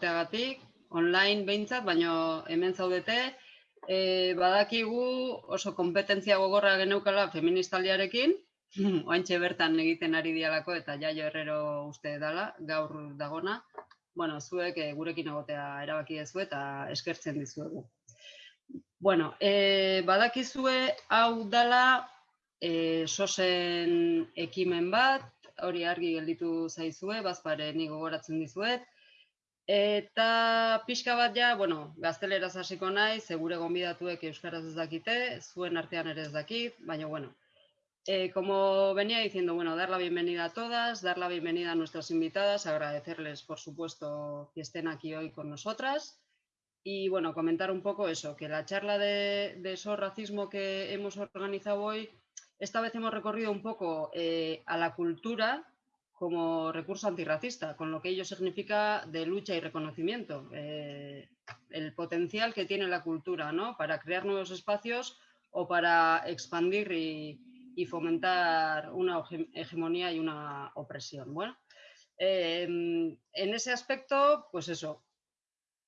egoteagatik, online behintzat, baino hemen zaudete, e, badakigu oso kompetentzia gogorra geneukala feministaliarekin, oaintxe bertan egiten ari dialako eta jaio herrero uste dala, gaur dagona. Bueno, zuek e, gurekin egotea erabaki dezu eta eskertzen dizuegu. Bueno, e, badakizue hau dala e, sosen ekimen bat, hori argi gelditu zaizue, bazpare ni gogoratzen dizuet. Eta pixka bat ja, bueno, gazteleraz hasiko nahi, segure gonbidatuek euskaraz ez dakite, zuen artean ere ez dakit, baina bueno. Eh, como venía diciendo, bueno, dar la bienvenida a todas, dar la bienvenida a nuestras invitadas, agradecerles, por supuesto, que estén aquí hoy con nosotras. Y bueno, comentar un poco eso, que la charla de, de eso racismo que hemos organizado hoy esta vez hemos recorrido un poco eh, a la cultura como recurso antirracista, con lo que ello significa de lucha y reconocimiento, eh, el potencial que tiene la cultura ¿no? para crear nuevos espacios o para expandir y, fomentar una hegemonía y una opresión. Bueno, eh, en ese aspecto, pues eso,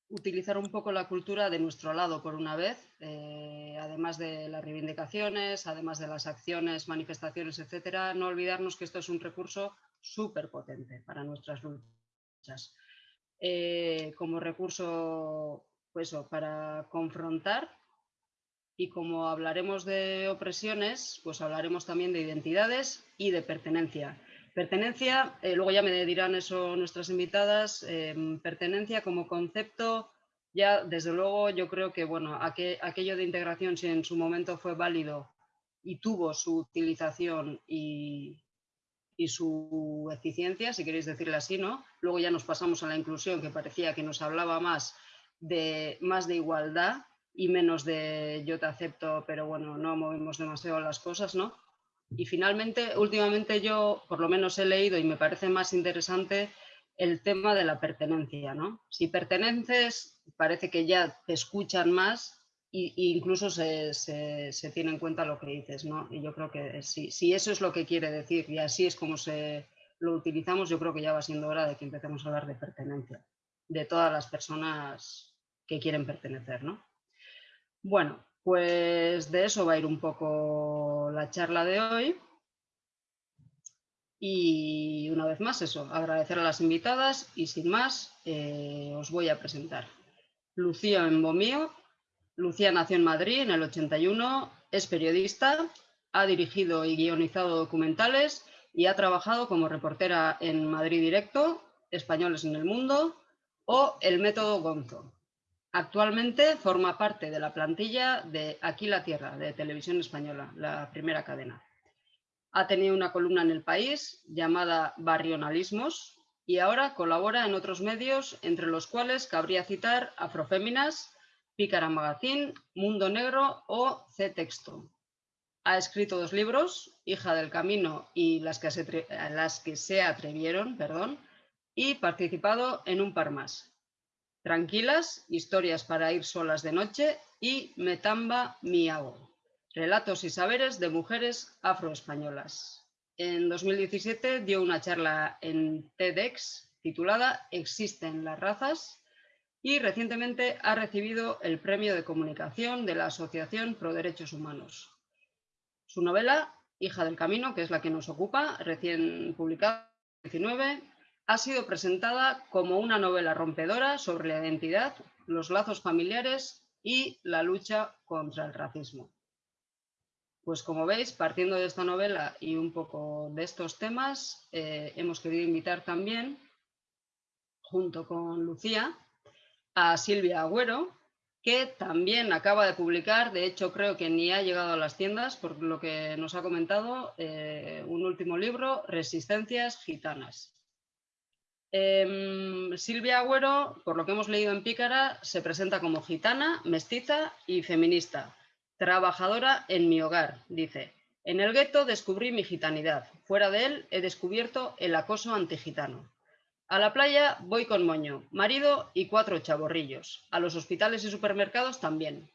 utilizar un poco la cultura de nuestro lado por una vez, eh, además de las reivindicaciones, además de las acciones, manifestaciones, etcétera, no olvidarnos que esto es un recurso súper potente para nuestras luchas. Eh, como recurso, pues para confrontar y como hablaremos de opresiones, pues hablaremos también de identidades y de pertenencia. Pertenencia, eh, luego ya me dirán eso nuestras invitadas, em, pertenencia como concepto, ya desde luego yo creo que bueno, aquello de integración si en su momento fue válido y tuvo su utilización y, su eficiencia, si queréis decirlo así, ¿no? Luego ya nos pasamos a la inclusión, que parecía que nos hablaba más de, más de igualdad y menos de yo te acepto, pero bueno, no movimos demasiado las cosas, ¿no? Y finalmente, últimamente yo por lo menos he leído y me parece más interesante el tema de la pertenencia, ¿no? Si perteneces, parece que ya te escuchan más e incluso se, se, tiene en cuenta lo que dices, ¿no? Y yo creo que si, si eso es lo que quiere decir y así es como se lo utilizamos, yo creo que ya va siendo hora de que empecemos a hablar de pertenencia, de todas las personas que quieren pertenecer, ¿no? Bueno, pues de eso va a ir un poco la charla de hoy. Y una vez más eso, agradecer a las invitadas y sin más eh, os voy a presentar. Lucía Embomío. Lucía nació en Madrid en el 81, es periodista, ha dirigido y guionizado documentales y ha trabajado como reportera en Madrid Directo, Españoles en el Mundo o El Método Gonzo. Actualmente forma parte de la plantilla de Aquí la Tierra, de Televisión Española, la primera cadena. Ha tenido una columna en El País llamada Barrionalismos y ahora colabora en otros medios, entre los cuales cabría citar Afroféminas, Pícara Magazine, Mundo Negro o C-Texto. Ha escrito dos libros, Hija del Camino y Las que se, las que se atrevieron, perdón, y participado en un par más, Tranquilas, historias para ir solas de noche y Metamba Miago, relatos y saberes de mujeres afroespañolas. En 2017 dio una charla en TEDx titulada ¿Existen las razas? Y recientemente ha recibido el premio de comunicación de la Asociación Pro Derechos Humanos. Su novela, Hija del Camino, que es la que nos ocupa, recién publicada en 2019, ha sido presentada como una novela rompedora sobre la identidad, los lazos familiares y la lucha contra el racismo. Pues como veis, partiendo de esta novela y un poco de estos temas, eh, hemos querido invitar también, junto con Lucía, a Silvia Agüero, que también acaba de publicar, de hecho creo que ni ha llegado a las tiendas, por lo que nos ha comentado, eh, un último libro, Resistencias Gitanas. Em, Silvia Agüero, por lo que hemos leído en Pícara, se presenta como gitana, mestiza y feminista. Trabajadora en mi hogar, dice. En el gueto descubrí mi gitanidad. Fuera de él he descubierto el acoso antigitano. A la playa voy con moño, marido y cuatro chaborrillos. A los hospitales y supermercados también.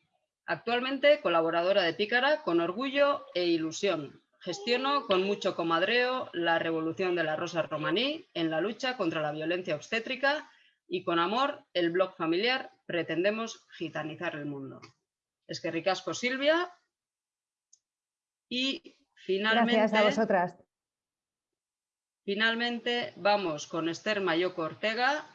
Actualmente colaboradora de Pícara con orgullo e ilusión. Gestiono con mucho comadreo la revolución de la rosa romaní en la lucha contra la violencia obstétrica y con amor el blog familiar pretendemos gitanizar el mundo. Es que ricasco Silvia y finalmente... Gracias a vosotras. Finalmente vamos con Esther Mayoco Ortega.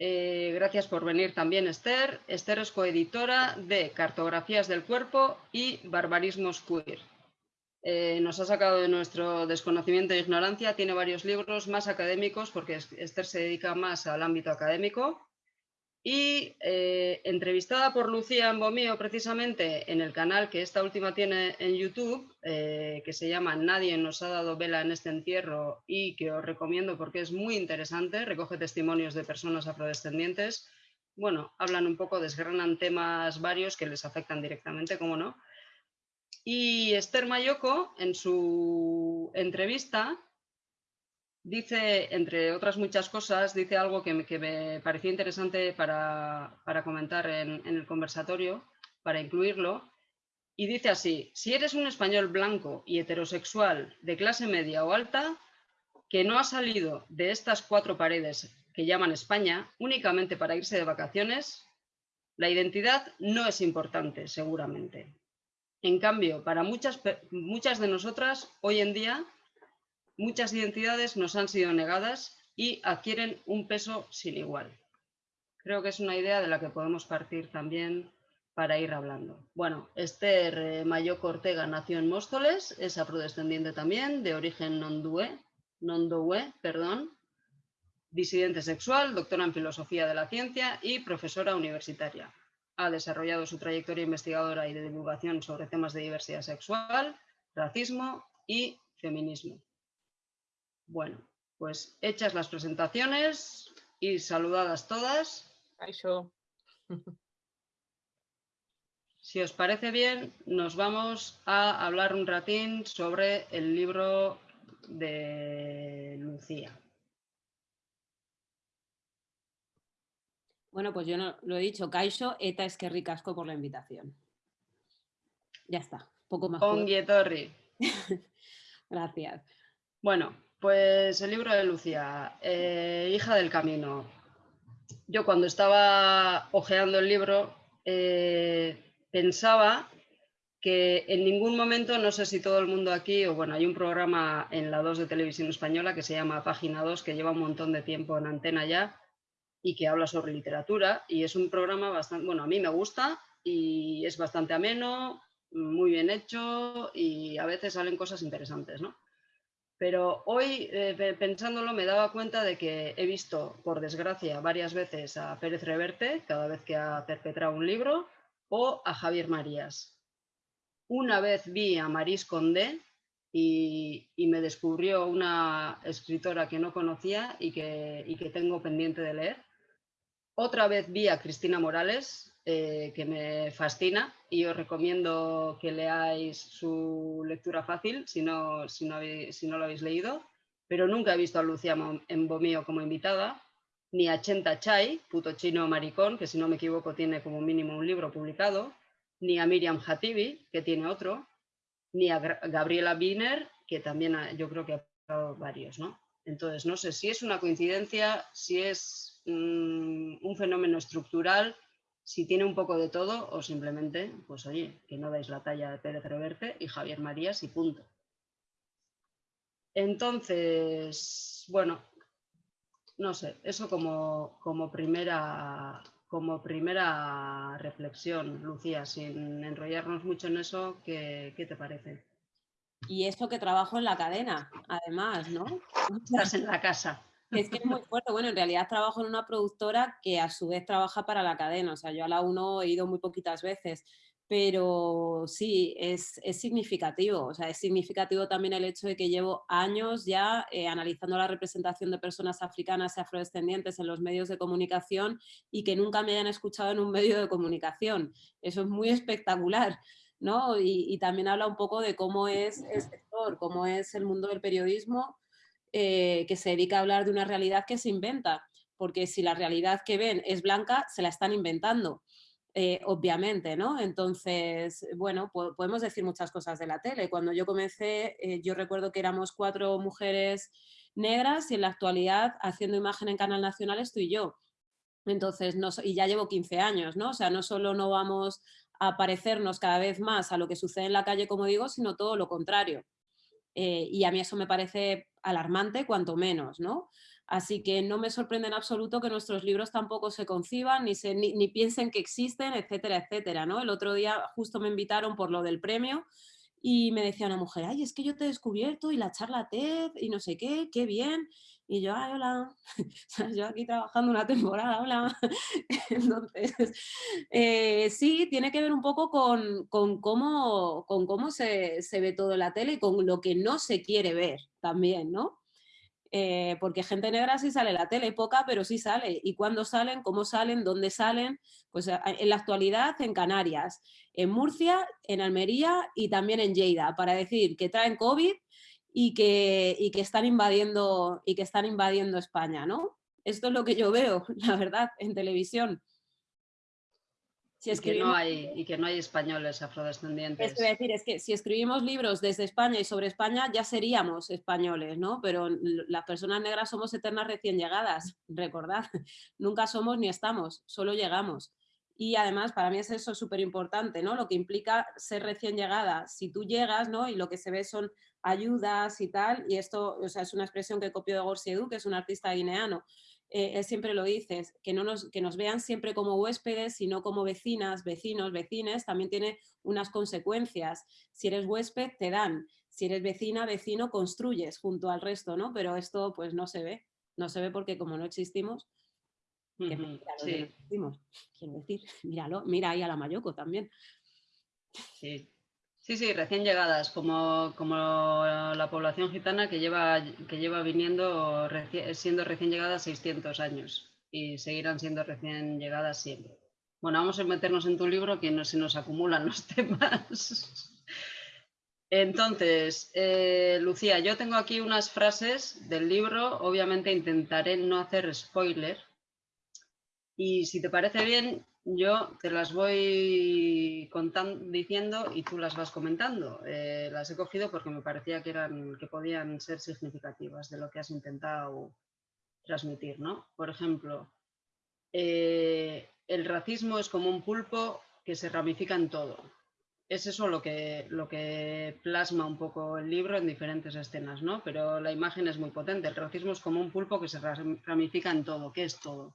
Eh, gracias por venir también Esther. Esther es coeditora de Cartografías del Cuerpo y Barbarismos Queer. Eh, nos ha sacado de nuestro desconocimiento e ignorancia, tiene varios libros más académicos porque Esther se dedica más al ámbito académico y eh, entrevistada por Lucía Ambomío precisamente en el canal que esta última tiene en YouTube, eh, que se llama Nadie nos ha dado vela en este entierro y que os recomiendo porque es muy interesante, recoge testimonios de personas afrodescendientes. Bueno, hablan un poco, desgranan temas varios que les afectan directamente, como no, y Esther Mayoko, en su entrevista, dice, entre otras muchas cosas, dice algo que me, pareció interesante para, comentar en, en, el conversatorio, para incluirlo, y dice así, si eres un español blanco y heterosexual de clase media o alta, que no ha salido de estas cuatro paredes que llaman España únicamente para irse de vacaciones, la identidad no es importante, seguramente. En cambio, para muchas, muchas de nosotras, hoy en día, muchas identidades nos han sido negadas y adquieren un peso sin igual. Creo que es una idea de la que podemos partir también para ir hablando. Bueno, Esther eh, Mayoco Ortega nació en Móstoles, es afrodescendiente también, de origen nondue, nondoue, perdón, disidente sexual, doctora en filosofía de la ciencia y profesora universitaria ha desarrollado su trayectoria investigadora y de divulgación sobre temas de diversidad sexual, racismo y feminismo. Bueno, pues hechas las presentaciones y saludadas todas. Si os parece bien, nos vamos a hablar un ratín sobre el libro de Lucía. Bueno, pues yo no lo he dicho, Kaisho, eta es que ricasco por la invitación. Ya está, poco más. Torri. Gracias. Bueno, pues el libro de Lucía, eh, Hija del Camino. Yo cuando estaba hojeando el libro eh, pensaba que en ningún momento, no sé si todo el mundo aquí, o bueno, hay un programa en la 2 de Televisión Española que se llama Página 2, que lleva un montón de tiempo en antena ya, y que habla sobre literatura y es un programa bastante, bueno, a mí me gusta y es bastante ameno, muy bien hecho y a veces salen cosas interesantes, ¿no? Pero hoy, eh, pensándolo, me daba cuenta de que he visto, por desgracia, varias veces a Pérez Reverte, cada vez que ha perpetrado un libro, o a Javier Marías. Una vez vi a Maris Condé y, me descubrió una escritora que no conocía y que, y que tengo pendiente de leer, otra vez vi a Cristina Morales, eh, que me fascina y os recomiendo que leáis su lectura fácil si no, si no, lo habéis leído, pero nunca he visto a Lucía Embomío como invitada, ni a Chenta Chai, puto chino maricón, que si no me equivoco tiene como mínimo un libro publicado, ni a Miriam Hatibi, que tiene otro, ni a Gabriela Wiener, que también yo creo que ha publicado varios, ¿no? Entonces, no sé si es una coincidencia, si es Mm, un fenómeno estructural, si tiene un poco de todo o simplemente, pues oye, que no dais la talla de Pérez Reverte y Javier Marías y punto. Entonces, bueno, no sé, eso como, como, primera, como primera reflexión, Lucía, sin enrollarnos mucho en eso, ¿qué, qué te parece? Y eso que trabajo en la cadena, además, ¿no? Estás en la casa. Es que es muy fuerte. Bueno, en realidad trabajo en una productora que a su vez trabaja para la cadena. O sea, yo a la 1 he ido muy poquitas veces, pero sí, es, significativo. O sea, es significativo también el hecho de que llevo años ya eh, analizando la representación de personas africanas y afrodescendientes en los medios de comunicación y que nunca me hayan escuchado en un medio de comunicación. Eso es muy espectacular. ¿no? Y, y también habla un poco de cómo es el sector, cómo es el mundo del periodismo eh, que se dedica a hablar de una realidad que se inventa, porque si la realidad que ven es blanca, se la están inventando. eh, obviamente, ¿no? Entonces, bueno, podemos decir muchas cosas de la tele. Cuando yo comencé, eh, yo recuerdo que éramos cuatro mujeres negras y en la actualidad haciendo imagen en Canal Nacional estoy yo. Entonces, no, y ya llevo 15 años, ¿no? O sea, no solo no vamos a parecernos cada vez más a lo que sucede en la calle, como digo, sino todo lo contrario. Eh, y a mí eso me parece alarmante, cuanto menos, ¿no? Así que no me sorprende en absoluto que nuestros libros tampoco se conciban, ni, se, ni, piensen que existen, etcétera, etcétera, ¿no? El otro día justo me invitaron por lo del premio y me decía una mujer, ay, es que yo te he descubierto y la charla TED y no sé qué, qué bien. Y yo, ay, hola, yo aquí trabajando una temporada, hola. Entonces, eh, sí, tiene que ver un poco con, cómo, con cómo se, se, ve todo en la tele y con lo que no se quiere ver también, ¿no? Eh, porque gente negra sí sale la tele, poca, pero sí sale. ¿Y cuándo salen? ¿Cómo salen? ¿Dónde salen? Pues en la actualidad en Canarias, en Murcia, en Almería y también en Lleida, para decir que traen COVID y que, y que, están, invadiendo, y que están invadiendo España, ¿no? Esto es lo que yo veo, la verdad, en televisión y, que no hay, y que no hay españoles afrodescendientes. Es decir, es que si escribimos libros desde España y sobre España ya seríamos españoles, ¿no? Pero las personas negras somos eternas recién llegadas, recordad. Nunca somos ni estamos, solo llegamos. Y además, para mí es eso súper importante, ¿no? Lo que implica ser recién llegada. Si tú llegas, ¿no? Y lo que se ve son ayudas y tal, y esto o sea, es una expresión que copio de Gorsi Edu, que es un artista guineano, eh, él siempre lo dice, que, no nos, que nos vean siempre como huéspedes, sino como vecinas, vecinos, vecines, también tiene unas consecuencias. Si eres huésped, te dan. Si eres vecina, vecino, construyes junto al resto, ¿no? Pero esto pues no se ve. No se ve porque como no existimos, sí. quiero decir, míralo, mira ahí a la Mayoco también. Sí, Sí, sí, recién llegadas, como, como la población gitana que lleva, que lleva viniendo, siendo recién llegadas 600 años y seguirán siendo recién llegadas siempre. Bueno, vamos a meternos en tu libro que no se nos acumulan los temas. Entonces, eh, Lucía, yo tengo aquí unas frases del libro, obviamente intentaré no hacer spoiler. Y si te parece bien, yo te las voy contando, diciendo y tú las vas comentando. Eh, las he cogido porque me parecía que, eran, que podían ser significativas de lo que has intentado transmitir. ¿no? Por ejemplo, eh, el racismo es como un pulpo que se ramifica en todo. Es eso lo que, lo que plasma un poco el libro en diferentes escenas, ¿no? Pero la imagen es muy potente. El racismo es como un pulpo que se ramifica en todo. ¿Qué es todo?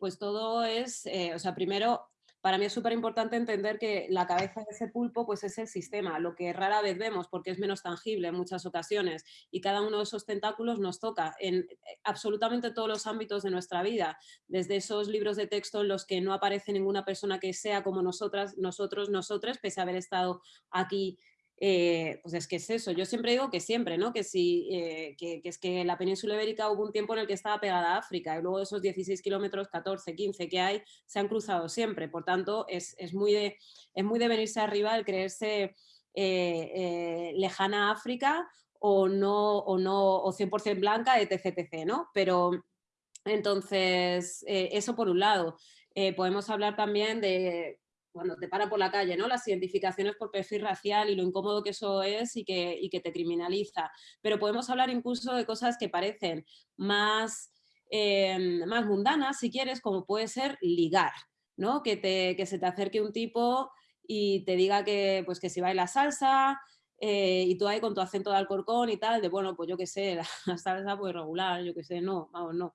Pues todo es, eh, o sea, primero, para mí es súper importante entender que la cabeza de ese pulpo pues es el sistema, lo que rara vez vemos porque es menos tangible en muchas ocasiones y cada uno de esos tentáculos nos toca en eh, absolutamente todos los ámbitos de nuestra vida, desde esos libros de texto en los que no aparece ninguna persona que sea como nosotras, nosotros, nosotras, pese a haber estado aquí eh, pues es que es eso, yo siempre digo que siempre, ¿no? Que, si, eh, que, es que la península ibérica hubo un tiempo en el que estaba pegada a África y luego esos 16 kilómetros, 14, 15 que hay, se han cruzado siempre, por tanto es, muy, de, es muy de venirse arriba el creerse eh, lejana a África o no, o no, o 100% blanca, etc, etc, ¿no? Pero entonces, eso por un lado. podemos hablar también de cuando te para por la calle, ¿no? Las identificaciones por perfil racial y lo incómodo que eso es y que, y que te criminaliza. Pero podemos hablar incluso de cosas que parecen más, em, más mundanas, si quieres, como puede ser ligar, ¿no? Que, te, que se te acerque un tipo y te diga que, pues, que si baila salsa, eh, y tú ahí con tu acento de Alcorcón y tal, de bueno, pues yo qué sé, la, salsa pues regular, yo qué sé, no, vamos, no.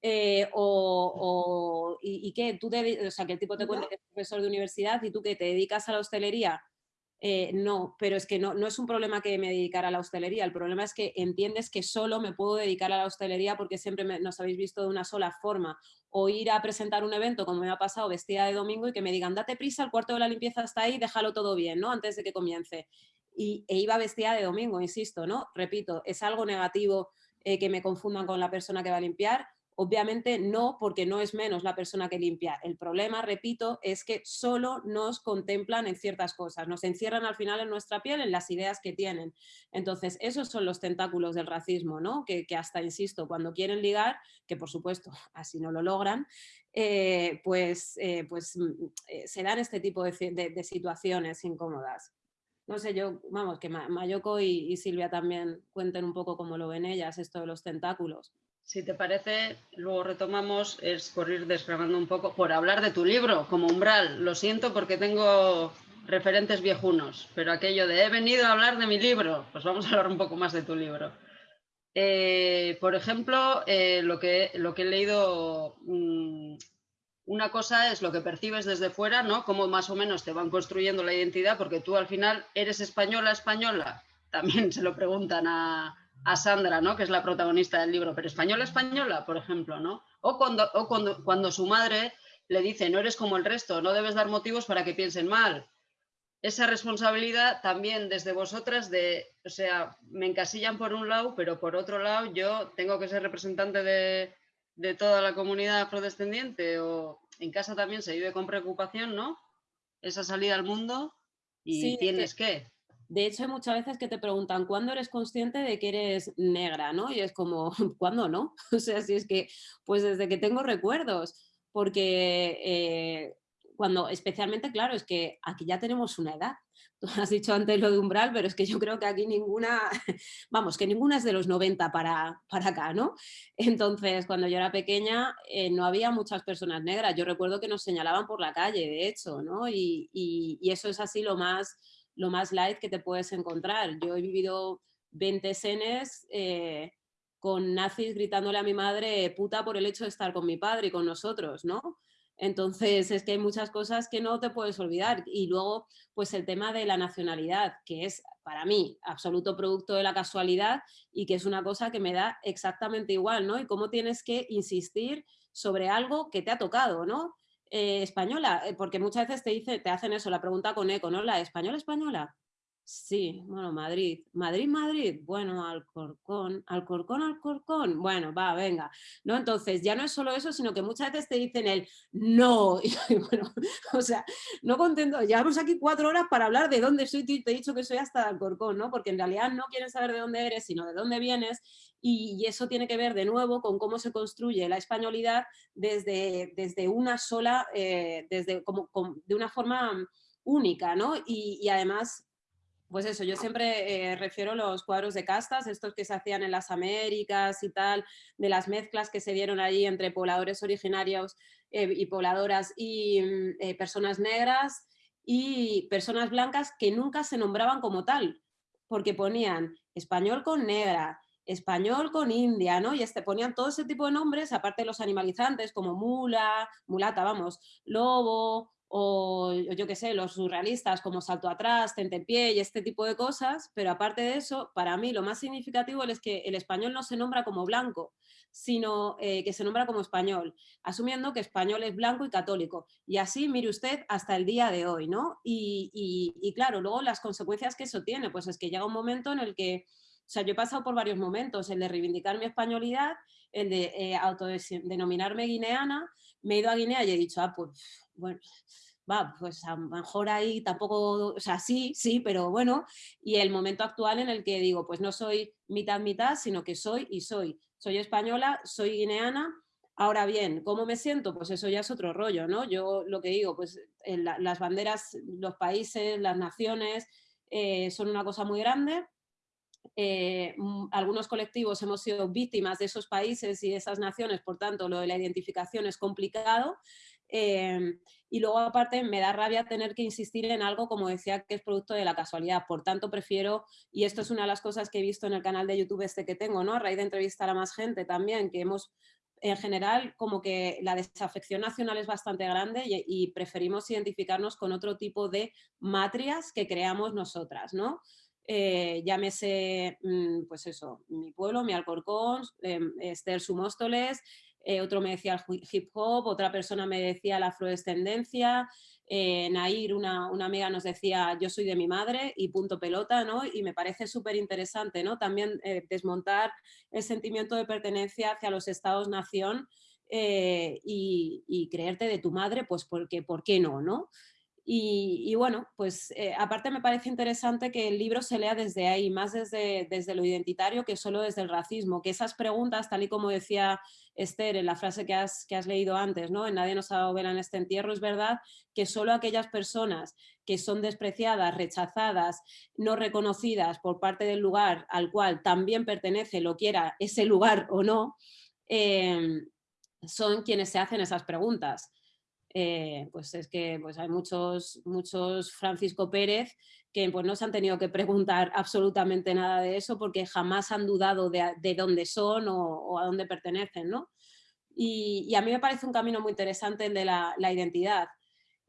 Eh, o, y, qué, tú te, o sea, que el tipo te cuenta que es profesor de universidad y tú que te dedicas a la hostelería, eh, no, pero es que no, no es un problema que me dedicara a la hostelería, el problema es que entiendes que solo me puedo dedicar a la hostelería porque siempre nos habéis visto de una sola forma, o ir a presentar un evento como me ha pasado vestida de domingo y que me digan, date prisa, el cuarto de la limpieza está ahí, déjalo todo bien, ¿no? Antes de que comience. Y, e iba vestida de domingo, insisto, ¿no? Repito, es algo negativo eh, que me confundan con la persona que va a limpiar, Obviamente no, porque no es menos la persona que limpia. El problema, repito, es que solo nos contemplan en ciertas cosas, nos encierran al final en nuestra piel, en las ideas que tienen. Entonces, esos son los tentáculos del racismo, ¿no? Que, hasta, insisto, cuando quieren ligar, que por supuesto así no lo logran, eh, pues, eh, pues mm, se dan este tipo de, situaciones incómodas. No sé, yo, vamos, que Mayoko y, y Silvia también cuenten un poco cómo lo ven ellas, esto de los tentáculos. Si te parece, luego retomamos, es por ir un poco, por hablar de tu libro, como umbral. Lo siento porque tengo referentes viejunos, pero aquello de he venido a hablar de mi libro, pues vamos a hablar un poco más de tu libro. Eh, por ejemplo, eh, lo, que, lo que he leído, mm, una cosa es lo que percibes desde fuera, ¿no? Cómo más o menos te van construyendo la identidad, porque tú al final eres española, española. También se lo preguntan a, a Sandra, ¿no? que es la protagonista del libro, pero española, española, por ejemplo, ¿no? O cuando, cuando, cuando su madre le dice, no eres como el resto, no debes dar motivos para que piensen mal. Esa responsabilidad también desde vosotras de, o sea, me encasillan por un lado, pero por otro lado yo tengo que ser representante de, toda la comunidad afrodescendiente o en casa también se vive con preocupación, ¿no? Esa salida al mundo y tienes que de hecho, hay muchas veces que te preguntan, ¿cuándo eres consciente de que eres negra? ¿no? Y es como, ¿cuándo no? O sea, si es que, pues desde que tengo recuerdos, porque eh, cuando, especialmente, claro, es que aquí ya tenemos una edad. Has dicho antes lo de umbral, pero es que yo creo que aquí ninguna, vamos, que ninguna es de los 90 para, para acá, ¿no? Entonces, cuando yo era pequeña, eh, no había muchas personas negras. Yo recuerdo que nos señalaban por la calle, de hecho, ¿no? y, y eso es así lo más lo más light que te puedes encontrar. Yo he vivido 20 escenas eh, con nazis gritándole a mi madre puta por el hecho de estar con mi padre y con nosotros, ¿no? Entonces es que hay muchas cosas que no te puedes olvidar. Y luego, pues el tema de la nacionalidad, que es para mí absoluto producto de la casualidad y que es una cosa que me da exactamente igual, ¿no? Y cómo tienes que insistir sobre algo que te ha tocado, ¿no? Eh, española, eh, porque muchas veces te, dice, te hacen eso, la pregunta con eco, ¿no? ¿La española española? Sí, bueno, Madrid. Madrid, Madrid. Bueno, Alcorcón, Alcorcón, Alcorcón. Bueno, va, venga. ¿No? Entonces, ya no es solo eso, sino que muchas veces te dicen el no. Y bueno, o sea, no contento. Llevamos aquí cuatro horas para hablar de dónde soy. Te he dicho que soy hasta Alcorcón, ¿no? Porque en realidad no quieren saber de dónde eres, sino de dónde vienes. Y, eso tiene que ver de nuevo con cómo se construye la españolidad desde, desde una sola, eh, desde como, de una forma única, ¿no? Y, y además pues eso, yo siempre eh, refiero los cuadros de castas, estos que se hacían en las Américas y tal, de las mezclas que se dieron allí entre pobladores originarios eh, y pobladoras y mm, eh, personas negras y personas blancas que nunca se nombraban como tal, porque ponían español con negra, español con india, ¿no? Y este, ponían todo ese tipo de nombres, aparte de los animalizantes como mula, mulata, vamos, lobo, o yo qué sé, los surrealistas como Salto Atrás, Tentepié y este tipo de cosas, pero aparte de eso, para mí lo más significativo es que el español no se nombra como blanco, sino eh, que se nombra como español, asumiendo que español es blanco y católico. Y así, mire usted, hasta el día de hoy, ¿no? Y, claro, luego las consecuencias que eso tiene, pues es que llega un momento en el que, o sea, yo he pasado por varios momentos, el de reivindicar mi españolidad, el de eh, autodenominarme guineana, me he ido a Guinea y he dicho, ah, pues, bueno, va, pues a lo mejor ahí tampoco, o sea, sí, sí, pero bueno, y el momento actual en el que digo, pues no soy mitad mitad, sino que soy y soy. Soy española, soy guineana, ahora bien, ¿cómo me siento? Pues eso ya es otro rollo, ¿no? Yo lo que digo, pues las banderas, los países, las naciones, eh, son una cosa muy grande, eh, mm, algunos colectivos hemos sido víctimas de esos países y de esas naciones, por tanto lo de la identificación es complicado, Em, y luego aparte me da rabia tener que insistir en algo como decía que es producto de la casualidad. Por tanto prefiero, y esto es una de las cosas que he visto en el canal de YouTube este que tengo, ¿no? a raíz de entrevistar a más gente también, que hemos en general como que la desafección nacional es bastante grande y, preferimos identificarnos con otro tipo de matrias que creamos nosotras, ¿no? Eh, llámese, mm, pues eso, mi pueblo, mi Alcorcón, eh, Esther Sumóstoles, eh, otro me decía el hip hop, otra persona me decía la afrodescendencia, Eh, Nair, una, una, amiga, nos decía, yo soy de mi madre y punto pelota, ¿no? Y me parece súper interesante, ¿no? También eh, desmontar el sentimiento de pertenencia hacia los estados-nación eh, y, y, creerte de tu madre, pues porque, ¿por qué no, no? Y, bueno, pues eh, aparte me parece interesante que el libro se lea desde ahí, más desde, desde lo identitario que solo desde el racismo, que esas preguntas, tal y como decía Esther en la frase que has, que has leído antes, ¿no? en Nadie nos ha dado en este entierro, es verdad que solo aquellas personas que son despreciadas, rechazadas, no reconocidas por parte del lugar al cual también pertenece, lo quiera ese lugar o no, eh, son quienes se hacen esas preguntas. Eh, pues es que pues hay muchos, muchos Francisco Pérez que pues no se han tenido que preguntar absolutamente nada de eso porque jamás han dudado de, dónde son o, a dónde pertenecen, ¿no? Y, a mí me parece un camino muy interesante el de la, identidad,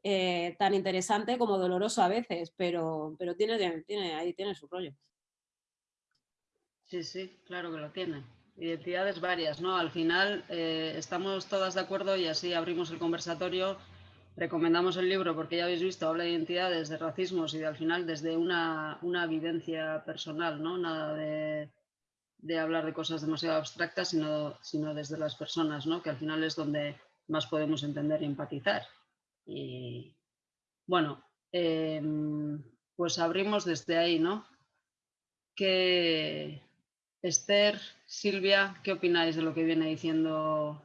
eh, tan interesante como doloroso a veces, pero, pero tiene, tiene, ahí tiene su rollo. Sí, sí, claro que lo tiene. Identidades varias, ¿no? Al final eh, estamos todas de acuerdo y así abrimos el conversatorio. Recomendamos el libro porque ya habéis visto, habla de identidades, de racismos y al final desde una, una vivencia personal, ¿no? Nada de, de, hablar de cosas demasiado abstractas, sino, sino desde las personas, ¿no? Que al final es donde más podemos entender y empatizar. Y bueno, em, pues abrimos desde ahí, ¿no? Que Esther, Silvia, ¿qué opináis de lo que viene diciendo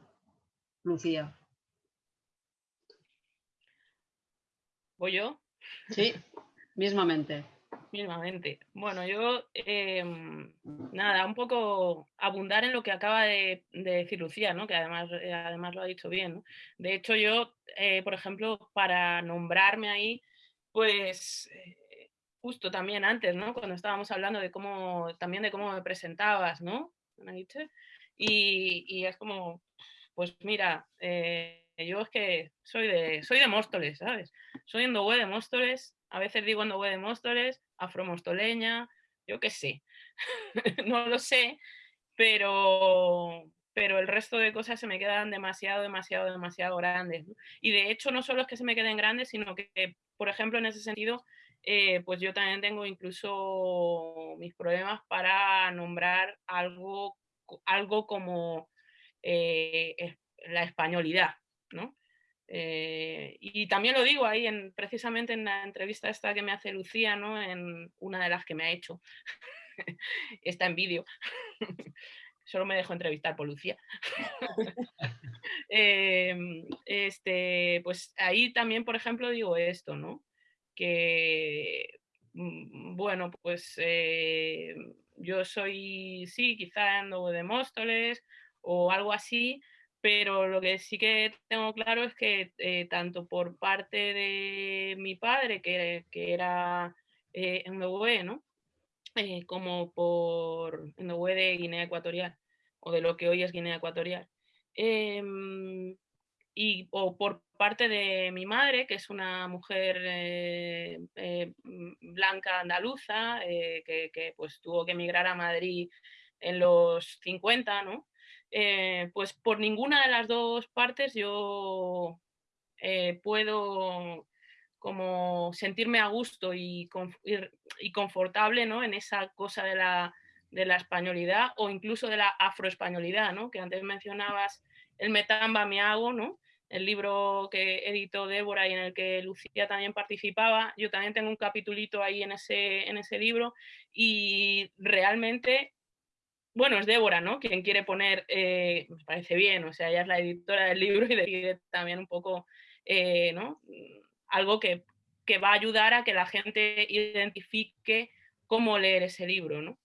Lucía? ¿Voy yo? Sí, mismamente. Mismamente. Bueno, yo, em, nada, un poco abundar en lo que acaba de, decir Lucía, ¿no? que además, eh, además lo ha dicho bien. De hecho, yo, eh, por ejemplo, para nombrarme ahí, pues eh, justo también antes, ¿no? Cuando estábamos hablando de cómo, también de cómo me presentabas, ¿no? Y, es como, pues mira, eh, yo es que soy de, soy de Móstoles, ¿sabes? Soy endogüe de Móstoles, a veces digo endogüe de Móstoles, afromostoleña, yo qué sé, no lo sé, pero, pero el resto de cosas se me quedan demasiado, demasiado, demasiado grandes. Y de hecho no solo es que se me queden grandes, sino que, por ejemplo, en ese sentido, eh, pues yo también tengo incluso mis problemas para nombrar algo, algo como eh, la españolidad, ¿no? Eh, y también lo digo ahí, en, precisamente en la entrevista esta que me hace Lucía, ¿no? en una de las que me ha hecho, está en vídeo, solo me dejo entrevistar por Lucía. Em, este, pues ahí también, por ejemplo, digo esto, ¿no? Que, mm, bueno, pues eh, yo soy, sí, quizá ando de Móstoles o algo así, pero lo que sí que tengo claro es que eh, tanto por parte de mi padre, que, que era eh, en ¿no? Eh, como por en de Guinea Ecuatorial, o de lo que hoy es Guinea Ecuatorial. Em, y, o por parte de mi madre, que es una mujer eh, eh, blanca andaluza, eh, que, pues tuvo que emigrar a Madrid en los 50, ¿no? pues por ninguna de las dos partes yo puedo como sentirme a gusto y, y, confortable ¿no? en esa cosa de la, de la españolidad o incluso de la afroespañolidad, ¿no? que antes mencionabas el Metamba hago, ¿no? El libro que editó Débora y en el que Lucía también participaba. Yo también tengo un capitulito ahí en ese, en ese libro y realmente, bueno, es Débora, ¿no? Quien quiere poner, eh, me parece bien, o sea, ella es la editora del libro y decide también un poco, eh, ¿no? Algo que, que va a ayudar a que la gente identifique cómo leer ese libro, ¿no?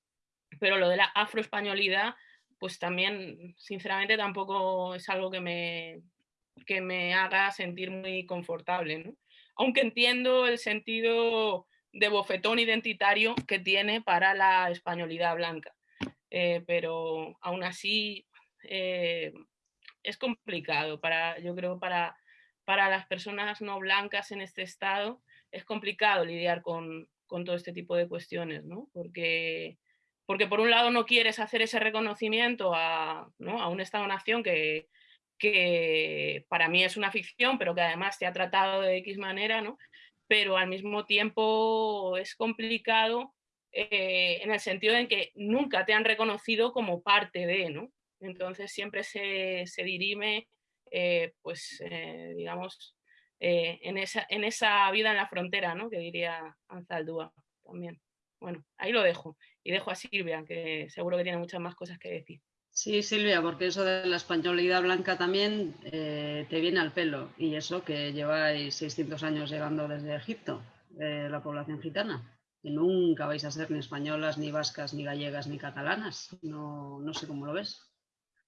Pero lo de la afroespañolidad pues también, sinceramente, tampoco es algo que me, que me haga sentir muy confortable. ¿no? Aunque entiendo el sentido de bofetón identitario que tiene para la españolidad blanca. Eh, pero aún así eh, es complicado para, yo creo, para, para las personas no blancas en este estado, es complicado lidiar con, con todo este tipo de cuestiones, ¿no? Porque porque por un lado no quieres hacer ese reconocimiento a, ¿no? a un Estado-nación que, que para mí es una ficción, pero que además se ha tratado de X manera, ¿no? pero al mismo tiempo es complicado eh, en el sentido en que nunca te han reconocido como parte de, ¿no? Entonces siempre se, se dirime, eh, pues, eh, digamos, en, esa, en esa vida en la frontera, ¿no? Que diría Anzaldúa también. Bueno, ahí lo dejo. Y dejo a Silvia, que seguro que tiene muchas más cosas que decir. Sí, Silvia, porque eso de la españolidad blanca también te viene al pelo. Y eso que lleváis 600 años llegando desde Egipto, la población gitana nunca vais a ser ni españolas, ni vascas, ni gallegas, ni catalanas. No, no sé cómo lo ves.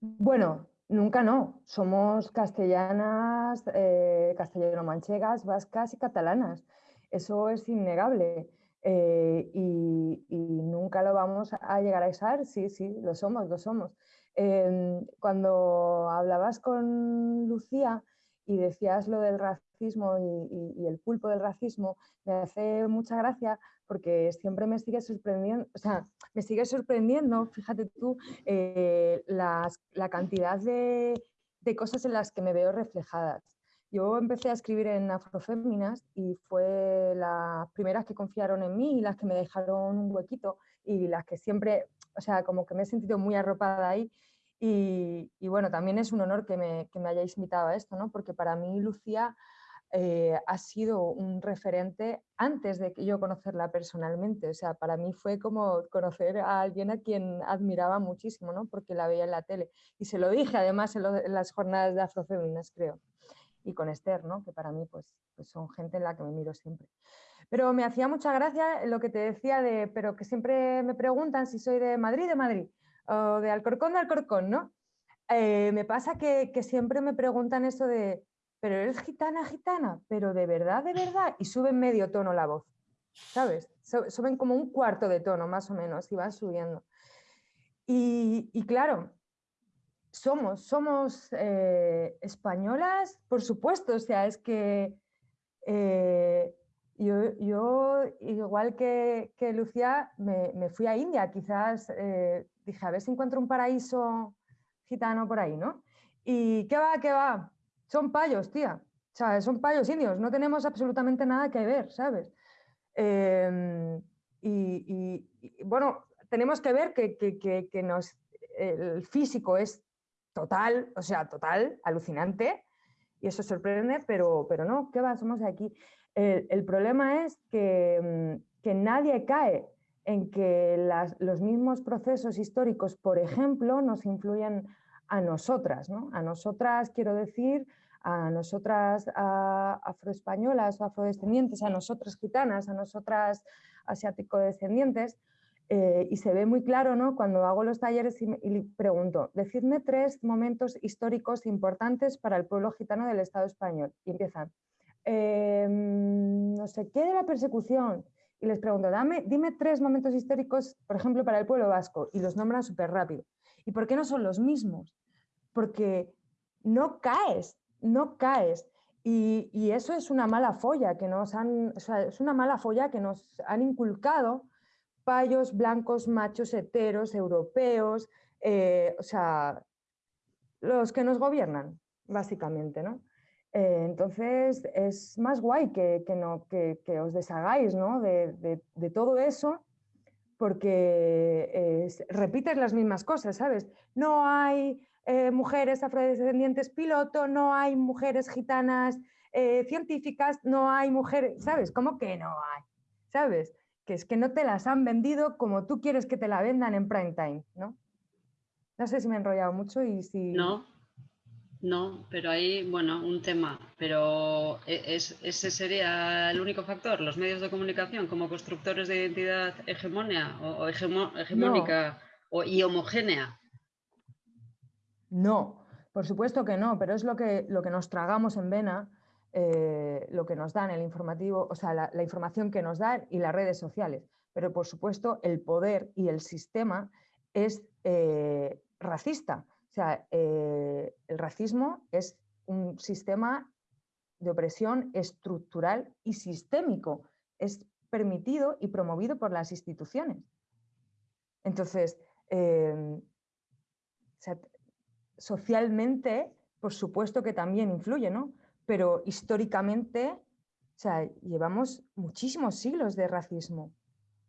Bueno, nunca no. Somos castellanas, eh, castellano-manchegas, vascas y catalanas. Eso es innegable. Eh, y, nunca lo vamos a llegar a ser, sí, sí, lo somos, lo somos. Em, cuando hablabas con Lucía y decías lo del racismo y, el pulpo del racismo, me hace mucha gracia porque siempre me sigue sorprendiendo, o sea, me sigue sorprendiendo, fíjate tú, eh, la cantidad de, cosas en las que me veo reflejadas. Yo empecé a escribir en Afroféminas y fue las primeras que confiaron en mí y las que me dejaron un huequito y las que siempre, o sea, como que me he sentido muy arropada ahí. Y, bueno, también es un honor que me, que me hayáis invitado a esto, ¿no? Porque para mí Lucía eh, ha sido un referente antes de que yo conocerla personalmente. O sea, para mí fue como conocer a alguien a quien admiraba muchísimo, ¿no? Porque la veía en la tele. Y se lo dije además en, las jornadas de Afrofeminas, creo. Y con Esther, ¿no? Que para mí pues, pues, son gente en la que me miro siempre. Pero me hacía mucha gracia lo que te decía de, pero que siempre me preguntan si soy de Madrid, de Madrid, o de Alcorcón, de Alcorcón, ¿no? Eh, me pasa que, que siempre me preguntan eso de, pero eres gitana, gitana, pero de verdad, de verdad, y suben medio tono la voz, ¿sabes? Suben como un cuarto de tono más o menos y van subiendo. Y, claro, somos, somos eh, españolas, por supuesto, o sea, es que eh, yo, igual que, Lucía, me, fui a India, quizás eh, dije, a ver si encuentro un paraíso gitano por ahí, ¿no? Y qué va, qué va, son payos, tía. Son payos indios, no tenemos absolutamente nada que ver, ¿sabes? Em, y, bueno, tenemos que ver que, nos, el físico es total, o sea, total, alucinante, y eso sorprende, pero, pero no, ¿qué va? Somos de aquí. El, problema es que, nadie cae en que los mismos procesos históricos, por ejemplo, nos influyen a nosotras, ¿no? A nosotras, quiero decir, a nosotras afroespañolas o afrodescendientes, a nosotras gitanas, a nosotras asiático-descendientes, eh, y se ve muy claro ¿no? cuando hago los talleres y, pregunto, decidme tres momentos históricos importantes para el pueblo gitano del Estado español. Y empiezan, em, no sé qué de la persecución. Y les pregunto, Dame, dime tres momentos históricos, por ejemplo, para el pueblo vasco. Y los nombran súper rápido. ¿Y por qué no son los mismos? Porque no caes, no caes. Y, eso es una mala folla que nos han, es una mala folla que nos han inculcado payos blancos, machos, heteros, europeos, eh, o sea, los que nos gobiernan, básicamente, ¿no? Eh, entonces es más guay que, que, os deshagáis ¿no? de, todo eso porque eh, repites las mismas cosas, ¿sabes? No hay eh, mujeres afrodescendientes piloto, no hay mujeres gitanas científicas, no hay mujeres, ¿sabes? ¿Cómo que no hay? ¿Sabes? Que es que no te las han vendido como tú quieres que te la vendan en prime time, ¿no? No sé si me he enrollado mucho y si... No, no, pero ahí, bueno, un tema, pero e, ese sería el único factor, los medios de comunicación como constructores de identidad hegemonia o, hegemónica o, y homogénea. No, por supuesto que no, pero es lo que, lo que nos tragamos en vena, eh, lo que nos dan el informativo, o sea, la, información que nos dan y las redes sociales. Pero por supuesto el poder y el sistema es eh, racista o sea, eh, el racismo es un sistema de opresión estructural y sistémico. Es permitido y promovido por las instituciones. Entonces, em, socialmente por supuesto que también influye, ¿no? Pero históricamente, o sea, llevamos muchísimos siglos de racismo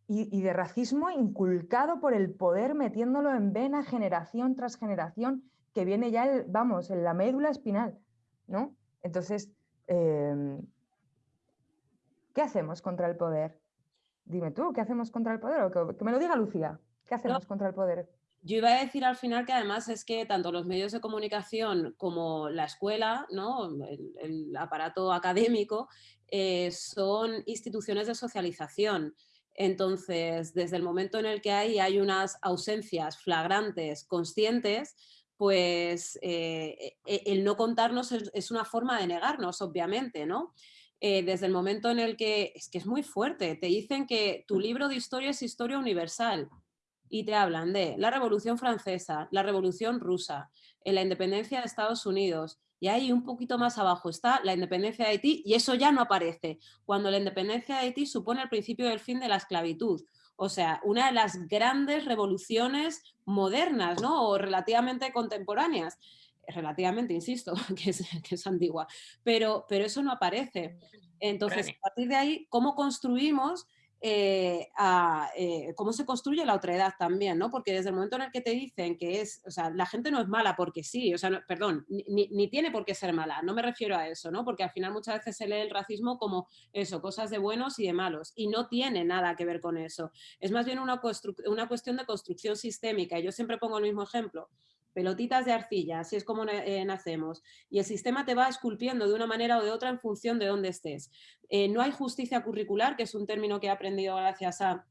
y, de racismo inculcado por el poder metiéndolo en vena generación tras generación que viene ya, el, vamos, en la médula espinal, ¿no? Entonces, em, ¿qué hacemos contra el poder? Dime tú, ¿qué hacemos contra el poder? O que, me lo diga Lucía, ¿qué hacemos contra el poder? Yo iba a decir al final que además es que tanto los medios de comunicación como la escuela, ¿no? el, aparato académico, eh, son instituciones de socialización. Entonces, desde el momento en el que hay, hay unas ausencias flagrantes, conscientes, pues eh, e, el no contarnos es, una forma de negarnos, obviamente, ¿no? Eh, desde el momento en el que, es que es muy fuerte, te dicen que tu libro de historia es historia universal y te hablan de la Revolución Francesa, la Revolución Rusa, la independencia de Estados Unidos, y ahí un poquito más abajo está la independencia de Haití y eso ya no aparece, cuando la independencia de Haití supone el principio del fin de la esclavitud. O sea, una de las grandes revoluciones modernas ¿no? o relativamente contemporáneas. Relativamente, insisto, que es, que es antigua, pero, pero eso no aparece. Entonces, a partir de ahí, ¿cómo construimos eh, eh, cómo se construye la otra edad también, ¿no? Porque desde el momento en el que te dicen que es, o sea, la gente no es mala porque sí, o sea, perdón, ni, tiene por qué ser mala, no me refiero a eso, ¿no? Porque al final muchas veces se lee el racismo como eso, cosas de buenos y de malos, y no tiene nada que ver con eso. Es más bien una cuestión de construcción sistémica, y yo siempre pongo el mismo ejemplo pelotitas de arcilla, así es como eh, nacemos. Y el sistema te va esculpiendo de una manera o de otra en función de dónde estés. Eh, no hay justicia curricular, que es un término que he aprendido gracias a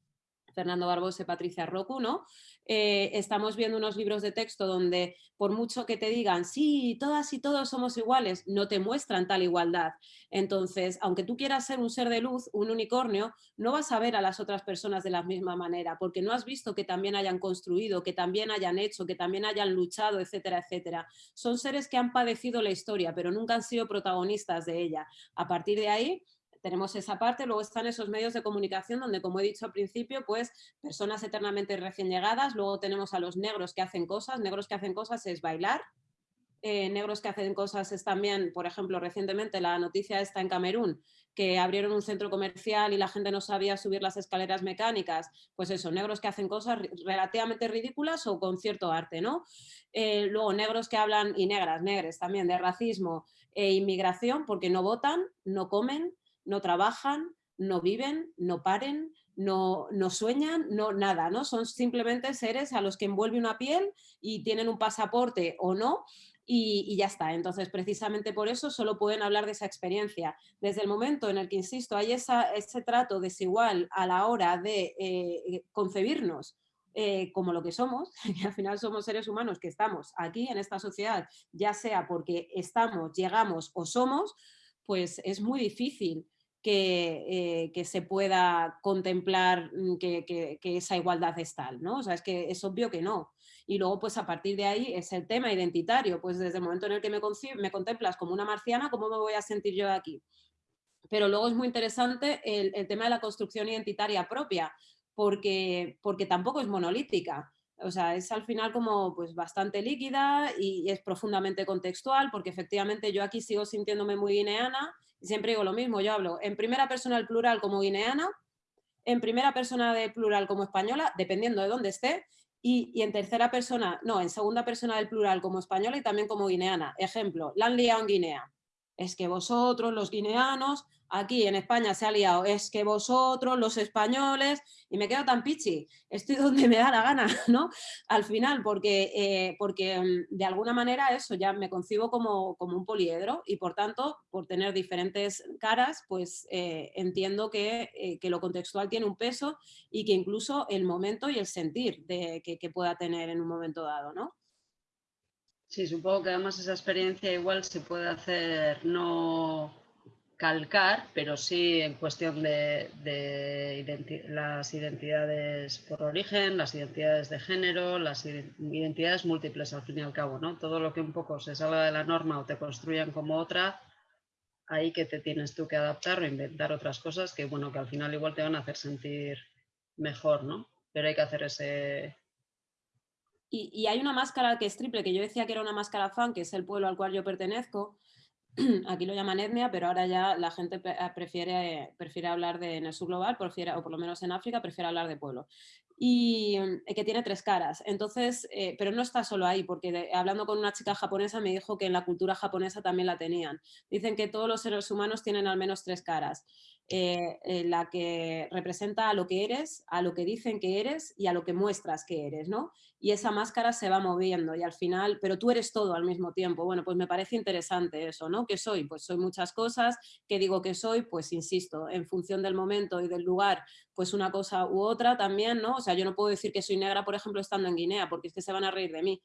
Fernando Barbosa y Patricia Roku, ¿no? Eh, estamos viendo unos libros de texto donde por mucho que te digan, sí, todas y todos somos iguales, no te muestran tal igualdad. Entonces, aunque tú quieras ser un ser de luz, un unicornio, no vas a ver a las otras personas de la misma manera, porque no has visto que también hayan construido, que también hayan hecho, que también hayan luchado, etcétera, etcétera. Son seres que han padecido la historia, pero nunca han sido protagonistas de ella. A partir de ahí, tenemos esa parte, luego están esos medios de comunicación donde, como he dicho al principio, pues personas eternamente recién llegadas, luego tenemos a los negros que hacen cosas, negros que hacen cosas es bailar, eh, negros que hacen cosas es también, por ejemplo, recientemente la noticia está en Camerún, que abrieron un centro comercial y la gente no sabía subir las escaleras mecánicas, pues eso, negros que hacen cosas relativamente ridículas o con cierto arte, ¿no? Eh, luego negros que hablan, y negras, negres también, de racismo e inmigración, porque no votan, no comen, no trabajan, no viven, no paren, no, no, sueñan, no nada, ¿no? Son simplemente seres a los que envuelve una piel y tienen un pasaporte o no y, ya está. Entonces, precisamente por eso solo pueden hablar de esa experiencia. Desde el momento en el que, insisto, hay ese trato desigual a la hora de eh, concebirnos eh, como lo que somos, que al final somos seres humanos que estamos aquí en esta sociedad, ya sea porque estamos, llegamos o somos, pues es muy difícil eh, que, se pueda contemplar mm, que, esa igualdad es tal, ¿no? O sea, es que es obvio que no. Y luego, pues a partir de ahí es el tema identitario, pues desde el momento en el que me, contemplas como una marciana, ¿cómo me voy a sentir yo aquí? Pero luego es muy interesante el, el tema de la construcción identitaria propia, porque, porque tampoco es monolítica. O sea, es al final como pues bastante líquida y es profundamente contextual, porque efectivamente yo aquí sigo sintiéndome muy guineana, siempre digo lo mismo, yo hablo en primera persona del plural como guineana, en primera persona del plural como española, dependiendo de dónde esté, y, en tercera persona, no, en segunda persona del plural como española y también como guineana. Ejemplo, la han liado en Guinea. Es que vosotros, los guineanos, aquí en España se ha liado, es que vosotros, los españoles, y me quedo tan pichi, estoy donde me da la gana, ¿no? Al final, porque, eh, porque mm, de alguna manera eso ya me concibo como, como, un poliedro y por tanto, por tener diferentes caras, pues eh, entiendo que, eh, que, lo contextual tiene un peso y que incluso el momento y el sentir de, que, que pueda tener en un momento dado, ¿no? Sí, supongo que además esa experiencia igual se puede hacer no calcar, pero sí en cuestión de, las identidades por origen, las identidades de género, las identidades múltiples al fin y al cabo, ¿no? Todo lo que un poco se salga de la norma o te construyan como otra, ahí que te tienes tú que adaptar o inventar otras cosas que, bueno, que al final igual te van a hacer sentir mejor, ¿no? Pero hay que hacer ese, y, hay una máscara que es triple, que yo decía que era una máscara fan, que es el pueblo al cual yo pertenezco, aquí lo llaman etnia, pero ahora ya la gente prefiere, prefiere hablar de en el sur global, o por lo menos en África, prefiere hablar de pueblo y eh, que tiene tres caras. Entonces, eh, pero no está solo ahí, porque hablando con una chica japonesa me dijo que en la cultura japonesa también la tenían. Dicen que todos los seres humanos tienen al menos tres caras. Eh, la que representa a lo que eres, a lo que dicen que eres y a lo que muestras que eres, ¿no? Y esa máscara se va moviendo y al final, pero tú eres todo al mismo tiempo. Bueno, pues me parece interesante eso, ¿no? ¿Qué soy? Pues soy muchas cosas. ¿Qué digo que soy? Pues insisto, en función del momento y del lugar, pues una cosa u otra también, ¿no? O sea, yo no puedo decir que soy negra, por ejemplo, estando en Guinea, porque es que se van a reír de mí,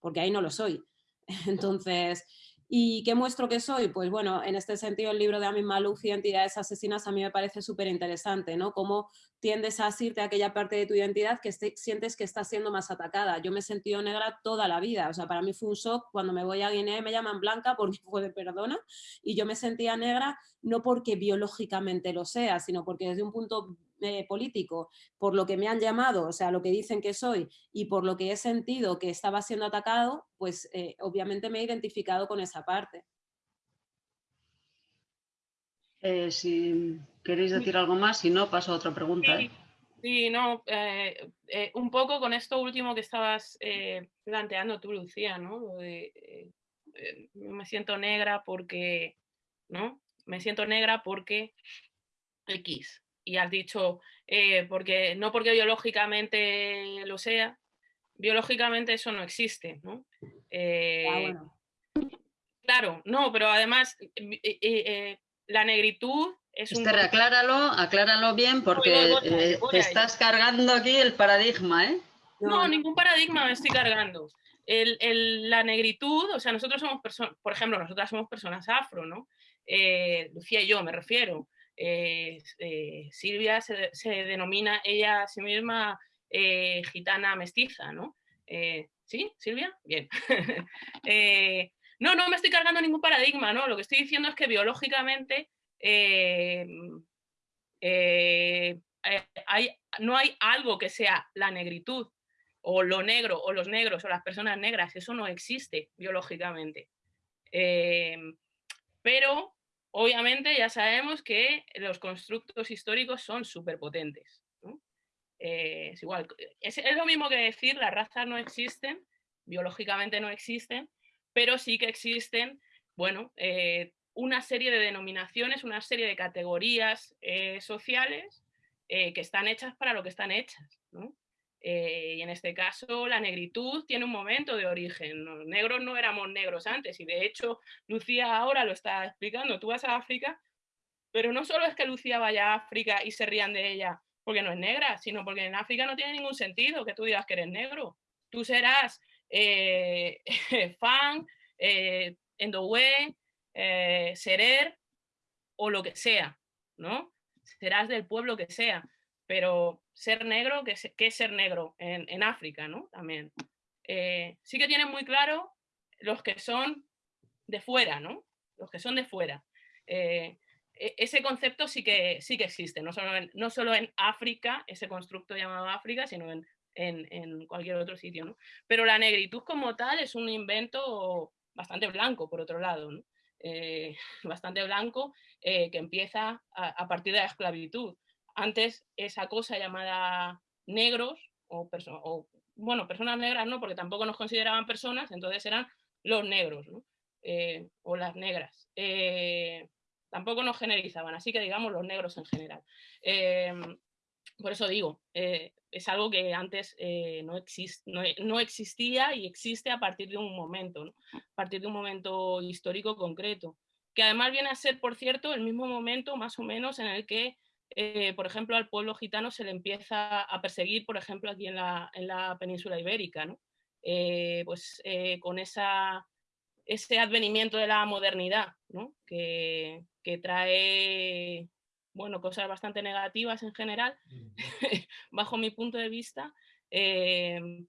porque ahí no lo soy. Entonces, ¿Y qué muestro que soy? Pues bueno, en este sentido el libro de Amin Malouf, Identidades Asesinas, a mí me parece súper interesante, ¿no? Cómo tiendes a asirte a aquella parte de tu identidad que sientes que está siendo más atacada. Yo me he sentido negra toda la vida, o sea, para mí fue un shock cuando me voy a Guinea y me llaman blanca porque fue de perdona, y yo me sentía negra no porque biológicamente lo sea, sino porque desde un punto eh, político, por lo que me han llamado, o sea, lo que dicen que soy y por lo que he sentido que estaba siendo atacado, pues eh, obviamente me he identificado con esa parte. Eh, si queréis decir algo más, si no, paso a otra pregunta. Sí, no, un poco con esto último que estabas planteando tú, Lucía, ¿no? me siento negra porque, ¿no? Me siento negra porque X, y has dicho, eh, porque, no porque biológicamente lo sea, biológicamente eso no existe, ¿no? Ah, eh, claro, no, pero además eh, la negritud es un... acláralo, acláralo bien porque te estás cargando aquí el paradigma, ¿eh? No, ningún paradigma me estoy cargando. la negritud, o sea, nosotros somos personas, por ejemplo, nosotras somos personas afro, ¿no? Lucía y yo me refiero. Eh, eh, Silvia se, denomina ella a sí misma eh, gitana mestiza, ¿no? ¿Sí, Silvia? Bien. no, no me estoy cargando ningún paradigma, ¿no? Lo que estoy diciendo es que biológicamente no hay algo que sea la negritud o lo negro o los negros o las personas negras, eso no existe biológicamente. pero Obviamente ya sabemos que los constructos históricos son súper potentes. Eh, es igual, es, lo mismo que decir las razas no existen, biológicamente no existen, pero sí que existen, bueno, eh, una serie de denominaciones, una serie de categorías eh, sociales que están hechas para lo que están hechas. Eh, y en este caso la negritud tiene un momento de origen. Los negros no éramos negros antes y de hecho Lucía ahora lo está explicando. Tú vas a África, pero no solo es que Lucía vaya a África y se rían de ella porque no es negra, sino porque en África no tiene ningún sentido que tú digas que eres negro. Tú serás eh, fan, eh, eh, serer o lo que sea, ¿no? Serás del pueblo que sea, pero ser negro, ¿qué es, ser negro en, África, ¿no? También. Eh, sí que tienen muy claro los que son de fuera, ¿no? Los que son de fuera. Eh, e, ese concepto sí que, sí que existe, no solo, en, no solo en África, ese constructo llamado África, sino en, en, cualquier otro sitio, ¿no? Pero la negritud como tal es un invento bastante blanco, por otro lado. Eh, bastante blanco, que empieza a, partir de la esclavitud antes esa cosa llamada negros o, bueno, personas negras no, porque tampoco nos consideraban personas, entonces eran los negros eh, o las negras. Eh, tampoco nos generizaban, así que digamos los negros en general. Em, por eso digo, eh, es algo que antes no, no, existía y existe a partir de un momento, a partir de un momento histórico concreto, que además viene a ser, por cierto, el mismo momento más o menos en el que eh, por ejemplo, al pueblo gitano se le empieza a perseguir, por ejemplo, aquí en la, en la península ibérica, ¿no? Eh, pues eh, con esa, ese advenimiento de la modernidad, ¿no? que, que, trae bueno, cosas bastante negativas en general, bajo mi punto de vista.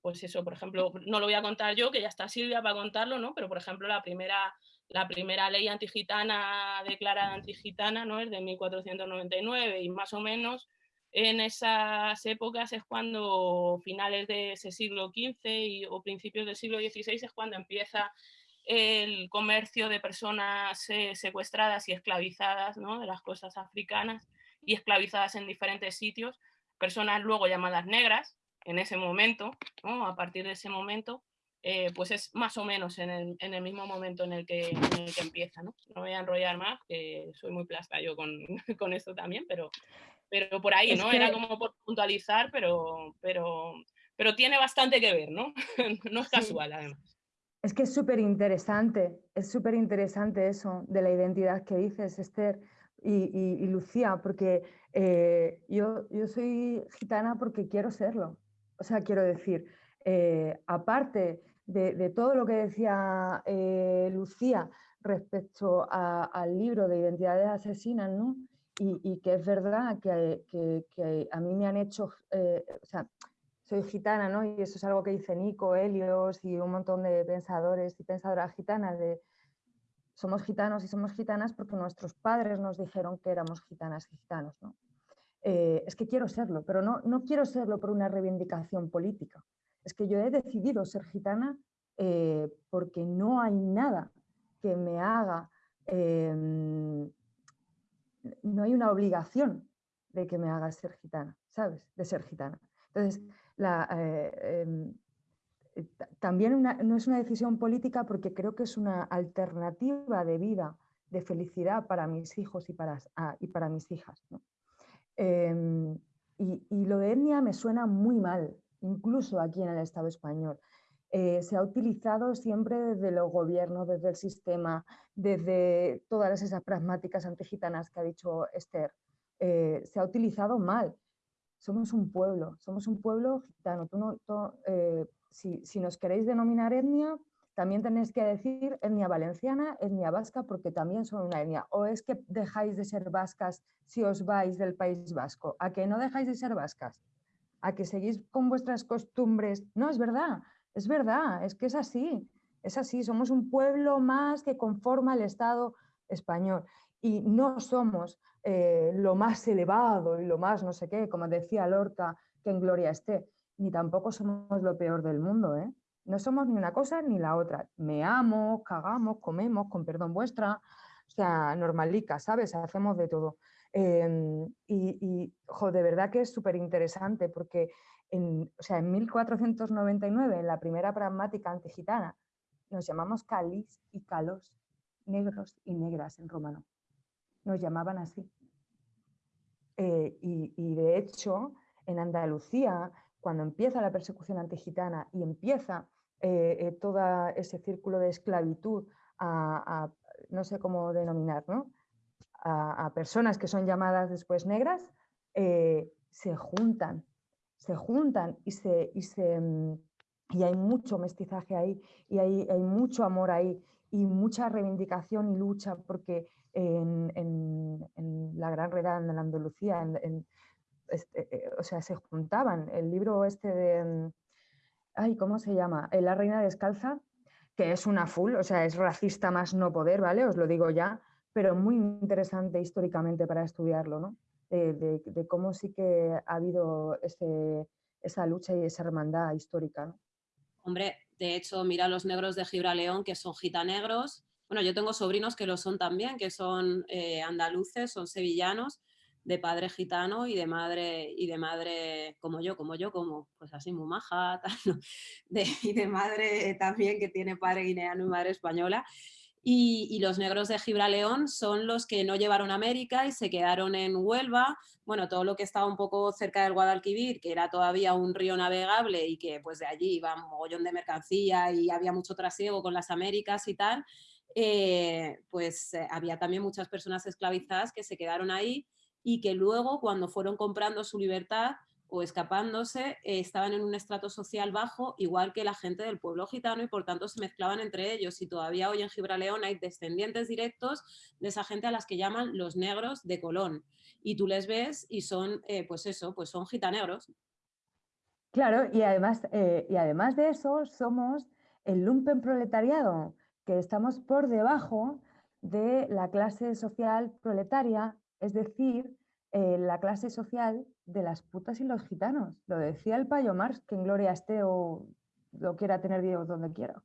pues eso, por ejemplo, no lo voy a contar yo, que ya está Silvia para contarlo, ¿no? pero por ejemplo, la primera la primera ley antigitana declarada antigitana ¿no? es de 1499 y más o menos en esas épocas es cuando finales de ese siglo XV o principios del siglo XVI es cuando empieza el comercio de personas eh, secuestradas y esclavizadas ¿no? de las costas africanas y esclavizadas en diferentes sitios, personas luego llamadas negras en ese momento, ¿no? a partir de ese momento, eh, pues es más o menos en el, en el mismo momento en el, que, en el que empieza. ¿no? no voy a enrollar más, que soy muy plasta yo con, con esto también, pero, pero por ahí, ¿no? Era como por puntualizar, pero, pero, pero tiene bastante que ver, ¿no? no es casual, además. Es que es súper interesante, es súper interesante eso de la identidad que dices, Esther y, Lucía, porque eh, yo, yo soy gitana porque quiero serlo. O sea, quiero decir, eh, aparte de, todo lo que decía eh, Lucía respecto al libro de Identidades Asesinas, ¿no? y, que es verdad que, a mí me han hecho, eh, o sea, soy gitana, ¿no? Y eso es algo que dice Nico, Helios y un montón de pensadores y pensadoras gitanas de somos gitanos y somos gitanas porque nuestros padres nos dijeron que éramos gitanas y gitanos, ¿no? Eh, es que quiero serlo, pero no, no quiero serlo por una reivindicación política. Es que yo he decidido ser gitana eh, porque no hay nada que me haga em, no hay una obligación de que me haga ser gitana, ¿sabes? De ser gitana. Entonces, eh, em, eh, también no es una decisión política porque creo que es una alternativa de vida, de felicidad para mis hijos y para, ah, y para mis hijas. Em, y, y, lo de etnia me suena muy mal, incluso aquí en el Estado español. Eh, se ha utilizado siempre desde los gobiernos, desde el sistema, desde todas esas pragmáticas antigitanas que ha dicho Esther. Eh, se ha utilizado mal. Somos un pueblo, somos un pueblo gitano. Eh, si, si, nos queréis denominar etnia, también tenéis que decir etnia valenciana, etnia vasca, porque también son una etnia. O es que dejáis de ser vascas si os vais del País Vasco. ¿A que no dejáis de ser vascas? ¿A que seguís con vuestras costumbres? No, es verdad. Es verdad, es que es así, es así, somos un pueblo más que conforma el Estado español y no somos eh, lo más elevado y lo más no sé qué, como decía Lorca, que en gloria esté, ni tampoco somos lo peor del mundo, ¿eh? No somos ni una cosa ni la otra. Me amo, cagamos, comemos, con perdón vuestra, o sea, normalica, ¿sabes? Hacemos de todo. Em, y, de verdad que es súper interesante porque en, o sea, en 1499, en la primera pragmática antigitana, nos llamamos calis y calos, negros y negras en romano. Nos llamaban así. Eh, y, de hecho, en Andalucía, cuando empieza la persecución antigitana y empieza eh, eh, todo ese círculo de esclavitud a, no sé cómo denominar, ¿no? A, personas que son llamadas después negras, se juntan se juntan y, se, mm, y hay mucho mestizaje ahí y hay, hay, mucho amor ahí y mucha reivindicación y lucha porque en, en, la Gran Redada en Andalucía, este, eh, o sea, se juntaban. El libro este de, mm, ay, ¿cómo se llama? La Reina Descalza, que es una full, o sea, es racista más no poder, ¿vale? Os lo digo ya, pero muy interesante históricamente para estudiarlo, ¿no? de, cómo sí que ha habido esa lucha y esa hermandad histórica. Hombre, de hecho, mira los negros de Gibraleón, que son gitanegros. Bueno, yo tengo sobrinos que lo son también, que son eh, andaluces, son sevillanos, de padre gitano y de madre, y de madre como yo, como yo, como pues así muy maja, y de madre también que tiene padre guineano y madre española. Y, los negros de Gibraleón son los que no llevaron a América y se quedaron en Huelva, bueno, todo lo que estaba un poco cerca del Guadalquivir, que era todavía un río navegable y que pues de allí iba un mogollón de mercancía y había mucho trasiego con las Américas y tal, eh, pues eh, había también muchas personas esclavizadas que se quedaron ahí y que luego cuando fueron comprando su libertad o escapándose, eh, estaban en un estrato social bajo, igual que la gente del pueblo gitano y por tanto se mezclaban entre ellos. Y todavía hoy en Gibraleón hay descendientes directos de esa gente a las que llaman los negros de Colón. Y tú les ves y son, eh, pues eso, pues son gitanegros. Claro, y además, eh, y además de eso somos el lumpen proletariado, que estamos por debajo de la clase social proletaria, es decir, eh, la clase social de las putas y los gitanos. Lo decía el payo Marx, que en gloria esté o lo quiera tener Dios donde quiera.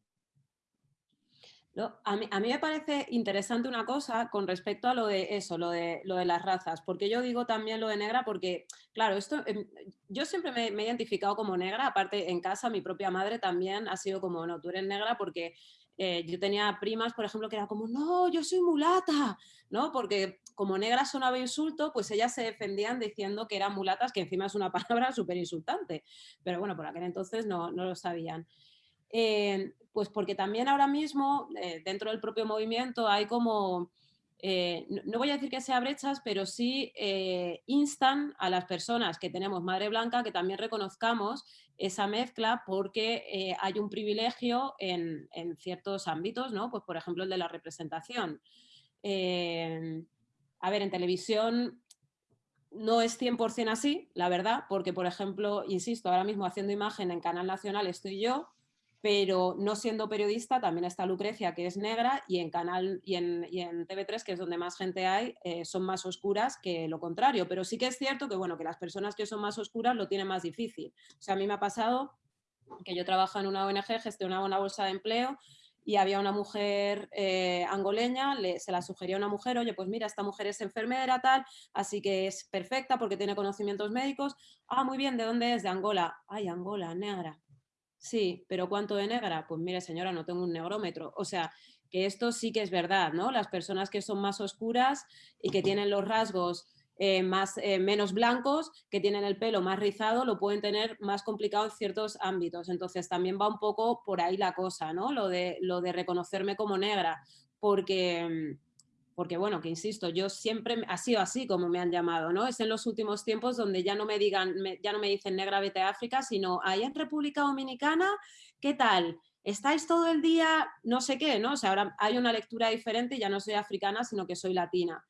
a, mí, me parece interesante una cosa con respecto a lo de eso, lo de, lo de las razas, porque yo digo también lo de negra porque, claro, esto, em, yo siempre me, me, he identificado como negra, aparte en casa mi propia madre también ha sido como, no, tú eres negra porque eh, yo tenía primas, por ejemplo, que era como, no, yo soy mulata, ¿no? Porque como negra sonaba insulto, pues ellas se defendían diciendo que eran mulatas, que encima es una palabra súper insultante. Pero bueno, por aquel entonces no, no lo sabían. Eh, pues porque también ahora mismo, eh, dentro del propio movimiento, hay como eh, no, voy a decir que sea brechas, pero sí instan a las personas que tenemos madre blanca que también reconozcamos esa mezcla porque hay un privilegio en, ciertos ámbitos, ¿no? Pues por ejemplo el de la representación. A ver, en televisión no es 100% así, la verdad, porque por ejemplo, insisto, ahora mismo haciendo imagen en Canal Nacional estoy yo, pero no siendo periodista también está Lucrecia, que es negra, y en Canal y en, TV3, que es donde más gente hay, eh, son más oscuras que lo contrario. Pero sí que es cierto que, bueno, que las personas que son más oscuras lo tienen más difícil. O sea, a mí me ha pasado que yo trabajo en una ONG, gestionaba una bolsa de empleo y había una mujer eh, angoleña, se la sugería a una mujer, oye, pues mira, esta mujer es enfermera, tal, así que es perfecta porque tiene conocimientos médicos. Ah, muy bien, ¿de dónde es? De Angola. Ay, Angola, negra. Sí, pero ¿cuánto de negra? Pues mire señora, no tengo un negrómetro. O sea, que esto sí que es verdad, ¿no? Las personas que son más oscuras y que tienen los rasgos eh, más, eh, menos blancos, que tienen el pelo más rizado, lo pueden tener más complicado en ciertos ámbitos. Entonces también va un poco por ahí la cosa, ¿no? Lo de, lo de reconocerme como negra, porque mm, porque bueno, que insisto, yo siempre ha sido así como me han llamado, ¿no? Es en los últimos tiempos donde ya no me digan, ya no me dicen negra vete a África, sino ahí en República Dominicana, ¿qué tal? ¿Estáis todo el día no sé qué, no? O sea, ahora hay una lectura diferente, ya no soy africana, sino que soy latina.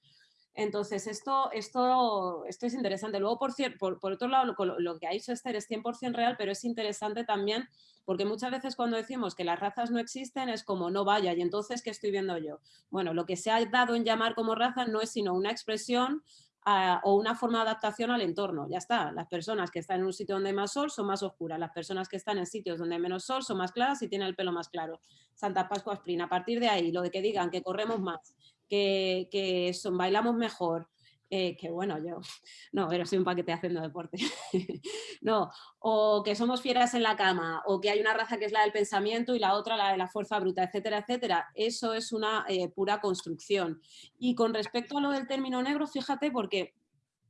Entonces, esto, esto, esto es interesante. Luego, por, por, por otro lado, lo, que ha dicho Esther es 100% real, pero es interesante también porque muchas veces cuando decimos que las razas no existen es como no vaya, y entonces, ¿qué estoy viendo yo? Bueno, lo que se ha dado en llamar como raza no es sino una expresión ah, o una forma de adaptación al entorno. Ya está, las personas que están en un sitio donde hay más sol son más oscuras, las personas que están en sitios donde hay menos sol son más claras y tienen el pelo más claro. Santa Pascua Spring, a partir de ahí, lo de que digan que corremos más, que, son, bailamos mejor, eh, que bueno, yo, no, pero soy un paquete haciendo deporte, no, o que somos fieras en la cama, o que hay una raza que es la del pensamiento y la otra la de la fuerza bruta, etcétera, etcétera, eso es una eh, pura construcción. Y con respecto a lo del término negro, fíjate, porque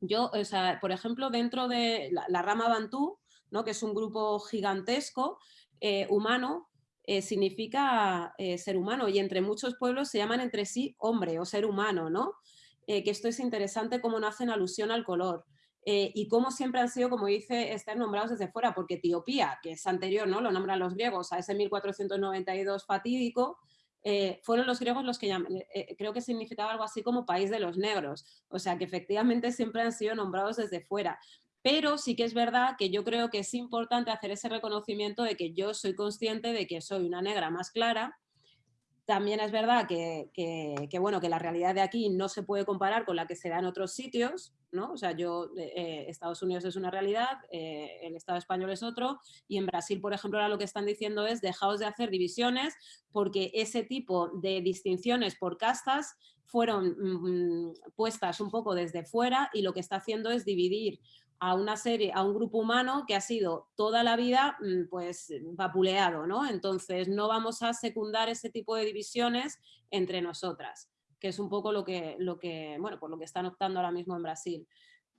yo, o sea, por ejemplo, dentro de la, rama Bantú, ¿no? que es un grupo gigantesco, eh, humano, eh, significa eh, ser humano y entre muchos pueblos se llaman entre sí hombre o ser humano, ¿no? Eh, que esto es interesante cómo no hacen alusión al color. y cómo siempre han sido, como dice, estar nombrados desde fuera, porque Etiopía, que es anterior, ¿no? Lo nombran los griegos a ese 1492 fatídico, fueron los griegos los que llaman, creo que significaba algo así como país de los negros, o sea que efectivamente siempre han sido nombrados desde fuera. Pero sí que es verdad que yo creo que es importante hacer ese reconocimiento de que yo soy consciente de que soy una negra más clara. También es verdad que, bueno, que la realidad de aquí no se puede comparar con la que se da en otros sitios, ¿no? O sea, yo, eh, Estados Unidos es una realidad, eh, el Estado español es otro, y en Brasil, por ejemplo, ahora lo que están diciendo es dejaos de hacer divisiones porque ese tipo de distinciones por castas fueron mm, puestas un poco desde fuera y lo que está haciendo es dividir a una serie, a un grupo humano que ha sido toda la vida mm, pues vapuleado, ¿no? Entonces no vamos a secundar ese tipo de divisiones entre nosotras, que es un poco lo que, lo que, bueno, por lo que están optando ahora mismo en Brasil.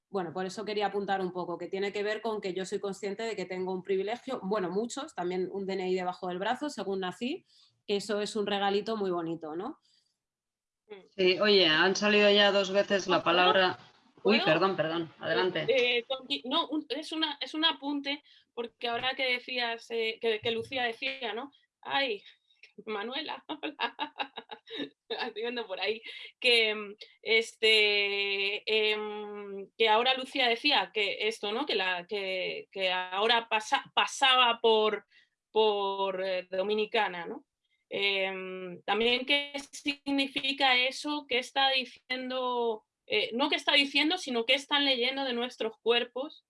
Bueno, por eso quería apuntar un poco, que tiene que ver con que yo soy consciente de que tengo un privilegio, bueno, muchos, también un DNI debajo del brazo, según nací, eso es un regalito muy bonito, ¿no? Sí, oye, han salido ya dos veces la palabra Uy, perdón, perdón, adelante. Eh, no, es, una, es un apunte, porque ahora que decías, eh, que, Lucía decía, ¿no? Ay, Manuela, estoy viendo por ahí, que, mm, este, em, que ahora Lucía decía que esto, ¿no? Que, la, que, ahora pasaba por, por eh, Dominicana, ¿no? Em, también qué significa eso, qué está diciendo eh, no qué está diciendo, sino qué están leyendo de nuestros cuerpos,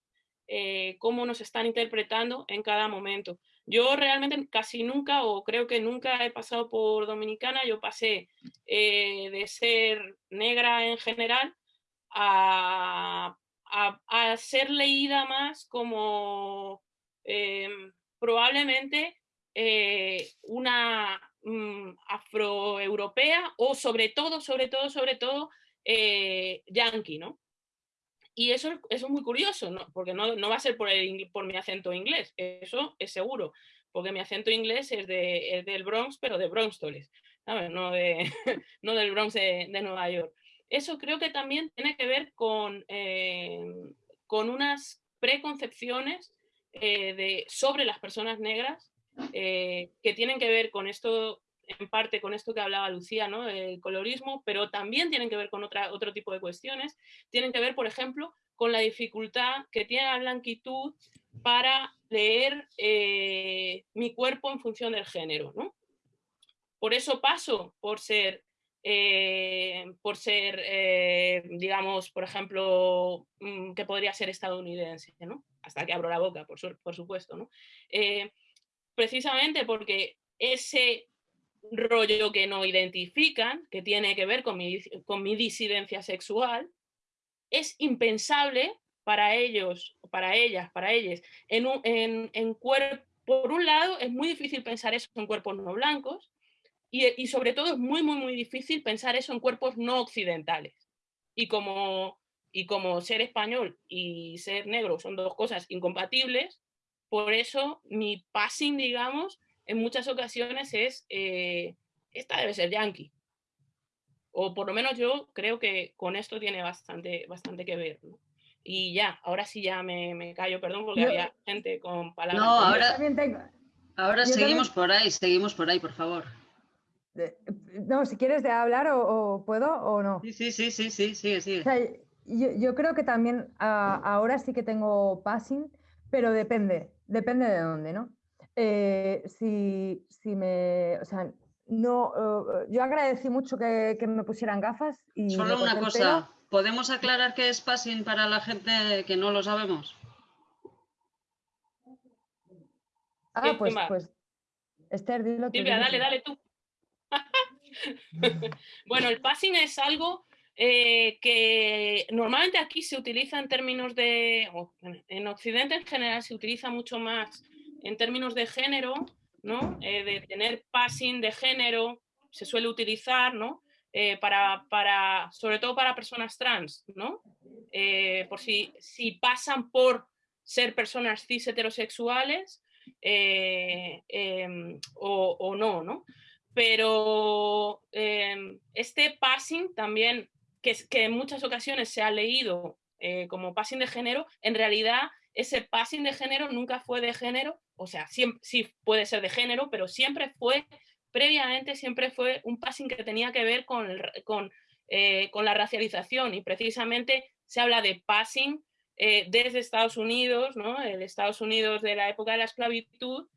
eh, cómo nos están interpretando en cada momento. Yo realmente casi nunca, o creo que nunca he pasado por Dominicana, yo pasé eh, de ser negra en general a, ser leída más como probablemente una mm, afroeuropea o sobre todo, sobre todo, sobre todo eh, yankee, ¿no? Y eso, es muy curioso, porque no, va a ser por, mi acento inglés, eso es seguro, porque mi acento inglés es, de, es del Bronx, pero de ¿sabes? No, de, no del Bronx de, Nueva York. Eso creo que también tiene que ver con, eh, unas preconcepciones eh, sobre las personas negras que tienen que ver con esto en parte con esto que hablaba Lucía, ¿no? el colorismo, pero también tienen que ver con otra, otro tipo de cuestiones. Tienen que ver, por ejemplo, con la dificultad que tiene la blanquitud para leer eh, mi cuerpo en función del género. ¿no? Por eso paso por ser, eh, por ser eh, digamos, por ejemplo, mm, que podría ser estadounidense, ¿no? hasta que abro la boca, por, por supuesto. ¿no? precisamente porque ese rollo que no identifican, que tiene que ver con mi, con mi disidencia sexual, es impensable para ellos, para ellas, para ellos. En, en, en por un lado, es muy difícil pensar eso en cuerpos no blancos y, y, sobre todo es muy, muy, muy difícil pensar eso en cuerpos no occidentales. Y como, y como ser español y ser negro son dos cosas incompatibles, por eso mi passing, digamos, en muchas ocasiones es, eh, esta debe ser yankee. O por lo menos yo creo que con esto tiene bastante, bastante que ver. Y ya, ahora sí ya me, me callo, perdón, porque había gente con palabras. No, ahora, ahora seguimos por ahí, seguimos por ahí, por favor. No, si quieres de hablar o, puedo o no. Sí, sí, sí, sí, sí, sí, sí. yo, yo, creo que también ahora sí que tengo passing, pero depende, depende de dónde, ¿no? Eh, si, si, me, o sea, no, uh, yo agradecí mucho que, que, me pusieran gafas. Y Solo una cosa, ¿podemos aclarar qué es passing para la gente que no lo sabemos? Ah, pues, pues, Esther, dilo tú. dale, dale tú. bueno, el passing es algo eh, que normalmente aquí se utiliza en términos de, en Occidente en general se utiliza mucho más en términos de género, ¿no? Eh, de tener passing de género, se suele utilizar, ¿no? Eh, para, para, sobre todo para personas trans, ¿no? Eh, por si, si pasan por ser personas cis heterosexuales em, o, o, no, ¿no? Pero em, este passing también, que, que, en muchas ocasiones se ha leído como passing de género, en realidad ese passing de género nunca fue de género, o sea, sí puede ser de género, pero siempre fue, previamente siempre fue un passing que tenía que ver con, eh, con la racialización y precisamente se habla de passing eh, desde Estados Unidos, ¿no? el Estados Unidos de la época de la esclavitud,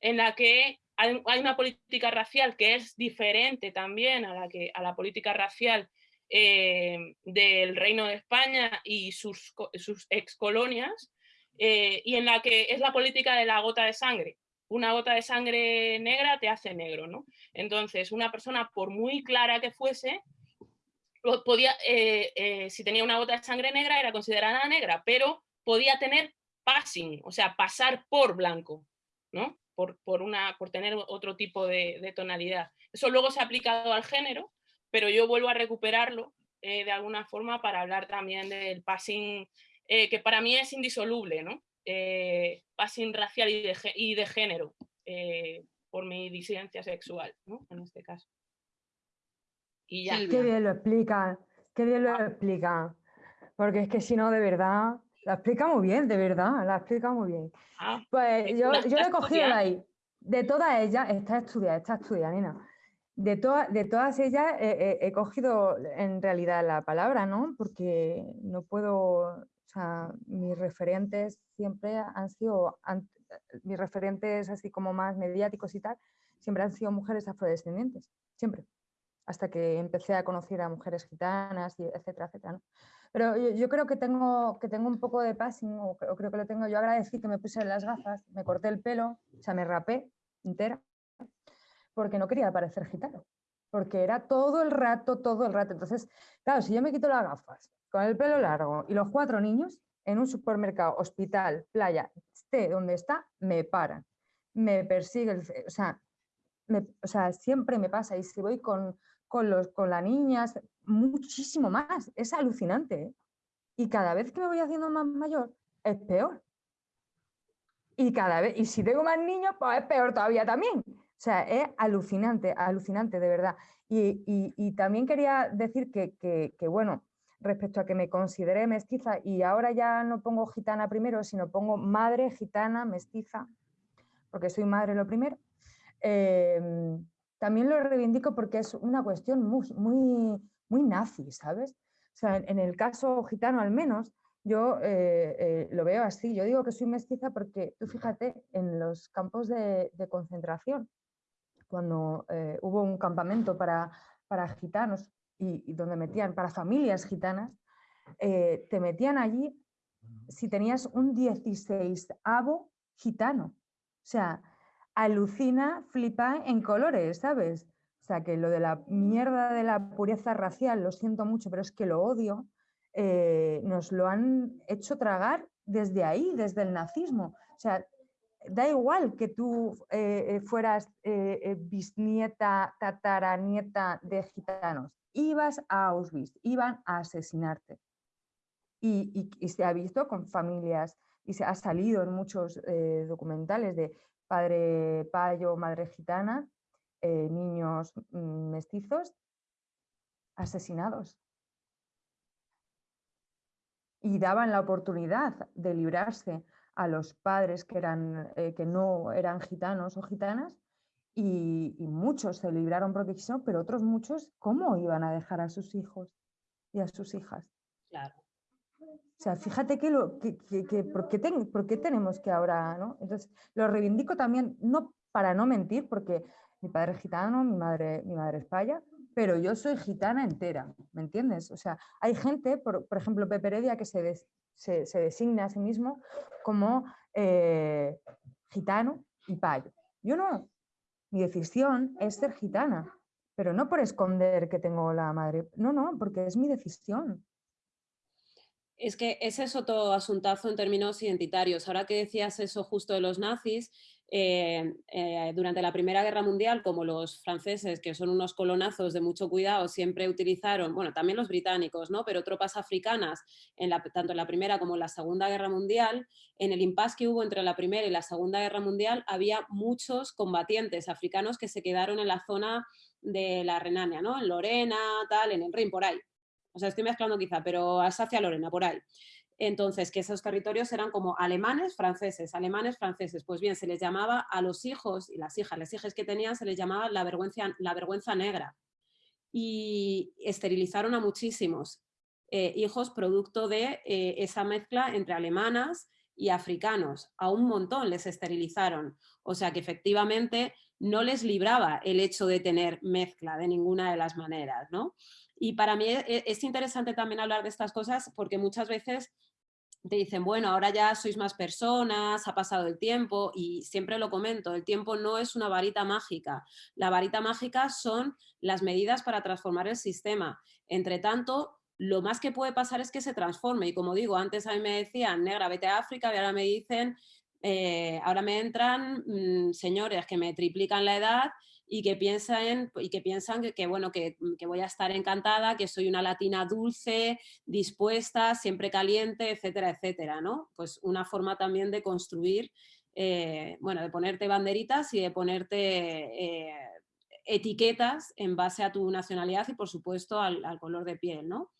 en la que hay, una política racial que es diferente también a la, que, a la política racial eh, del Reino de España y sus, sus ex colonias, eh, y en la que es la política de la gota de sangre. Una gota de sangre negra te hace negro, ¿no? Entonces, una persona, por muy clara que fuese, eh, eh, si tenía una gota de sangre negra, era considerada negra, pero podía tener passing, o sea, pasar por blanco, ¿no? Por, por, una, por tener otro tipo de, tonalidad. Eso luego se ha aplicado al género, pero yo vuelvo a recuperarlo de alguna forma para hablar también del passing eh, que para mí es indisoluble, ¿no? Eh, passing racial y de, y de género, eh, por mi disidencia sexual, ¿no? En este caso. Y ya. Qué bien lo explica, qué bien lo ah. explica. Porque es que si no, de verdad, la explica muy bien, de verdad, la explica muy bien. Ah, pues yo, yo le he cogido de ahí. De todas ellas, está estudiada, está estudiada, nena. De, de todas ellas he cogido en realidad la palabra, ¿no? Porque no puedo mis referentes siempre han sido, mis referentes así como más mediáticos y tal, siempre han sido mujeres afrodescendientes, siempre. hasta que empecé a conocer a mujeres gitanas, y etcétera, etcétera. Pero yo, creo que tengo, que tengo un poco de passing, o, creo que lo tengo. Yo agradecí que me puse las gafas, me corté el pelo, o sea, me rapé entera, porque no quería parecer gitano, porque era todo el rato, todo el rato. Entonces, claro, si yo me quito las gafas, con el pelo largo y los cuatro niños, en un supermercado, hospital, playa, esté donde está, me paran, me persigue, o sea, o sea, siempre me pasa. Y si voy con, con, los, con las niñas, muchísimo más. Es alucinante. ¿eh? Y cada vez que me voy haciendo más mayor, es peor. Y cada vez, y si tengo más niños, pues es peor todavía también. O sea, es alucinante, alucinante, de verdad. Y, también quería decir que, que, bueno, respecto a que me consideré mestiza, y ahora ya no pongo gitana primero, sino pongo madre, gitana, mestiza, porque soy madre lo primero. Em, también lo reivindico porque es una cuestión muy, muy, muy nazi, ¿sabes? O sea, en, el caso gitano al menos, yo eh, eh, lo veo así. Yo digo que soy mestiza porque tú fíjate en los campos de, concentración, cuando eh, hubo un campamento para, para gitanos y, donde metían para familias gitanas, te metían allí si tenías un 16 avo gitano. O sea, alucina, flipa en colores, ¿sabes? O sea, que lo de la mierda de la pureza racial, lo siento mucho, pero es que lo odio, eh, nos lo han hecho tragar desde ahí, desde el nazismo. O sea, da igual que tú eh, fueras eh, bisnieta, tataranieta de gitanos, ibas a Auschwitz, iban a asesinarte. Y, se ha visto con familias y se ha salido en muchos documentales de padre payo, madre gitana, eh, niños mm, mestizos asesinados. Y daban la oportunidad de librarse a los padres que, eran, eh, que no eran gitanos o gitanas y, muchos se libraron quisieron, pero otros muchos, ¿cómo iban a dejar a sus hijos y a sus hijas? Claro. O sea, fíjate que, lo, que, ¿por, qué tenemos que ahora, ¿no? Entonces, lo reivindico también, no para no mentir, porque mi padre es gitano, mi madre, mi madre es paya, pero yo soy gitana entera, ¿me entiendes? O sea, hay gente, por, ejemplo, Pepe Heredia, que se, se, designa a sí mismo como eh, gitano y payo. Yo no, mi decisión es ser gitana, pero no por esconder que tengo la madre, no, no, porque es mi decisión. Es que ese es otro asuntazo en términos identitarios. Ahora que decías eso justo de los nazis, eh, eh, durante la Primera Guerra Mundial, como los franceses, que son unos colonazos de mucho cuidado, siempre utilizaron, bueno, también los británicos, ¿no? pero tropas africanas, en la, tanto en la Primera como en la Segunda Guerra Mundial, en el impasse que hubo entre la Primera y la Segunda Guerra Mundial, había muchos combatientes africanos que se quedaron en la zona de la Renania, ¿no? en Lorena, tal, en el Rin, por ahí o sea, estoy mezclando quizá, pero hacia Lorena, por ahí. Entonces, que esos territorios eran como alemanes, franceses, alemanes, franceses. Pues bien, se les llamaba a los hijos y las hijas, las hijas que tenían, se les llamaba la vergüenza, la vergüenza negra. Y esterilizaron a muchísimos eh, hijos producto de eh, esa mezcla entre alemanas y africanos. A un montón les esterilizaron. O sea que efectivamente no les libraba el hecho de tener mezcla de ninguna de las maneras, ¿no? Y para mí e, e, es interesante también hablar de estas cosas porque muchas veces te dicen, bueno, ahora ya sois más personas, ha pasado el tiempo y siempre lo comento, el tiempo no es una varita mágica. La varita mágica son las medidas para transformar el sistema. Entre tanto, lo más que puede pasar es que se transforme y como digo, antes a mí me decían, negra, vete a África y ahora me dicen, eh, ahora me entran mm, señores que me triplican la edad y que piensan, y que, piensan que, bueno, mm, que, voy a estar encantada, que soy una latina dulce, dispuesta, siempre caliente, etcétera, etcétera, ¿no? Pues una forma también de construir, eh, bueno, de ponerte banderitas y de ponerte eh, etiquetas en base a tu nacionalidad y por supuesto al, al color de piel, ¿no?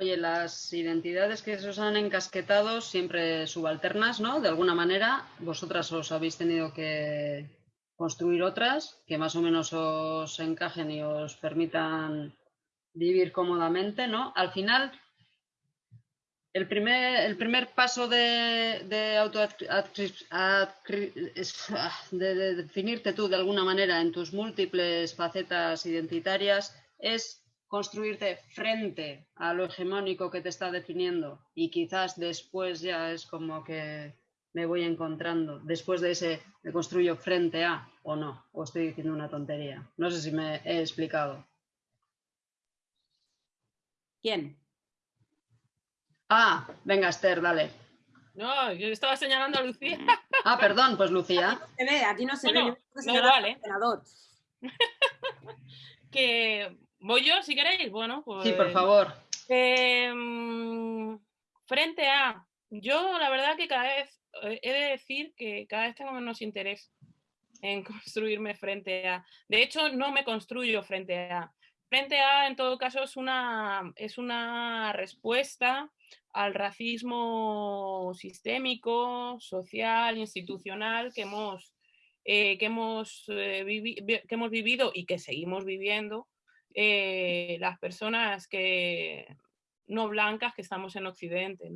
Oye, las identidades que se os han encasquetado siempre subalternas, ¿no? De alguna manera, vosotras os habéis tenido que, construir otras que más o menos os encajen y os permitan vivir cómodamente, ¿no? Al final, el primer, el primer paso de, de, de, definirte tú de alguna manera en tus múltiples facetas identitarias es construirte frente a lo hegemónico que te está definiendo y quizás después ya es como que me voy encontrando, después de ese me construyo frente a o no, o estoy diciendo una tontería. No sé si me he explicado. ¿Quién? Ah, venga Esther, dale. No, yo estaba señalando a Lucía. Ah, perdón, pues Lucía. Se ve, aquí no se ve. No, que voy yo, si queréis. Bueno, pues. Sí, por favor. Em, frente a. Yo, la verdad, que cada vez he de decir que cada vez tengo menos interés en construirme frente a. De hecho, no me construyo frente a. Frente a, en todo caso, es una, es una respuesta al racismo sistémico, social, institucional que hemos, eh, eh, que hemos vivido y que seguimos viviendo eh, las personas que no blancas que estamos en Occidente.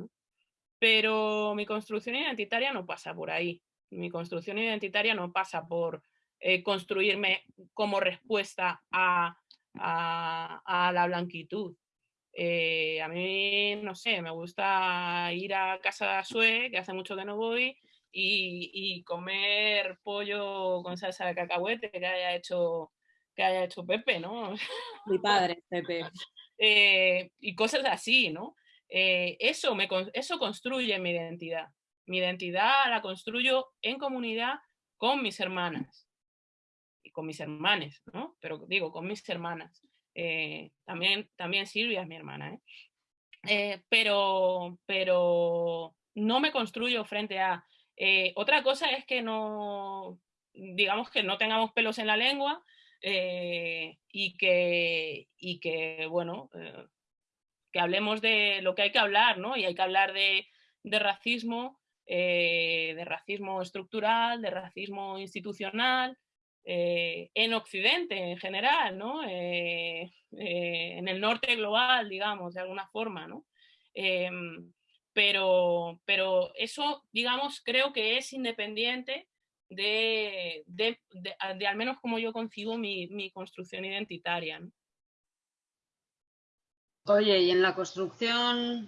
Pero mi construcción identitaria no pasa por ahí. Mi construcción identitaria no pasa por construirme como respuesta a, a la blanquitud. Eh, a mí, no sé, me gusta ir a casa de Sue, que hace mucho que no voy, y, comer pollo con salsa de cacahuete que haya hecho, que haya hecho Pepe, ¿no? Mi padre, Pepe. Eh, y cosas así, ¿no? Eh, eso, eso construye mi identidad. Mi identidad la construyo en comunidad con mis hermanas y con mis hermanes, ¿no? Pero digo, con mis hermanas. Eh, también, también Silvia es mi hermana, ¿eh? Eh, pero, pero no me construyo frente a... otra cosa es que no, digamos que no tengamos pelos en la lengua y, que, y que, bueno, que hablemos de lo que hay que hablar, ¿no? Y hay que hablar de, de racismo, de racismo estructural, de racismo institucional, eh, en Occidente en general, ¿no? Eh, eh, en el norte global, digamos, de alguna forma, ¿no? Em, pero, pero eso, digamos, creo que es independiente de, de, de, al menos como yo concibo mi, mi construcción identitaria. Oye, y en la construcción,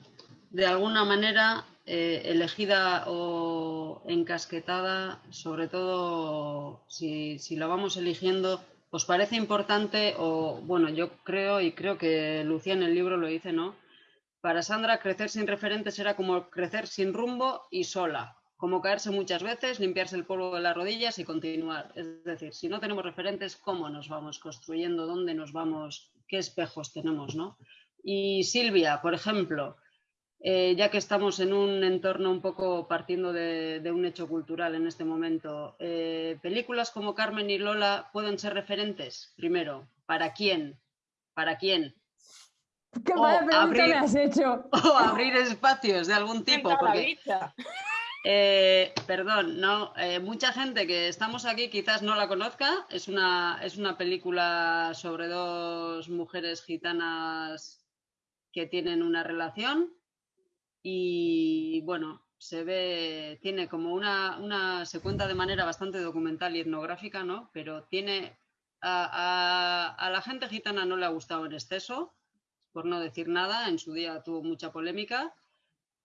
de alguna manera, eh, elegida o encasquetada, sobre todo si, si la vamos eligiendo, ¿os parece importante o, bueno, yo creo y creo que Lucía en el libro lo dice, ¿no? Para Sandra, crecer sin referentes era como crecer sin rumbo y sola, como caerse muchas veces, limpiarse el polvo de las rodillas y continuar. Es decir, si no tenemos referentes, ¿cómo nos vamos construyendo? ¿Dónde nos vamos? ¿Qué espejos tenemos? ¿no? Y Silvia, por ejemplo, eh, ya que estamos en un entorno un poco partiendo de, un hecho cultural en este momento, eh, ¿películas como Carmen y Lola pueden ser referentes? Primero, ¿para quién? ¿Para quién? ¿Qué mala pregunta abrir, me has hecho? O abrir espacios de algún tipo. Porque, eh, perdón, no, mucha gente que estamos aquí quizás no la conozca. Es una, es una película sobre dos mujeres gitanas que tienen una relación y bueno, se ve, tiene como una, se cuenta de manera bastante documental y etnográfica, ¿no? Pero tiene, a, a, la gente gitana no le ha gustado en exceso, por no decir nada, en su día tuvo mucha polémica,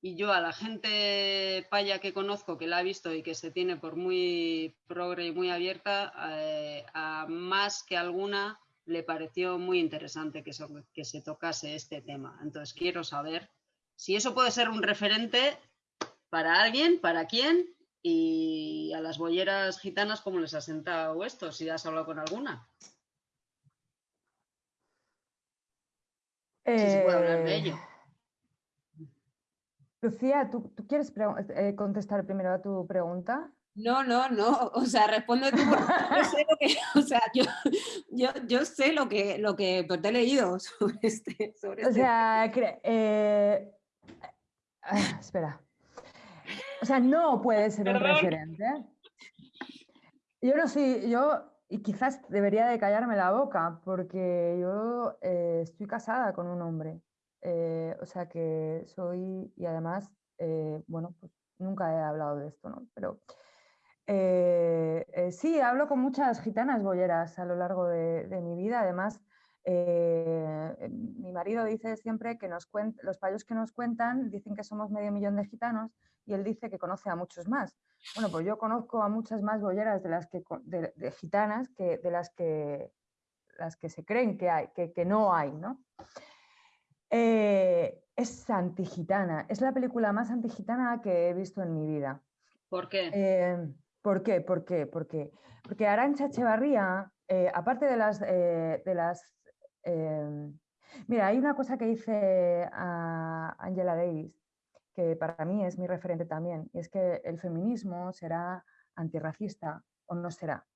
y yo a la gente paya que conozco, que la ha visto y que se tiene por muy progre y muy abierta, eh, a más que alguna le pareció muy interesante que, se tocase este tema. Entonces quiero saber si eso puede ser un referente para alguien, para quién, y a las bolleras gitanas, ¿cómo les ha sentado esto? Si has hablado con alguna. Si se puede hablar de ello. Eh, Lucía, ¿tú, quieres eh, contestar primero a tu pregunta? No, no, no, o sea, responde tú. Yo sé lo que, o sea, yo, yo, yo sé lo que, lo que pues, te he leído sobre este. Sobre o este sea, eh, Ah, espera. O sea, no puede ser un referente. Yo no sé, yo, y quizás debería de callarme la boca, porque yo eh, estoy casada con un hombre eh, o sea que soy, y además, eh, bueno, pues nunca he hablado de esto, ¿no? Pero eh, sí, hablo con muchas gitanas bolleras a lo largo de, mi vida. Además, mi marido dice siempre que nos los payos que nos cuentan dicen que somos medio millón de gitanos y él dice que conoce a muchos más. Bueno, pues yo conozco a muchas más bolleras de las que de, gitanas que de las que las que se creen que hay, que, que no hay, ¿no? Eh, es antigitana, es la película más antigitana que he visto en mi vida. ¿Por qué? Eh, ¿Por qué? ¿Por qué? ¿Por qué? Porque Arancha Echevarría, eh, aparte de las... de las mira, hay una cosa que dice a Angela Davis, que para mí es mi referente también, y es que el feminismo será antirracista o no será.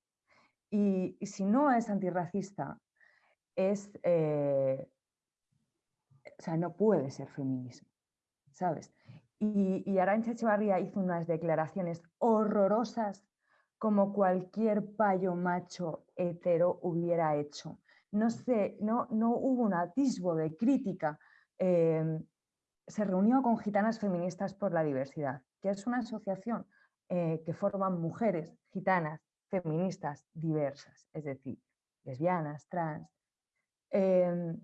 Y, si no es antirracista, es o sea, no puede ser feminismo, ¿sabes? Y, y Arancha Echevarría hizo unas declaraciones horrorosas como cualquier payo macho hetero hubiera hecho. No sé, no, no hubo un atisbo de crítica. Em, se reunió con Gitanas Feministas por la Diversidad, que es una asociación eh, que forman mujeres gitanas feministas diversas, es decir, lesbianas, trans. Em,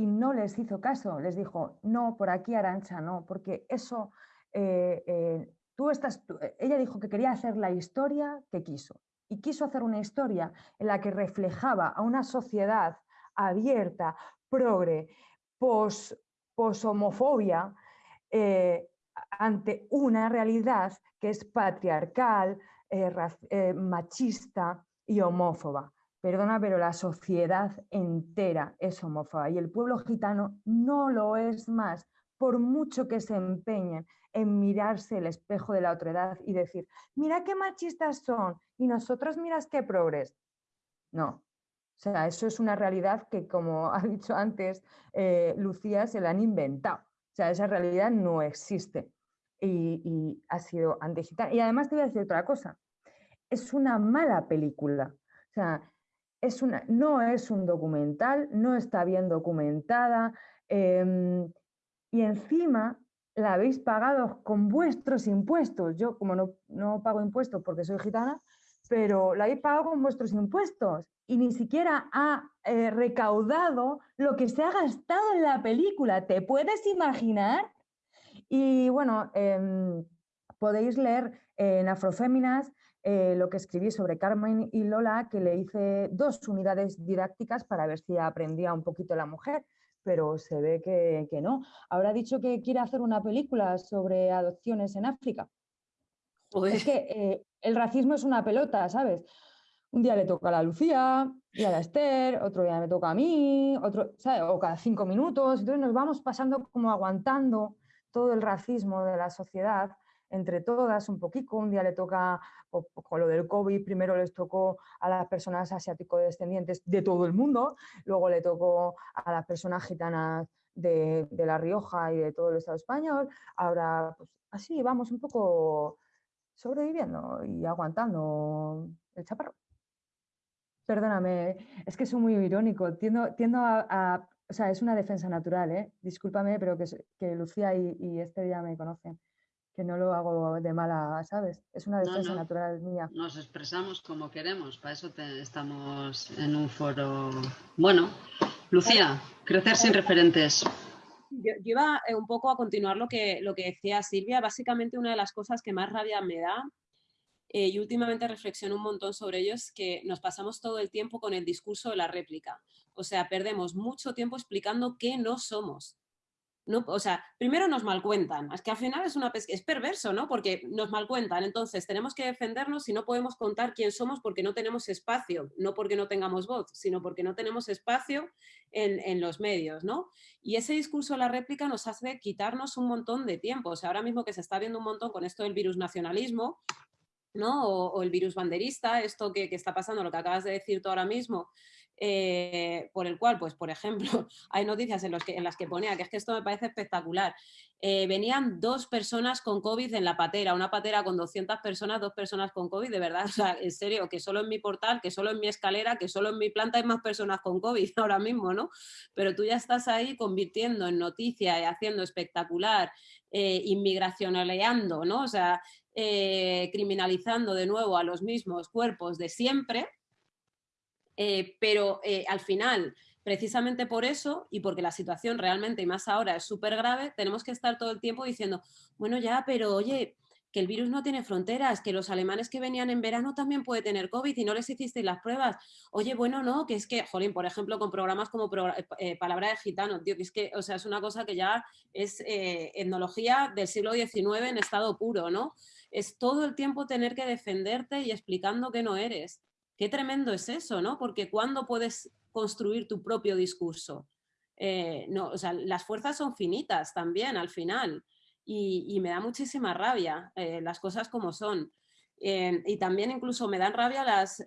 y no les hizo caso, les dijo, no, por aquí Arancha, no, porque eso, eh, eh, tú estás, eh, ella dijo que quería hacer la historia que quiso, y quiso hacer una historia en la que reflejaba a una sociedad abierta, progre, pos, homofobia, ante una realidad que es patriarcal, machista y homófoba. Perdona, pero la sociedad entera es homófoba y el pueblo gitano no lo es más, por mucho que se empeñen en mirarse el espejo de la otredad y decir, mira qué machistas son y nosotros miras qué progres. No, o sea, eso es una realidad que, como ha dicho antes eh, Lucía, se la han inventado. O sea, esa realidad no existe y, y ha sido antigitana. Y además te voy a decir otra cosa, es una mala película. O sea, una, no es un documental, no está bien documentada em, y encima la habéis pagado con vuestros impuestos. Yo como no, no pago impuestos porque soy gitana, pero la habéis pagado con vuestros impuestos y ni siquiera ha eh, recaudado lo que se ha gastado en la película. ¿Te puedes imaginar? Y bueno, em, podéis leer en Afroféminas eh, lo que escribí sobre Carmen y Lola, que le hice dos unidades didácticas para ver si aprendía un poquito la mujer, pero se ve que, no. Habrá dicho que quiere hacer una película sobre adopciones en África. Es que eh, el racismo es una pelota, ¿sabes? Un día le toca a la Lucía, y a la Esther, otro día me toca a mí, otro, ¿sabes? o cada cinco minutos. Entonces nos vamos pasando como aguantando todo el racismo de la sociedad entre todas un poquito. Un día le toca, con lo del COVID, primero les tocó a las personas asiático-descendientes de todo el mundo, luego le tocó a las personas gitanas de, La Rioja y de todo el Estado español. Ahora, pues así vamos un poco sobreviviendo y aguantando el chaparro. Perdóname, es que soy muy irónico, tiendo, tiendo a, o sea, es una defensa natural, ¿eh? discúlpame, pero que, que Lucía y, y este día me conocen que no lo hago de mala, ¿sabes? Es una defensa natural mía. Nos expresamos como queremos, para eso estamos en un foro. Bueno, Lucía, crecer sin referentes. Yo, iba eh, un poco a continuar lo que, lo que decía Silvia. Básicamente una de las cosas que más rabia me da eh, y últimamente reflexiono un montón sobre ello es que nos pasamos todo el tiempo con el discurso de la réplica. O sea, perdemos mucho tiempo explicando qué no somos. O sea, primero nos malcuentan, es que al final es, una es perverso, ¿no? Porque nos malcuentan, entonces tenemos que defendernos y no podemos contar quién somos porque no tenemos espacio, no porque no tengamos voz, sino porque no tenemos espacio en, los medios, ¿no? Y ese discurso la réplica nos hace quitarnos un montón de tiempo, o sea, ahora mismo que se está viendo un montón con esto del virus nacionalismo, ¿no? O, el virus banderista, esto que, que, está pasando, lo que acabas de decir tú ahora mismo, eh, por el cual, pues por ejemplo, hay noticias en, las que ponía, que es que esto me parece espectacular, eh, venían dos personas con COVID en la patera, una patera con 200 personas, dos personas con COVID, de verdad, o sea, en serio, que solo en mi portal, que solo en mi escalera, que solo en mi planta hay más personas con COVID ahora mismo, ¿no? Pero tú ya estás ahí convirtiendo en noticia y haciendo espectacular, eh, inmigracionaleando, ¿no? O sea, eh, criminalizando de nuevo a los mismos cuerpos de siempre, eh, pero eh, al final, precisamente por eso y porque la situación realmente, y más ahora, es súper grave, tenemos que estar todo el tiempo diciendo, bueno ya, pero oye, que el virus no tiene fronteras, que los alemanes que venían en verano también puede tener COVID y no les hicisteis las pruebas. Oye, bueno, no, que es que, jolín, por ejemplo, con programas como eh, Palabra de Gitano, tío, que es que, o sea, es una cosa que ya es etnología del siglo XIX en estado puro, ¿no? Es todo el tiempo tener que defenderte y explicando que no eres. Qué tremendo es eso, ¿no? Porque ¿cuándo puedes construir tu propio discurso? Eh, las fuerzas son finitas también al final y, me da muchísima rabia eh, las cosas como son. Eh, y también incluso me dan rabia las...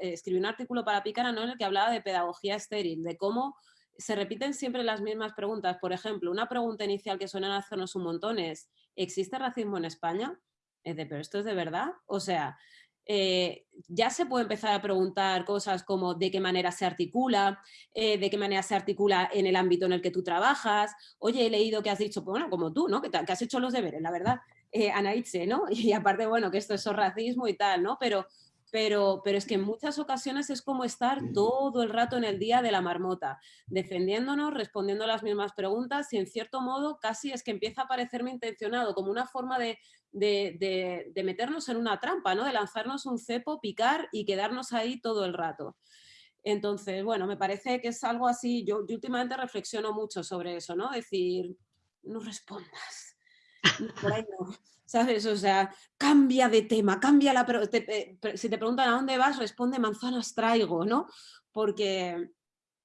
escribí un artículo para Pícara ¿no? en el que hablaba de pedagogía estéril, de cómo se repiten siempre las mismas preguntas. Por ejemplo, una pregunta inicial que suelen hacernos un montón es ¿existe racismo en España? Es de, pero esto es de verdad. O sea, eh, ya se puede empezar a preguntar cosas como de qué manera se articula, eh, de qué manera se articula en el ámbito en el que tú trabajas. Oye, he leído que has dicho, bueno, como tú, ¿no? Que, que has hecho los deberes, la verdad, eh, Anaitze, ¿no? Y aparte, bueno, que esto es racismo y tal, ¿no? Pero pero, pero es que en muchas ocasiones es como estar todo el rato en el día de la marmota, defendiéndonos, respondiendo las mismas preguntas y en cierto modo casi es que empieza a parecerme intencionado, como una forma de, de, de, meternos en una trampa, ¿no? de lanzarnos un cepo, picar y quedarnos ahí todo el rato. Entonces, bueno, me parece que es algo así, yo, yo últimamente reflexiono mucho sobre eso, ¿no? Decir, no respondas, por ahí no. ¿Sabes? O sea, cambia de tema, cambia la... si te preguntan a dónde vas, responde manzanas traigo, ¿no? Porque,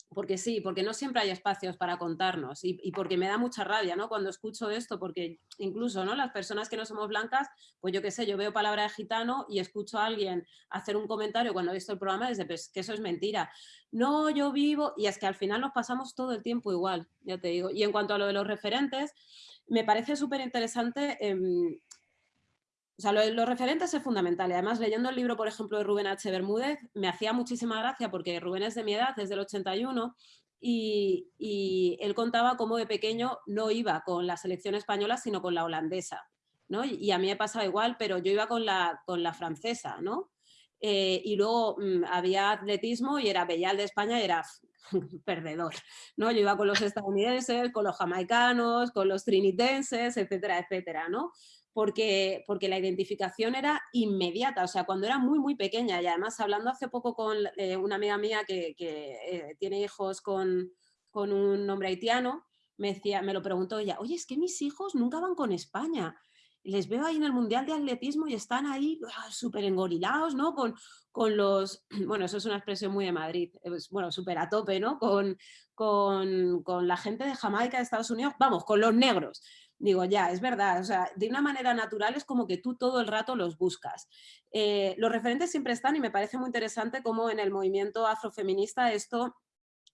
porque sí, porque no siempre hay espacios para contarnos y, porque me da mucha rabia ¿no? cuando escucho esto, porque incluso ¿no? las personas que no somos blancas, pues yo qué sé, yo veo palabra de gitano y escucho a alguien hacer un comentario cuando he visto el programa desde pues, que eso es mentira. No, yo vivo, y es que al final nos pasamos todo el tiempo igual, ya te digo. Y en cuanto a lo de los referentes, me parece súper interesante em, o sea, lo, los referentes es fundamental. Y además, leyendo el libro, por ejemplo, de Rubén H. Bermúdez, me hacía muchísima gracia porque Rubén es de mi edad, es del 81, y, y, él contaba cómo de pequeño no iba con la selección española, sino con la holandesa. ¿no? Y, a mí me pasaba igual, pero yo iba con la, con la francesa, ¿no? Eh, y luego mm, había atletismo y era Bellal de España y era perdedor, ¿no? Yo iba con los estadounidenses, con los jamaicanos, con los trinitenses, etcétera, etcétera, ¿no? Porque, porque la identificación era inmediata, o sea, cuando era muy, muy pequeña. Y además, hablando hace poco con eh, una amiga mía que, eh, tiene hijos con, con un hombre haitiano, me, decía, me lo preguntó ella, oye, es que mis hijos nunca van con España. Les veo ahí en el Mundial de Atletismo y están ahí ah, súper engorilados, ¿no? Con, con los, bueno, eso es una expresión muy de Madrid, bueno, súper a tope, ¿no? Con, con, con, la gente de Jamaica, de Estados Unidos, vamos, con los negros digo, ya, es verdad, o sea, de una manera natural es como que tú todo el rato los buscas. Eh, los referentes siempre están y me parece muy interesante cómo en el movimiento afrofeminista esto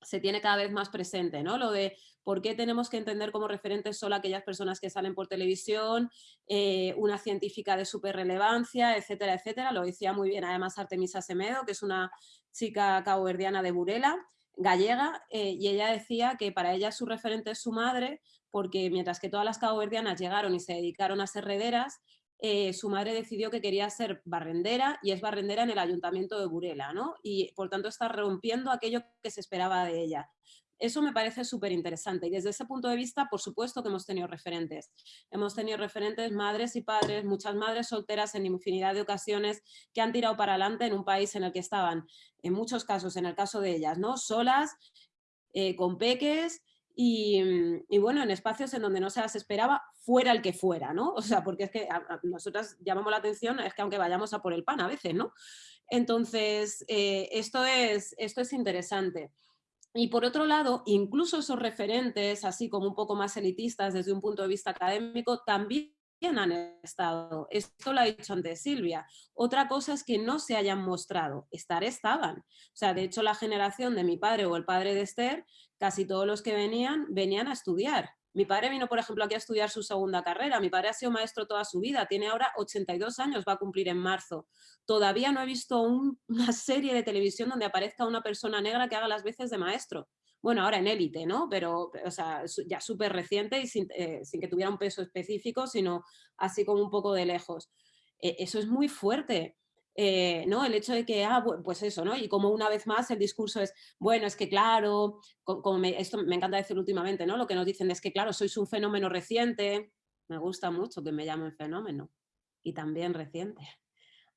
se tiene cada vez más presente, ¿no? Lo de por qué tenemos que entender como referentes solo aquellas personas que salen por televisión, eh, una científica de súper relevancia, etcétera, etcétera. Lo decía muy bien además Artemisa Semedo, que es una chica caboverdiana de Burela, gallega, eh, y ella decía que para ella su referente es su madre, porque mientras que todas las caboverdianas llegaron y se dedicaron a ser rederas, eh, su madre decidió que quería ser barrendera y es barrendera en el ayuntamiento de Burela, ¿no? Y por tanto está rompiendo aquello que se esperaba de ella. Eso me parece súper interesante y desde ese punto de vista, por supuesto que hemos tenido referentes. Hemos tenido referentes madres y padres, muchas madres solteras en infinidad de ocasiones que han tirado para adelante en un país en el que estaban, en muchos casos, en el caso de ellas, ¿no? Solas, eh, con peques, Mm, y, bueno, en espacios en donde no se las esperaba, fuera el que fuera, ¿no? O sea, porque es que nosotras llamamos la atención, es que aunque vayamos a por el pan a veces, ¿no? Entonces, eh, esto, es, esto es interesante. Y por otro lado, incluso esos referentes, así como un poco más elitistas desde un punto de vista académico, también han estado. Esto lo ha dicho antes Silvia. Otra cosa es que no se hayan mostrado. Estar estaban. O sea, de hecho, la generación de mi padre o el padre de Esther, casi todos los que venían, venían a estudiar. Mi padre vino, por ejemplo, aquí a estudiar su segunda carrera. Mi padre ha sido maestro toda su vida. Tiene ahora 82 años, va a cumplir en marzo. Todavía no he visto una serie de televisión donde aparezca una persona negra que haga las veces de maestro bueno, ahora en élite, ¿no? Pero, o sea, ya súper reciente y eh, sin, que tuviera un peso específico, sino así como un poco de lejos. E, eso es muy fuerte. Eh, ¿no? El hecho de que, ah, pues eso, ¿no? Y como una vez más el discurso es, bueno, es que claro, como esto me encanta decir últimamente, ¿no? Lo que nos dicen es que, claro, sois un fenómeno reciente. Me gusta mucho que me llamen fenómeno y también reciente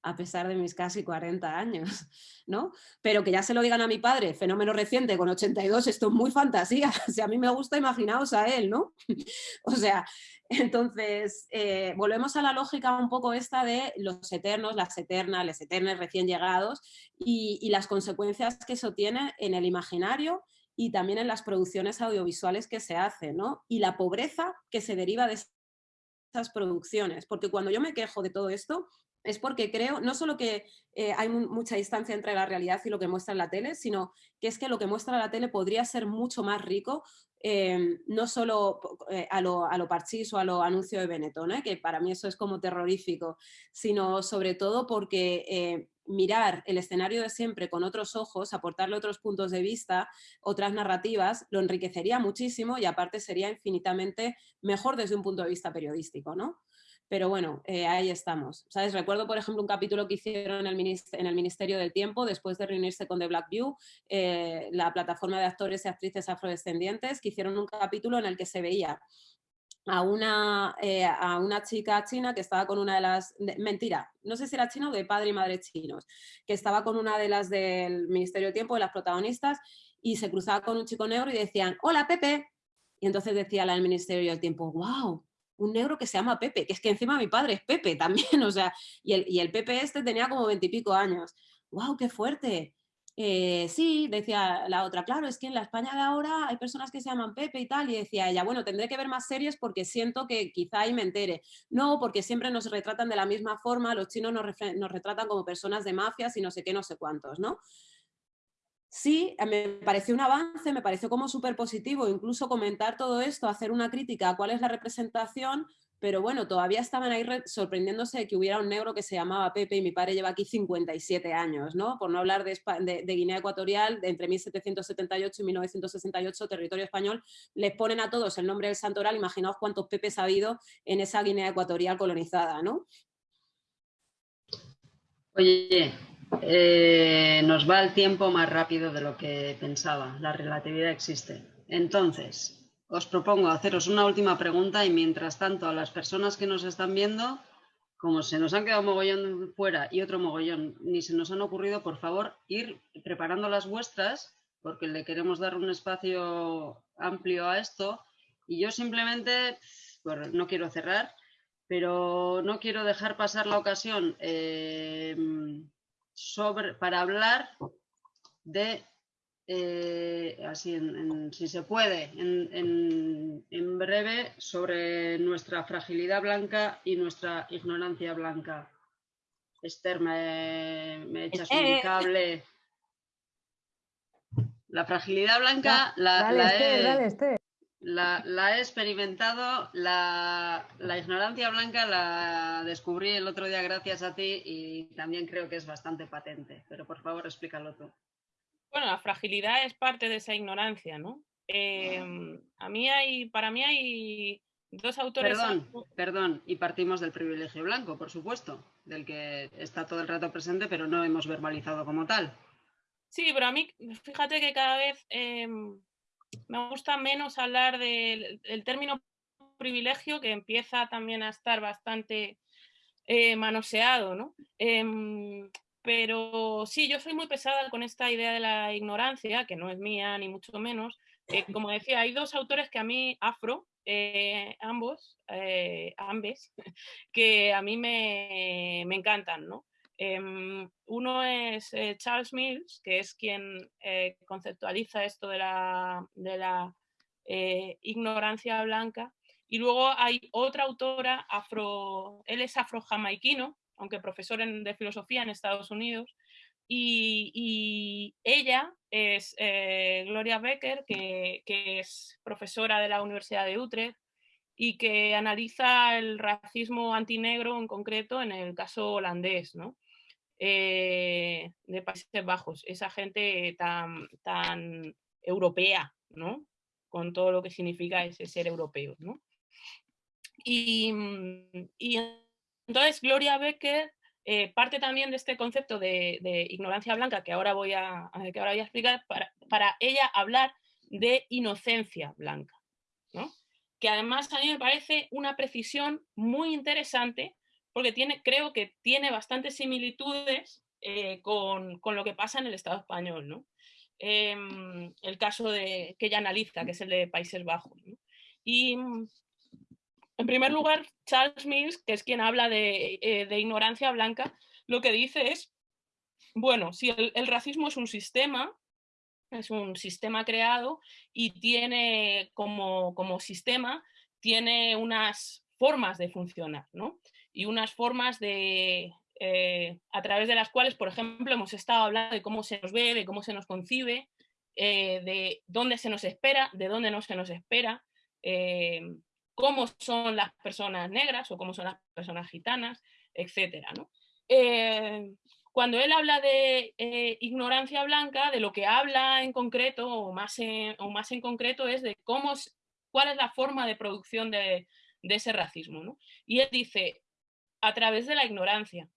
a pesar de mis casi 40 años, ¿no? Pero que ya se lo digan a mi padre, fenómeno reciente con 82, esto es muy fantasía, si a mí me gusta, imaginaos a él, ¿no? o sea, entonces, eh, volvemos a la lógica un poco esta de los eternos, las eternas, los eternos recién llegados y, y las consecuencias que eso tiene en el imaginario y también en las producciones audiovisuales que se hacen, ¿no? Y la pobreza que se deriva de esas producciones, porque cuando yo me quejo de todo esto, es porque creo, no solo que eh, hay mucha distancia entre la realidad y lo que muestra la tele, sino que es que lo que muestra la tele podría ser mucho más rico, em, no solo eh, a, lo, a lo parchís o a lo anuncio de Benetton, ¿eh? que para mí eso es como terrorífico, sino sobre todo porque mirar el escenario de siempre con otros ojos, aportarle otros puntos de vista, otras narrativas, lo enriquecería muchísimo y aparte sería infinitamente mejor desde un punto de vista periodístico, ¿no? Pero bueno, eh, ahí estamos. ¿Sabes? Recuerdo, por ejemplo, un capítulo que hicieron en el, Ministerio del Tiempo después de reunirse con The Black View, eh, la plataforma de actores y actrices afrodescendientes, que hicieron un capítulo en el que se veía a una, eh, a una chica china que estaba con una de las... mentira, no sé si era china o de padre y madre chinos, que estaba con una de las del Ministerio del Tiempo, de las protagonistas, y se cruzaba con un chico negro y decían, hola Pepe. Y entonces decía la del Ministerio del Tiempo, wow, un negro que se llama Pepe, que es que encima mi padre es Pepe también, o sea, y el, y el Pepe este tenía como veintipico años. ¡Wow, qué fuerte! Eh, sí, decía la otra, claro, es que en la España de ahora hay personas que se llaman Pepe y tal, y decía ella, bueno, tendré que ver más series porque siento que quizá ahí me entere. No, porque siempre nos retratan de la misma forma, los chinos nos, nos retratan como personas de mafias y no sé qué, no sé cuántos, ¿no? Sí, me pareció un avance, me pareció como súper positivo, incluso comentar todo esto, hacer una crítica a cuál es la representación, pero bueno, todavía estaban ahí sorprendiéndose de que hubiera un negro que se llamaba Pepe y mi padre lleva aquí 57 años, ¿no? Por no hablar de, de, Guinea Ecuatorial, de entre 1778 y 1968, territorio español, les ponen a todos el nombre del santoral, imaginaos cuántos Pepes ha habido en esa Guinea Ecuatorial colonizada, ¿no? Oye, eh, nos va el tiempo más rápido de lo que pensaba. La relatividad existe. Entonces, os propongo haceros una última pregunta y mientras tanto a las personas que nos están viendo, como se nos han quedado mogollón fuera y otro mogollón ni se nos han ocurrido, por favor, ir preparando las vuestras porque le queremos dar un espacio amplio a esto y yo simplemente, no quiero cerrar, pero no quiero dejar pasar la ocasión eh, sobre, para hablar de, eh, así si se puede, en, breve, sobre nuestra fragilidad blanca y nuestra ignorancia blanca. Esther, me, echas un cable. La fragilidad blanca la, la, he experimentado, la, ignorancia blanca la descubrí el otro día gracias a ti y también creo que es bastante patente, pero por favor explícalo tú. Bueno, la fragilidad es parte de esa ignorancia, ¿no? Em, a mí hay, para mí hay dos autores... Perdón, perdón, y partimos del privilegio blanco, por supuesto, del que está todo el rato presente, pero no hemos verbalizado como tal. Sí, pero a mí, fíjate que cada vez... Em, me gusta menos hablar del, término privilegio que empieza también a estar bastante eh, manoseado, ¿no? Em, pero sí, yo soy muy pesada con esta idea de la ignorancia, que no es mía ni mucho menos. Eh, como decía, hay dos autores que a mí, afro, eh, ambos, ambes, que a mí me, me encantan, ¿no? Em, uno es eh, Charles Mills, que es quien eh, conceptualiza esto de la, eh, ignorancia blanca, Y luego hay otra autora, afro, él es afro-jamaiquino, aunque profesor de filosofía en Estados Unidos, y, ella es Gloria Becker, que, es profesora de la Universidad de Utrecht y que analiza el racismo antinegro en concreto en el caso holandés, ¿no? Eh, de Países Bajos, esa gente tan, tan europea, ¿no? con todo lo que significa ese ser europeo. ¿no? Y, y entonces Gloria Becker eh, parte también de este concepto de, ignorancia blanca que ahora voy a, que ahora voy a explicar para, para, ella hablar de inocencia blanca, ¿no? que además a mí me parece una precisión muy interesante porque tiene, creo que tiene bastantes similitudes eh, con, con, lo que pasa en el Estado español. ¿no? Em, el caso de, que ella analiza, que es el de Países Bajos. Y en primer lugar, Charles Mills, que es quien habla de, eh, ignorancia blanca, lo que dice es, bueno, si el, racismo es un sistema, es un sistema creado y tiene como, como sistema, tiene unas formas de funcionar, ¿no? Y unas formas de, eh, a través de las cuales, por ejemplo, hemos estado hablando de cómo se nos ve, de cómo se nos concibe, eh, de dónde se nos espera, de dónde no se nos espera, cómo son las personas negras o cómo son las personas gitanas, etc. Eh, cuando él habla de eh, ignorancia blanca, de lo que habla en concreto o más en, o más en concreto es de cómo, cuál es la forma de producción de, ese racismo. Y él dice, a través de la ignorancia.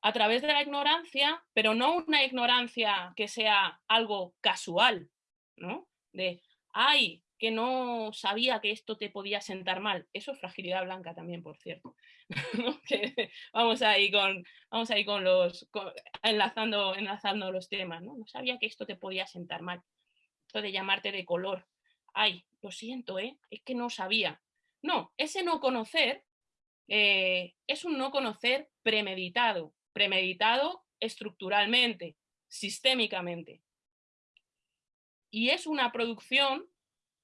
A través de la ignorancia, pero no una ignorancia que sea algo casual, ¿no? De, ay, que no sabía que esto te podía sentar mal. Eso es fragilidad blanca también, por cierto. vamos ahí con, vamos ahí con los, enlazando, enlazando los temas. ¿no? no sabía que esto te podía sentar mal. Esto de llamarte de color. Ay, lo siento, ¿eh? es que no sabía. No, ese no conocer eh, es un no conocer premeditado, premeditado estructuralmente, sistémicamente. Y es una producción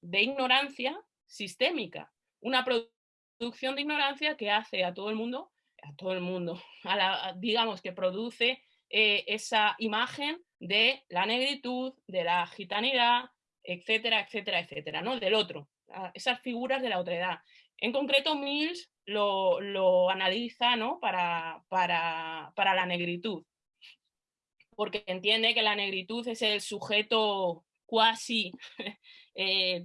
de ignorancia sistémica, una producción de ignorancia que hace a todo el mundo, a todo el mundo, digamos que produce eh, esa imagen de la negritud, de la gitanidad, etcétera, etcétera, etcétera, ¿no? Del otro, esas figuras de la otredad. En concreto, Mills lo, analiza ¿no? para, para, para la negritud, porque entiende que la negritud es el sujeto cuasi eh,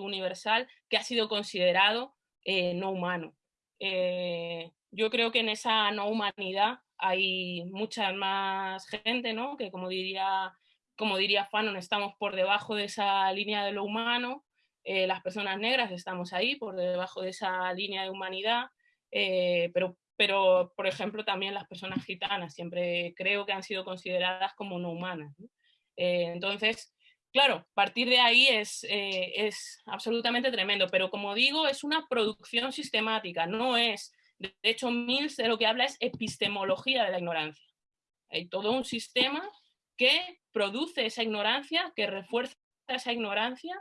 universal que ha sido considerado eh, no humano. Eh, yo creo que en esa no humanidad hay mucha más gente, ¿no? que como diría, como diría Fanon, estamos por debajo de esa línea de lo humano, las personas negras estamos ahí por debajo de esa línea de humanidad, pero, pero, por ejemplo, también las personas gitanas siempre creo que han sido consideradas como no humanas. entonces, Claro, partir de ahí es, eh, es absolutamente tremendo, pero como digo, es una producción sistemática, no es, de hecho Mills de lo que habla es epistemología de la ignorancia. Hay todo un sistema que produce esa ignorancia, que refuerza esa ignorancia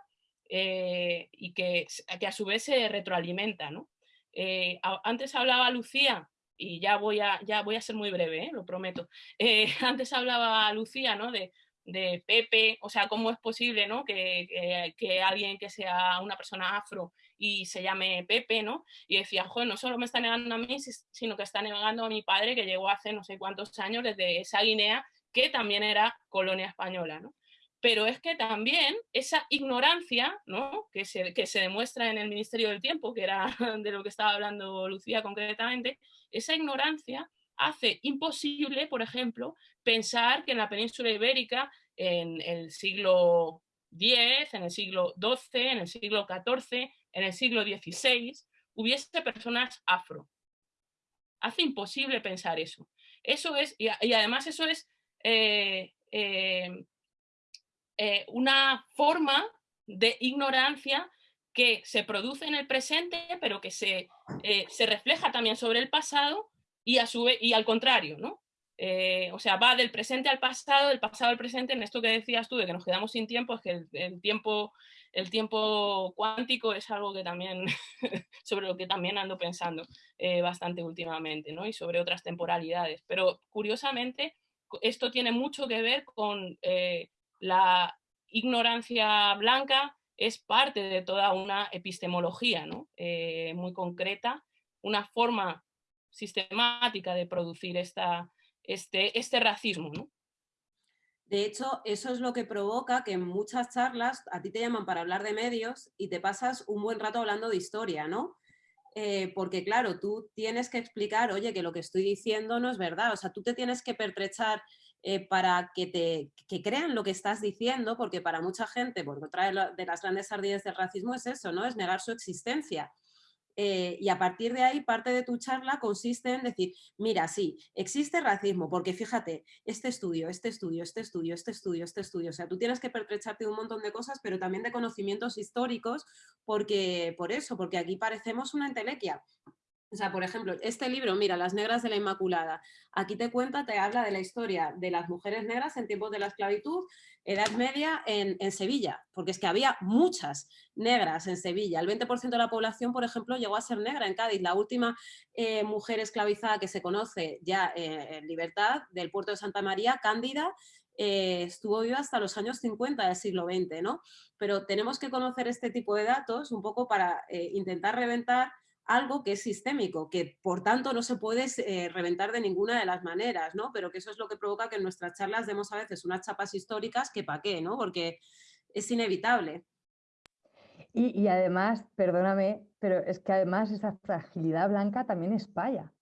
eh, y que, que, a su vez se retroalimenta. ¿no? Eh, antes hablaba Lucía, y ya voy a, ya voy a ser muy breve, lo prometo. antes hablaba Lucía ¿no? de de Pepe, o sea, cómo es posible ¿no? que, que, alguien que sea una persona afro y se llame Pepe, ¿no? Y decía, joder, no solo me está negando a mí, sino que está negando a mi padre que llegó hace no sé cuántos años desde esa Guinea, que también era colonia española, ¿no? Pero es que también esa ignorancia, ¿no? Que se, que se demuestra en el Ministerio del Tiempo, que era de lo que estaba hablando Lucía concretamente, esa ignorancia hace imposible, por ejemplo, pensar que en la península ibérica, en el siglo X, en el siglo XII, en el siglo XIV, en el siglo XVI, hubiese personas afro. Hace imposible pensar eso. Eso es, y, además eso es eh, eh, eh, una forma de ignorancia que se produce en el presente, pero que se, se refleja también sobre el pasado y, a su y al contrario, ¿no? eh, o sea, va del presente al pasado, del pasado al presente, en esto que decías tú de que nos quedamos sin tiempo, es que el, tiempo, el tiempo cuántico es algo que también, sobre lo que también ando pensando eh, bastante últimamente, ¿no? Y sobre otras temporalidades. Pero curiosamente, esto tiene mucho que ver con eh, la ignorancia blanca, es parte de toda una epistemología ¿no? muy concreta, una forma sistemática de producir esta, este, este racismo. De hecho, eso es lo que provoca que en muchas charlas a ti te llaman para hablar de medios y te pasas un buen rato hablando de historia, ¿no? Eh, porque claro, tú tienes que explicar, oye, que lo que estoy diciendo no es verdad, o sea, tú te tienes que pertrechar eh, para que te que crean lo que estás diciendo, porque para mucha gente, porque otra de las grandes ardillas del racismo es eso, ¿no? Es negar su existencia. Eh, y a partir de ahí, parte de tu charla consiste en decir, mira, sí, existe racismo, porque fíjate, este estudio, este estudio, este estudio, este estudio, este estudio, o sea, tú tienes que pertrecharte un montón de cosas, pero también de conocimientos históricos, porque por eso, porque aquí parecemos una entelequia. O sea, por ejemplo, este libro, mira, Las Negras de la Inmaculada, aquí te cuenta, te habla de la historia de las mujeres negras en tiempos de la esclavitud, Edad Media en, Sevilla, porque es que había muchas negras en Sevilla. El 20% de la población, por ejemplo, llegó a ser negra en Cádiz. La última eh, mujer esclavizada que se conoce ya eh, en libertad del puerto de Santa María, Cándida, eh, estuvo viva hasta los años 50 del siglo XX, ¿no? Pero tenemos que conocer este tipo de datos un poco para intentar reventar algo que es sistémico, que por tanto no se puede eh, reventar de ninguna de las maneras, ¿no? Pero que eso es lo que provoca que en nuestras charlas demos a veces unas chapas históricas que pa' qué, ¿no? Porque es inevitable. Y, además, perdóname, pero es que además esa fragilidad blanca también es paya.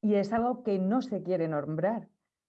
Y es algo que no se quiere nombrar.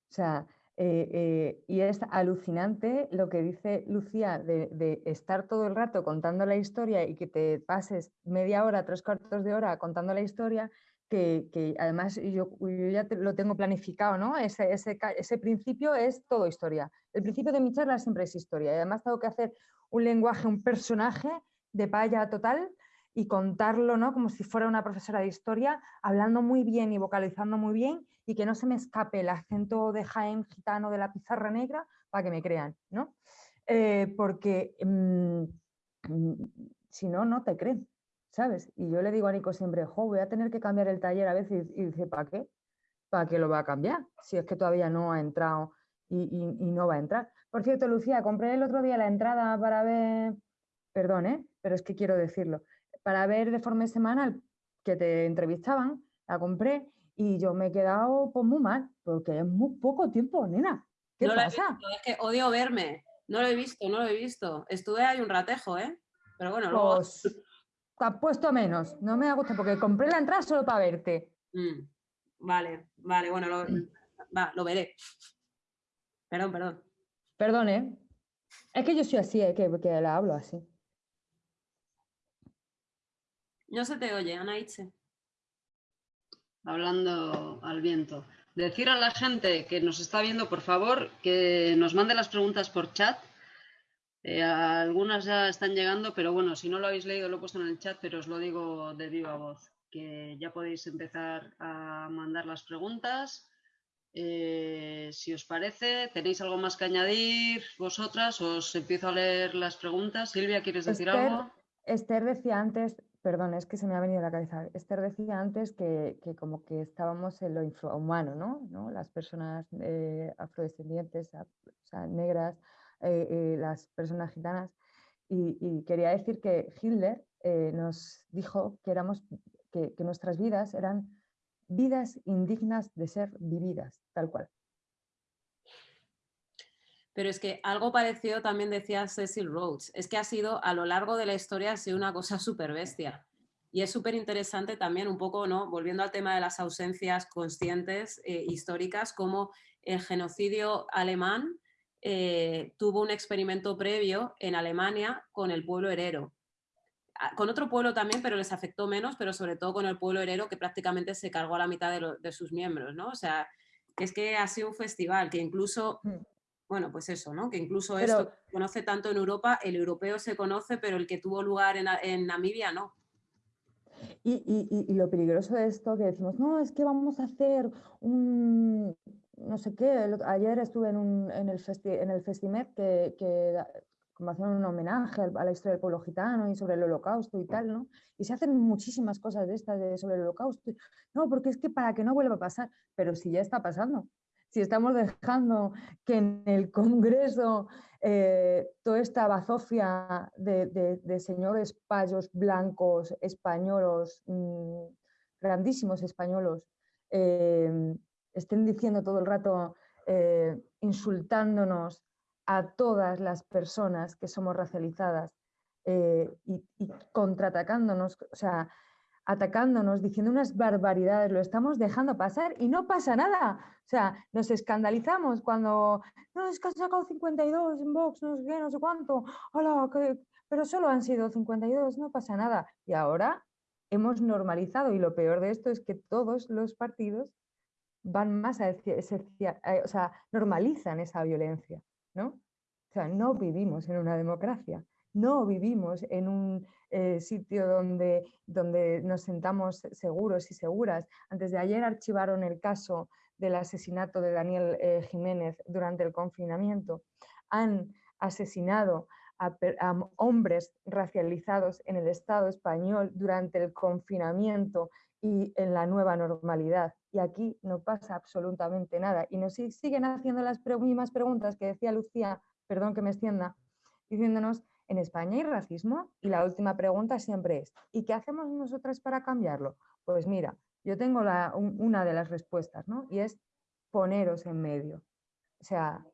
O sea, eh, eh, y es alucinante lo que dice Lucía de, estar todo el rato contando la historia y que te pases media hora, tres cuartos de hora contando la historia, que, además yo, ya lo tengo planificado, ¿no? Ese, principio es todo historia. El principio de mi charla siempre es historia y además tengo que hacer un lenguaje, un personaje de paya total y contarlo ¿no? como si fuera una profesora de historia, hablando muy bien y vocalizando muy bien y que no se me escape el acento de Jaén gitano de la pizarra negra para que me crean, ¿no? Eh, porque mm, mm, si no, no te creen, ¿sabes? Y yo le digo a Nico siempre, jo, voy a tener que cambiar el taller a veces y, dice, ¿para qué? ¿Para qué lo va a cambiar? Si es que todavía no ha entrado y, y, no va a entrar. Por cierto, Lucía, compré el otro día la entrada para ver, perdón, ¿eh? pero es que quiero decirlo, para ver de forma semanal que te entrevistaban, la compré y yo me he quedado pues, muy mal, porque es muy poco tiempo, nena. ¿Qué pasa? es que odio verme. No lo he visto, no lo he visto. Estuve ahí un ratejo, ¿eh? Pero bueno, luego... Pues, te has puesto menos. No me ha gustado porque compré la entrada solo para verte. Mm, vale, vale, bueno, lo, va, lo veré. Perdón, perdón. Perdón, ¿eh? Es que yo soy así, ¿eh? que, que la hablo así. No se te oye, Anaiche hablando al viento. Decir a la gente que nos está viendo, por favor, que nos mande las preguntas por chat. Eh, algunas ya están llegando, pero bueno, si no lo habéis leído, lo he puesto en el chat, pero os lo digo de viva voz, que ya podéis empezar a mandar las preguntas. Eh, si os parece, ¿tenéis algo más que añadir vosotras? Os empiezo a leer las preguntas. Silvia, ¿quieres decir algo? Esther decía antes, Perdón, es que se me ha venido a la cabeza. Esther decía antes que, como que estábamos en lo infrahumano, ¿no? Las personas eh, afrodescendientes, o sea, negras, eh, eh, las personas gitanas. Y, quería decir que Hitler nos dijo que, éramos, que, que nuestras vidas eran vidas indignas de ser vividas, tal cual. Pero es que algo parecido también decía Cecil Rhodes, es que ha sido a lo largo de la historia ha sido una cosa súper bestia. Y es súper interesante también un poco, ¿no? volviendo al tema de las ausencias conscientes eh, históricas, como el genocidio alemán eh, tuvo un experimento previo en Alemania con el pueblo herero. Ah, con otro pueblo también, pero les afectó menos, pero sobre todo con el pueblo herero que prácticamente se cargó a la mitad de, sus miembros. ¿no? O sea, es que ha sido un festival que incluso mm bueno, pues eso, ¿no? Que incluso esto se conoce tanto en Europa, el europeo se conoce, pero el que tuvo lugar en, Namibia no. Y, lo peligroso de esto que decimos, no, es que vamos a hacer un, no sé qué, ayer estuve en, en, el, en el Festimet que, que como hacían un homenaje a la historia del pueblo gitano y sobre el holocausto y tal, ¿no? Y se hacen muchísimas cosas de estas de, sobre el holocausto. No, porque es que para que no vuelva a pasar, pero si ya está pasando, si estamos dejando que en el Congreso eh, toda esta bazofia de, señores payos blancos españolos, mm, grandísimos españolos, eh, estén diciendo todo el rato, eh, insultándonos a todas las personas que somos racializadas y, y contraatacándonos, o sea, atacándonos, diciendo unas barbaridades, lo estamos dejando pasar y no pasa nada. O sea, nos escandalizamos cuando, no, es que han sacado 52 en Vox, no sé qué, no sé cuánto, hola, pero solo han sido 52, no pasa nada. Y ahora hemos normalizado y lo peor de esto es que todos los partidos van más a o sea, normalizan esa violencia, ¿no? O sea, no vivimos en una democracia, no vivimos en un eh, sitio donde, donde nos sentamos seguros y seguras. Antes de ayer archivaron el caso del asesinato de Daniel eh, Jiménez durante el confinamiento. Han asesinado a, hombres racializados en el Estado español durante el confinamiento y en la nueva normalidad. Y aquí no pasa absolutamente nada. Y nos siguen haciendo las mismas preguntas que decía Lucía, perdón que me extienda, diciéndonos en España hay racismo y la última pregunta siempre es, ¿y qué hacemos nosotras para cambiarlo? Pues mira, yo tengo una de las respuestas, ¿no? Y es poneros en medio. O sea,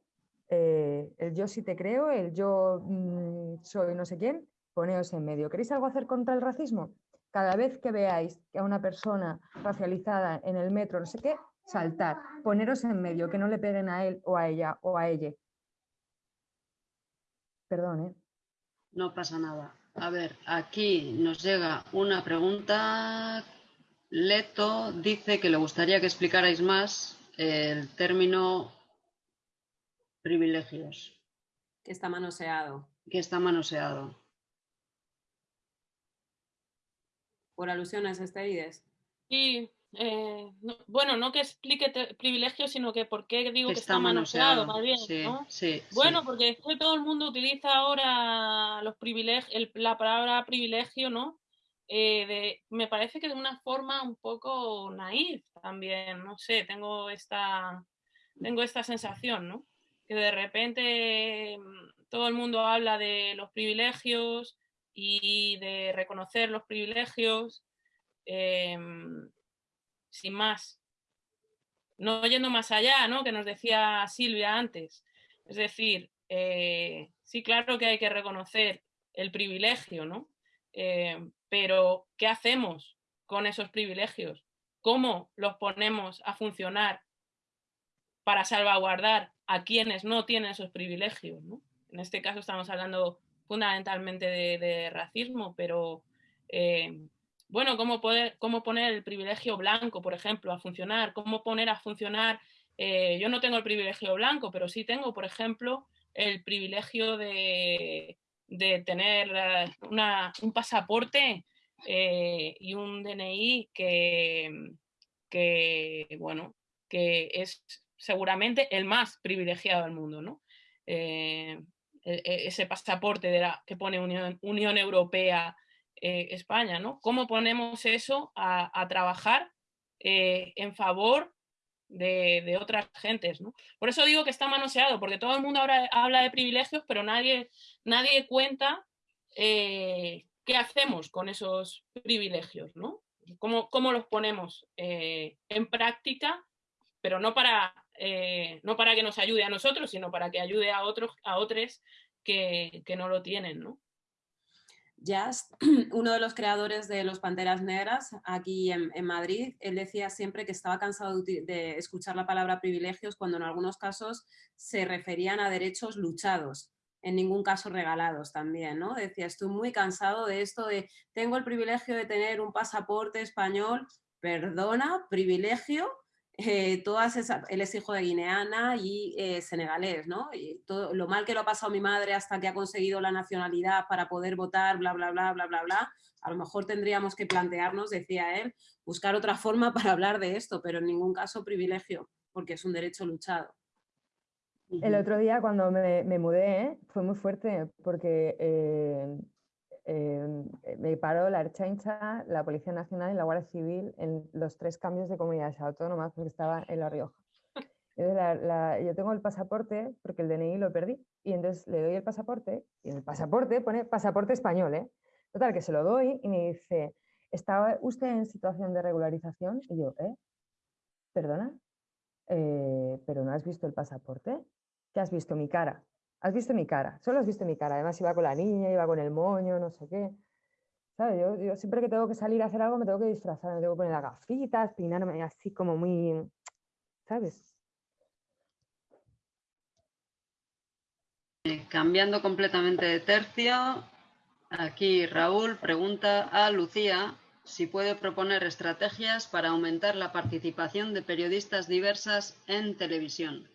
eh, el yo sí te creo, el yo mm, soy no sé quién, poneos en medio. ¿Queréis algo hacer contra el racismo? Cada vez que veáis a una persona racializada en el metro, no sé qué, saltar, poneros en medio, que no le peguen a él o a ella o a ella. Perdón, ¿eh? No pasa nada. A ver, aquí nos llega una pregunta. Leto dice que le gustaría que explicarais más el término privilegios. Que está manoseado. Que está manoseado. Por alusiones estériles. Sí, eh, bueno, no que explique privilegios, sino que por qué digo que, está, manoseado, más bien, bueno, porque es que todo el mundo utiliza ahora los privilegios, la palabra privilegio, ¿no? Eh, me parece que de una forma un poco naif también, no sé, tengo esta, tengo esta sensación, ¿no? Que de repente mm, todo el mundo habla de los privilegios y de reconocer los privilegios. Em, sin más. No yendo más allá, ¿no? Que nos decía Silvia antes. Es decir, eh, sí, claro que hay que reconocer el privilegio, ¿no? Eh, pero, ¿qué hacemos con esos privilegios? ¿Cómo los ponemos a funcionar para salvaguardar a quienes no tienen esos privilegios? En este caso estamos hablando fundamentalmente de, racismo, pero eh, bueno, cómo, poner el privilegio blanco, por ejemplo, a funcionar, cómo poner a funcionar, eh, yo no tengo el privilegio blanco, pero sí tengo, por ejemplo, el privilegio de, tener eh, un pasaporte eh, y un DNI que, bueno, que es seguramente el más privilegiado del mundo, ¿no? E, e, ese pasaporte de la, que pone Unión Europea eh, España, ¿no? ¿Cómo ponemos eso a, trabajar eh, en favor de, otras gentes, ¿no? Por eso digo que está manoseado, porque todo el mundo ahora habla de privilegios, pero nadie, nadie cuenta eh, qué hacemos con esos privilegios, ¿no? ¿Cómo, cómo los ponemos en práctica, pero no para, no para que nos ayude a nosotros, sino para que ayude a otros, a otros que, que no lo tienen, ¿no? Jazz, uno de los creadores de los Panteras Negras aquí en, Madrid, él decía siempre que estaba cansado de, escuchar la palabra privilegios cuando en algunos casos se referían a derechos luchados, en ningún caso regalados también, ¿no? Decía, estoy muy cansado de esto de, tengo el privilegio de tener un pasaporte español, perdona, privilegio, eh, todas él es hijo de guineana y eh, senegalés, ¿no? Y todo, lo mal que lo ha pasado mi madre hasta que ha conseguido la nacionalidad para poder votar, bla, bla, bla, bla, bla, bla. A lo mejor tendríamos que plantearnos, decía él, buscar otra forma para hablar de esto, pero en ningún caso privilegio. porque es un derecho luchado. El otro día cuando me, mudé fue muy fuerte porque eh, me paró la Erchaincha, la Policía Nacional y la Guardia Civil en los tres cambios de comunidades autónomas porque estaba en La Rioja. yo tengo el pasaporte porque el DNI lo perdí y entonces le doy el pasaporte y el pasaporte pone pasaporte español, ¿eh? Total, que se lo doy y me dice, ¿estaba usted en situación de regularización? Y yo, ¿eh? ¿Perdona? Eh, ¿Pero no has visto el pasaporte? ¿Qué has visto? Mi cara. Has visto mi cara, solo has visto mi cara. Además iba con la niña, iba con el moño, no sé qué. ¿Sabes? Yo, siempre que tengo que salir a hacer algo me tengo que disfrazar, me tengo que poner las gafitas, peinarme así como muy, ¿sabes? Eh, cambiando completamente de tercio, aquí Raúl pregunta a Lucía si puede proponer estrategias para aumentar la participación de periodistas diversas en televisión.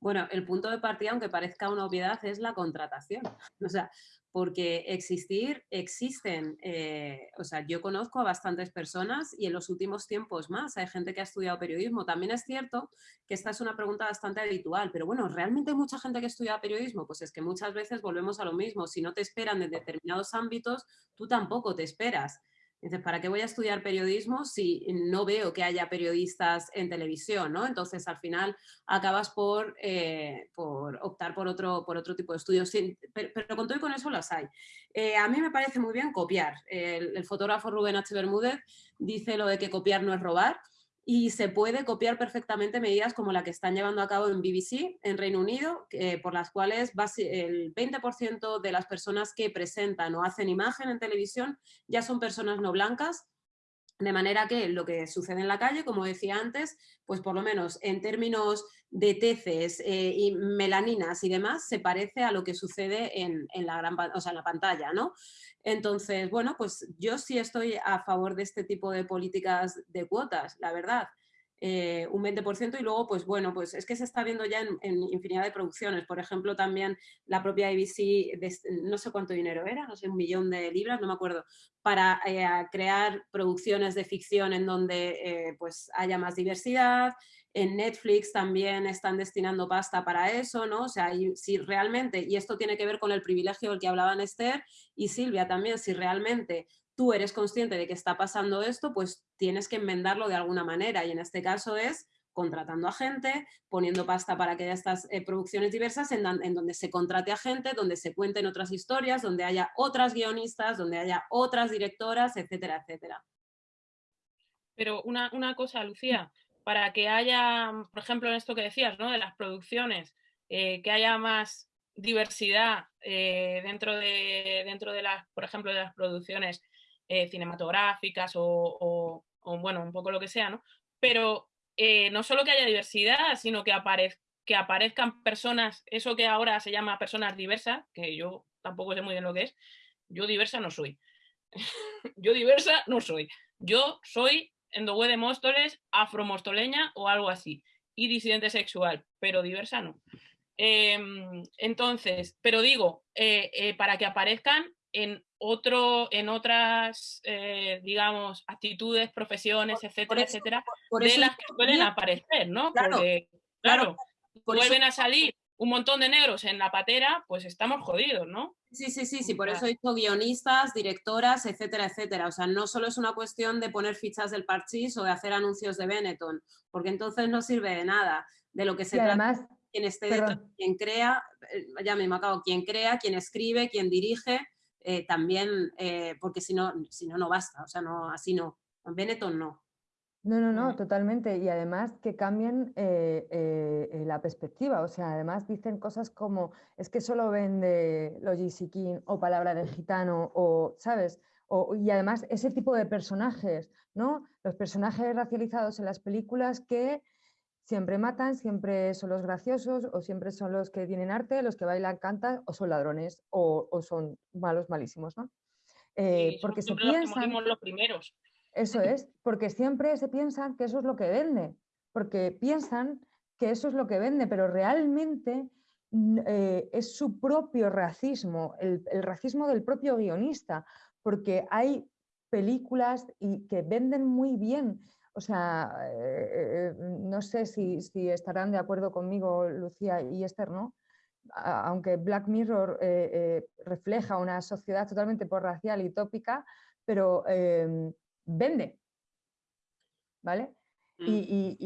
Bueno, el punto de partida, aunque parezca una obviedad, es la contratación. O sea, porque existir, existen, eh, o sea, yo conozco a bastantes personas y en los últimos tiempos más hay gente que ha estudiado periodismo. También es cierto que esta es una pregunta bastante habitual, pero bueno, ¿realmente hay mucha gente que estudia periodismo? Pues es que muchas veces volvemos a lo mismo. Si no te esperan en determinados ámbitos, tú tampoco te esperas. Dices, ¿para qué voy a estudiar periodismo si no veo que haya periodistas en televisión? ¿no? Entonces, al final, acabas por, eh, por optar por otro, por otro tipo de estudios. pero, con todo y con eso las hay. Eh, a mí me parece muy bien copiar. El, el fotógrafo Rubén H. Bermúdez dice lo de que copiar no es robar y se puede copiar perfectamente medidas como la que están llevando a cabo en BBC, en Reino Unido, por las cuales el 20% de las personas que presentan o hacen imagen en televisión ya son personas no blancas, de manera que lo que sucede en la calle, como decía antes, pues por lo menos en términos de teces eh, y melaninas y demás, se parece a lo que sucede en, la, gran, o sea, en la pantalla, ¿no? Entonces, bueno, pues yo sí estoy a favor de este tipo de políticas de cuotas, la verdad. Eh, un 20% y luego, pues bueno, pues es que se está viendo ya en, infinidad de producciones. Por ejemplo, también la propia ABC, no sé cuánto dinero era, no sé, un millón de libras, no me acuerdo, para eh, crear producciones de ficción en donde eh, pues haya más diversidad, en Netflix también están destinando pasta para eso, ¿no? O sea, si realmente, y esto tiene que ver con el privilegio del que hablaban Esther y Silvia también, si realmente tú eres consciente de que está pasando esto, pues tienes que enmendarlo de alguna manera y en este caso es contratando a gente, poniendo pasta para que haya estas eh, producciones diversas en, en, donde se contrate a gente, donde se cuenten otras historias, donde haya otras guionistas, donde haya otras directoras, etcétera, etcétera. Pero una, una cosa, Lucía, para que haya, mm, por ejemplo, en esto que decías, ¿no? De las producciones, eh, que haya más diversidad eh, dentro, de, dentro de las, por ejemplo, de las producciones eh, cinematográficas o, bueno, un poco lo que sea, ¿no? Pero no solo que haya diversidad, sino que, que aparezcan personas, eso que ahora se llama personas diversas, que yo tampoco sé muy bien lo que es, yo diversa no soy. yo diversa no soy. Yo soy endogue de Móstoles, afromostoleña o algo así, y disidente sexual, pero diversa no. Em, entonces, pero digo, eh, eh, para que aparezcan en otro, en otras, eh, digamos, actitudes, profesiones, etcétera, etcétera, de las que suelen aparecer, ¿no? Porque, claro, vuelven a salir un montón de negros en la patera, pues estamos jodidos, ¿no? Sí, sí, sí, sí, por eso he dicho guionistas, directoras, etcétera, etcétera. O sea, no solo es una cuestión de poner fichas del parchís o de hacer anuncios de Benetton, porque entonces no sirve de nada. De lo que se trata quien esté detrás, quien crea, eh, ya me acabo, quien crea, quien escribe, quien dirige, eh, también, eh, porque si no, si no, no basta. O sea, no, así no. Benetton no. No, no, no, totalmente. Y además que cambien eh, eh, eh, la perspectiva. O sea, además dicen cosas como, es que solo vende King o Palabra del Gitano o, ¿sabes? O, y además ese tipo de personajes, ¿no? Los personajes racializados en las películas que siempre matan, siempre son los graciosos o siempre son los que tienen arte, los que bailan, cantan o son ladrones o, son malos, malísimos, ¿no? porque se piensan... Los primeros. Eso es, porque siempre se piensan que eso es lo que vende, porque piensan que eso es lo que vende, pero realmente eh, es su propio racismo, el, racismo del propio guionista, porque hay películas y que venden muy bien. O sea, eh, no sé si, estarán de acuerdo conmigo Lucía y Esther, ¿no? aunque Black Mirror refleja una sociedad totalmente por racial y tópica, pero em, vende, ¿vale? Y,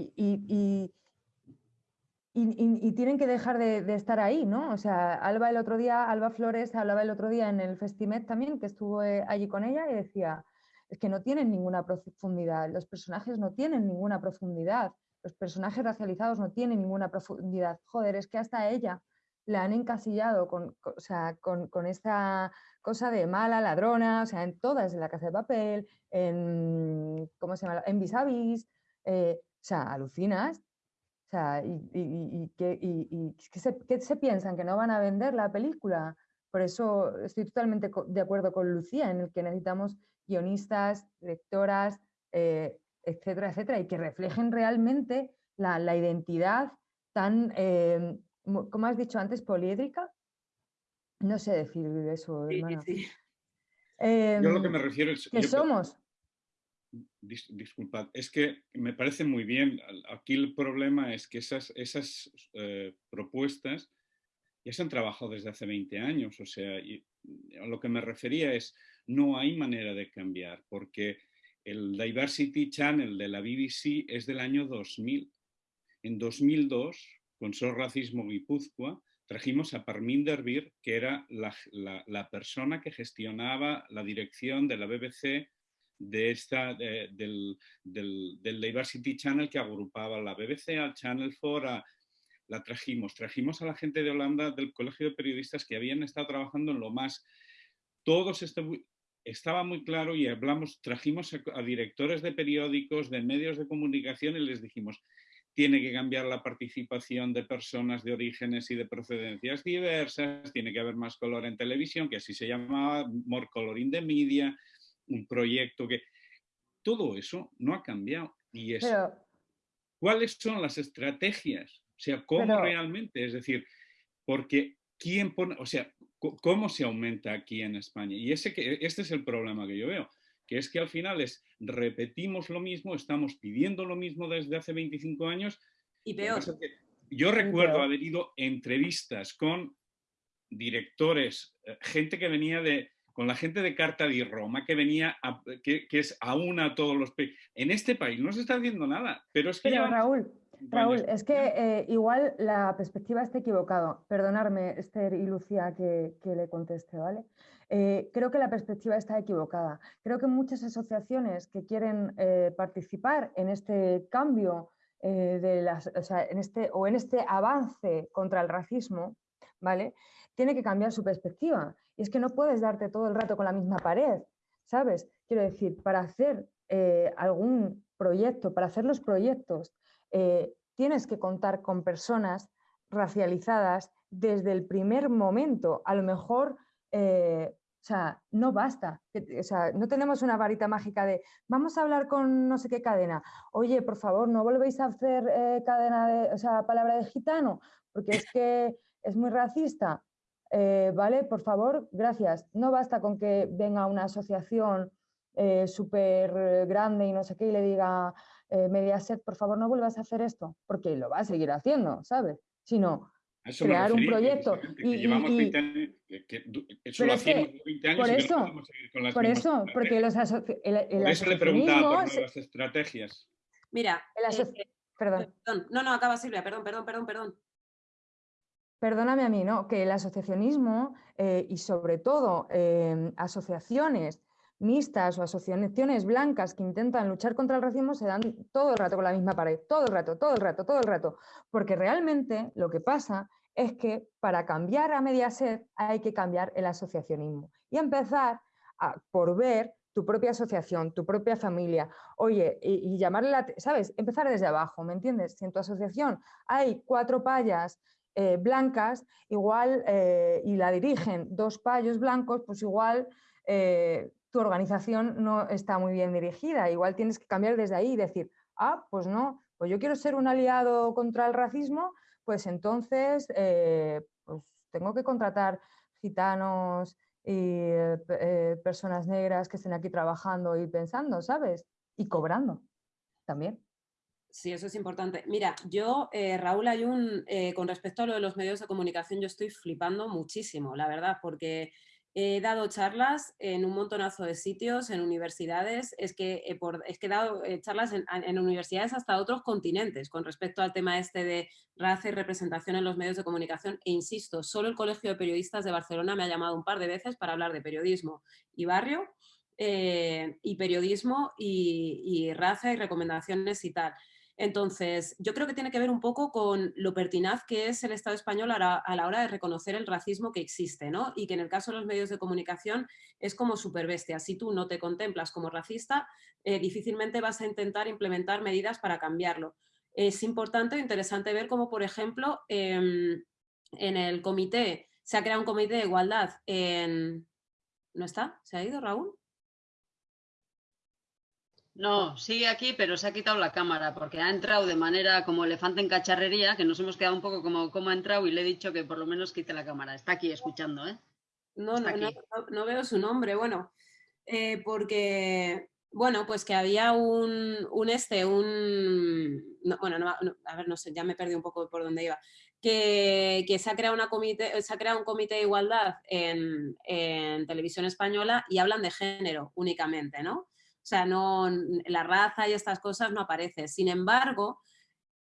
y, tienen que dejar de, estar ahí, ¿no? O sea, Alba el otro día, Alba Flores hablaba el otro día en el Festimet también, que estuvo eh, allí con ella y decía, es que no tienen ninguna profundidad, los personajes no tienen ninguna profundidad, los personajes racializados no tienen ninguna profundidad. Joder, es que hasta ella la han encasillado con, o sea, con, con, esta cosa de mala, ladrona, o sea, en todas, en la casa de papel, en, ¿cómo se llama? En vis a vis, o sea, alucinas. O sea, y, y, y, ¿qué, se, ¿qué, se, piensan? ¿Que no van a vender la película? Por eso estoy totalmente de acuerdo con Lucía en el que necesitamos guionistas, lectoras, eh, etcétera, etcétera, y que reflejen realmente la, la identidad tan, eh, como has dicho antes, poliédrica. No sé decir eso, hermano. Sí, Yo lo que me em, refiero es... ¿Qué somos? disculpad, es que me parece muy bien. Aquí el problema es que esas, esas eh, propuestas ya se han trabajado desde hace 20 años. O sea, a lo que me refería es, no hay manera de cambiar, porque el Diversity Channel de la BBC es del año 2000. En 2002, con So Racismo Guipúzcoa, trajimos a Parminder Bir, que era la, persona que gestionaba la dirección de la BBC de esta, del, del, Diversity Channel que agrupaba la BBC, al Channel 4, la trajimos. Trajimos a la gente de Holanda del Colegio de Periodistas que habían estado trabajando en lo más... Todos este, estaba muy claro y hablamos, trajimos a, directores de periódicos, de medios de comunicación y les dijimos, tiene que cambiar la participación de personas de orígenes y de procedencias diversas, tiene que haber más color en televisión, que así se llamaba, more color in the media, un proyecto que... Todo eso no ha cambiado. Y es, ¿cuáles son las estrategias? O sea, ¿cómo realmente? Es decir, porque ¿quién pone, o sea, cómo se aumenta aquí en España? Y ese que, este es el problema que yo veo, que es que al final es, repetimos lo mismo, estamos pidiendo lo mismo desde hace 25 años. Y peor. Yo recuerdo haber ido entrevistas con directores, eh, gente que venía de, con la gente de Carta di Roma que venía, que, es aún a todos los países. En este país no se está haciendo nada, pero es que... Raúl, Raúl, es que eh, igual la perspectiva está equivocada. Perdonarme, Esther y Lucía, que, le conteste, ¿vale? Eh, creo que la perspectiva está equivocada. Creo que muchas asociaciones que quieren eh, participar en este cambio de las, o, sea, en este, o en este avance contra el racismo, ¿vale? Tiene que cambiar su perspectiva y es que no puedes darte todo el rato con la misma pared, ¿sabes? Quiero decir, para hacer eh, algún proyecto, para hacer los proyectos, eh, tienes que contar con personas racializadas desde el primer momento. A lo mejor, eh, o sea, no basta. O sea, no tenemos una varita mágica de vamos a hablar con no sé qué cadena. Oye, por favor, no volvéis a hacer cadena de, o sea, palabra de gitano, porque es que es muy racista. Eh, ¿vale? Por favor, gracias. No basta con que venga una asociación eh, súper grande y no sé qué y le diga eh, Mediaset, por favor, no vuelvas a hacer esto, porque lo va a seguir haciendo, ¿sabes? Sino crear un proyecto. Y, eso lo hacíamos 20 años por eso, por eso, porque los por eso le preguntaba por las estrategias. Mira, perdón. perdón. No, no, acaba Silvia, perdón, perdón, perdón, perdón perdóname a mí, ¿no? que el asociacionismo eh, y sobre todo em, asociaciones mixtas o asociaciones blancas que intentan luchar contra el racismo se dan todo el rato con la misma pared, todo el rato, todo el rato, todo el rato, porque realmente lo que pasa es que para cambiar a Mediaset hay que cambiar el asociacionismo y empezar por ver tu propia asociación, tu propia familia, oye, y, llamarle la, ¿sabes? Empezar desde abajo, ¿me entiendes? Si en tu asociación hay cuatro payas eh, blancas, igual, eh, y la dirigen dos payos blancos, pues igual eh, tu organización no está muy bien dirigida. Igual tienes que cambiar desde ahí y decir, ah, pues no, pues yo quiero ser un aliado contra el racismo, pues entonces pues tengo que contratar gitanos y personas negras que estén aquí trabajando y pensando, ¿sabes? Y cobrando. también. Sí, eso es importante. Mira, yo, eh, Raúl Ayun, eh, con respecto a lo de los medios de comunicación, yo estoy flipando muchísimo, la verdad, porque he dado charlas en un montonazo de sitios, en universidades, es que, he dado charlas en, en, universidades hasta otros continentes con respecto al tema este de raza y representación en los medios de comunicación e insisto, solo el Colegio de Periodistas de Barcelona me ha llamado un par de veces para hablar de periodismo y barrio eh, y periodismo y raza y recomendaciones y tal. Entonces, yo creo que tiene que ver un poco con lo pertinaz que es el Estado español a la, hora de reconocer el racismo que existe, ¿no? Y que en el caso de los medios de comunicación es como superbestia. Si tú no te contemplas como racista, eh, difícilmente vas a intentar implementar medidas para cambiarlo. Es importante, interesante ver cómo, por ejemplo, em, en el comité, se ha creado un comité de igualdad en... ¿No está? ¿Se ha ido, Raúl? No, sigue aquí, pero se ha quitado la cámara porque ha entrado de manera como elefante en cacharrería, que nos hemos quedado un poco como cómo ha entrado y le he dicho que por lo menos quite la cámara. Está aquí escuchando, ¿eh? No, no, no, veo su nombre, bueno, eh, porque, bueno, pues que había un, un este, un, bueno, a ver, no sé, ya me perdí un poco por dónde iba, que, que, se, ha creado una comité, se ha creado un comité de igualdad en, en televisión española y hablan de género únicamente, ¿no? O sea, no, la raza y estas cosas no aparece. Sin embargo,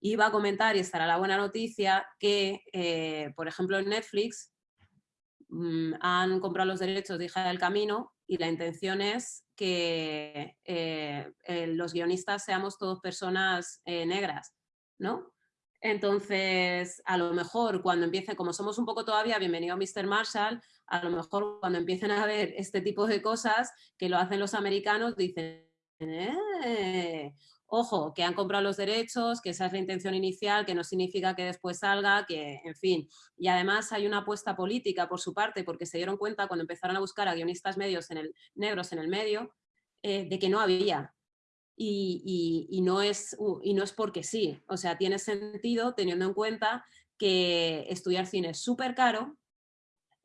iba a comentar, y estará la buena noticia, que, eh, por ejemplo, en Netflix mm, han comprado los derechos de Hija del Camino y la intención es que eh, los guionistas seamos todos personas eh, negras, ¿no? Entonces, a lo mejor cuando empiece, como somos un poco todavía, bienvenido Mr. Marshall, a lo mejor cuando empiecen a ver este tipo de cosas que lo hacen los americanos, dicen, eh, ojo, que han comprado los derechos, que esa es la intención inicial, que no significa que después salga, que, en fin. Y además hay una apuesta política por su parte, porque se dieron cuenta cuando empezaron a buscar a guionistas medios en el, negros en el medio, eh, de que no había. Y, y, no es, y no es porque sí, o sea, tiene sentido teniendo en cuenta que estudiar cine es súper caro,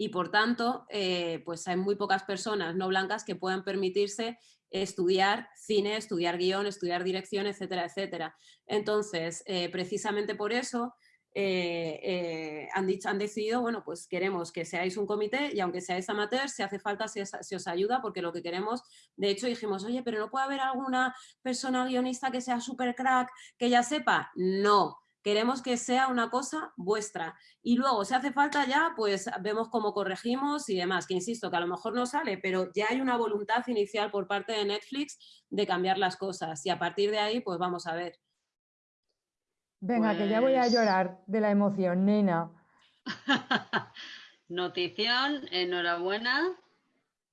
y por tanto, eh, pues hay muy pocas personas no blancas que puedan permitirse estudiar cine, estudiar guion, estudiar dirección, etcétera, etcétera. Entonces, eh, precisamente por eso eh, han, dicho, han decidido, bueno, pues queremos que seáis un comité y aunque seáis amateur, si hace falta, se os ayuda, porque lo que queremos, de hecho dijimos, oye, pero no puede haber alguna persona guionista que sea súper crack, que ya sepa. No, queremos que sea una cosa vuestra. Y luego, si hace falta ya, pues vemos cómo corregimos y demás, que insisto, que a lo mejor no sale, pero ya hay una voluntad inicial por parte de Netflix de cambiar las cosas. Y a partir de ahí, pues vamos a ver. Venga, que ya voy a pues llorar de la emoción, nena. Notición, enhorabuena,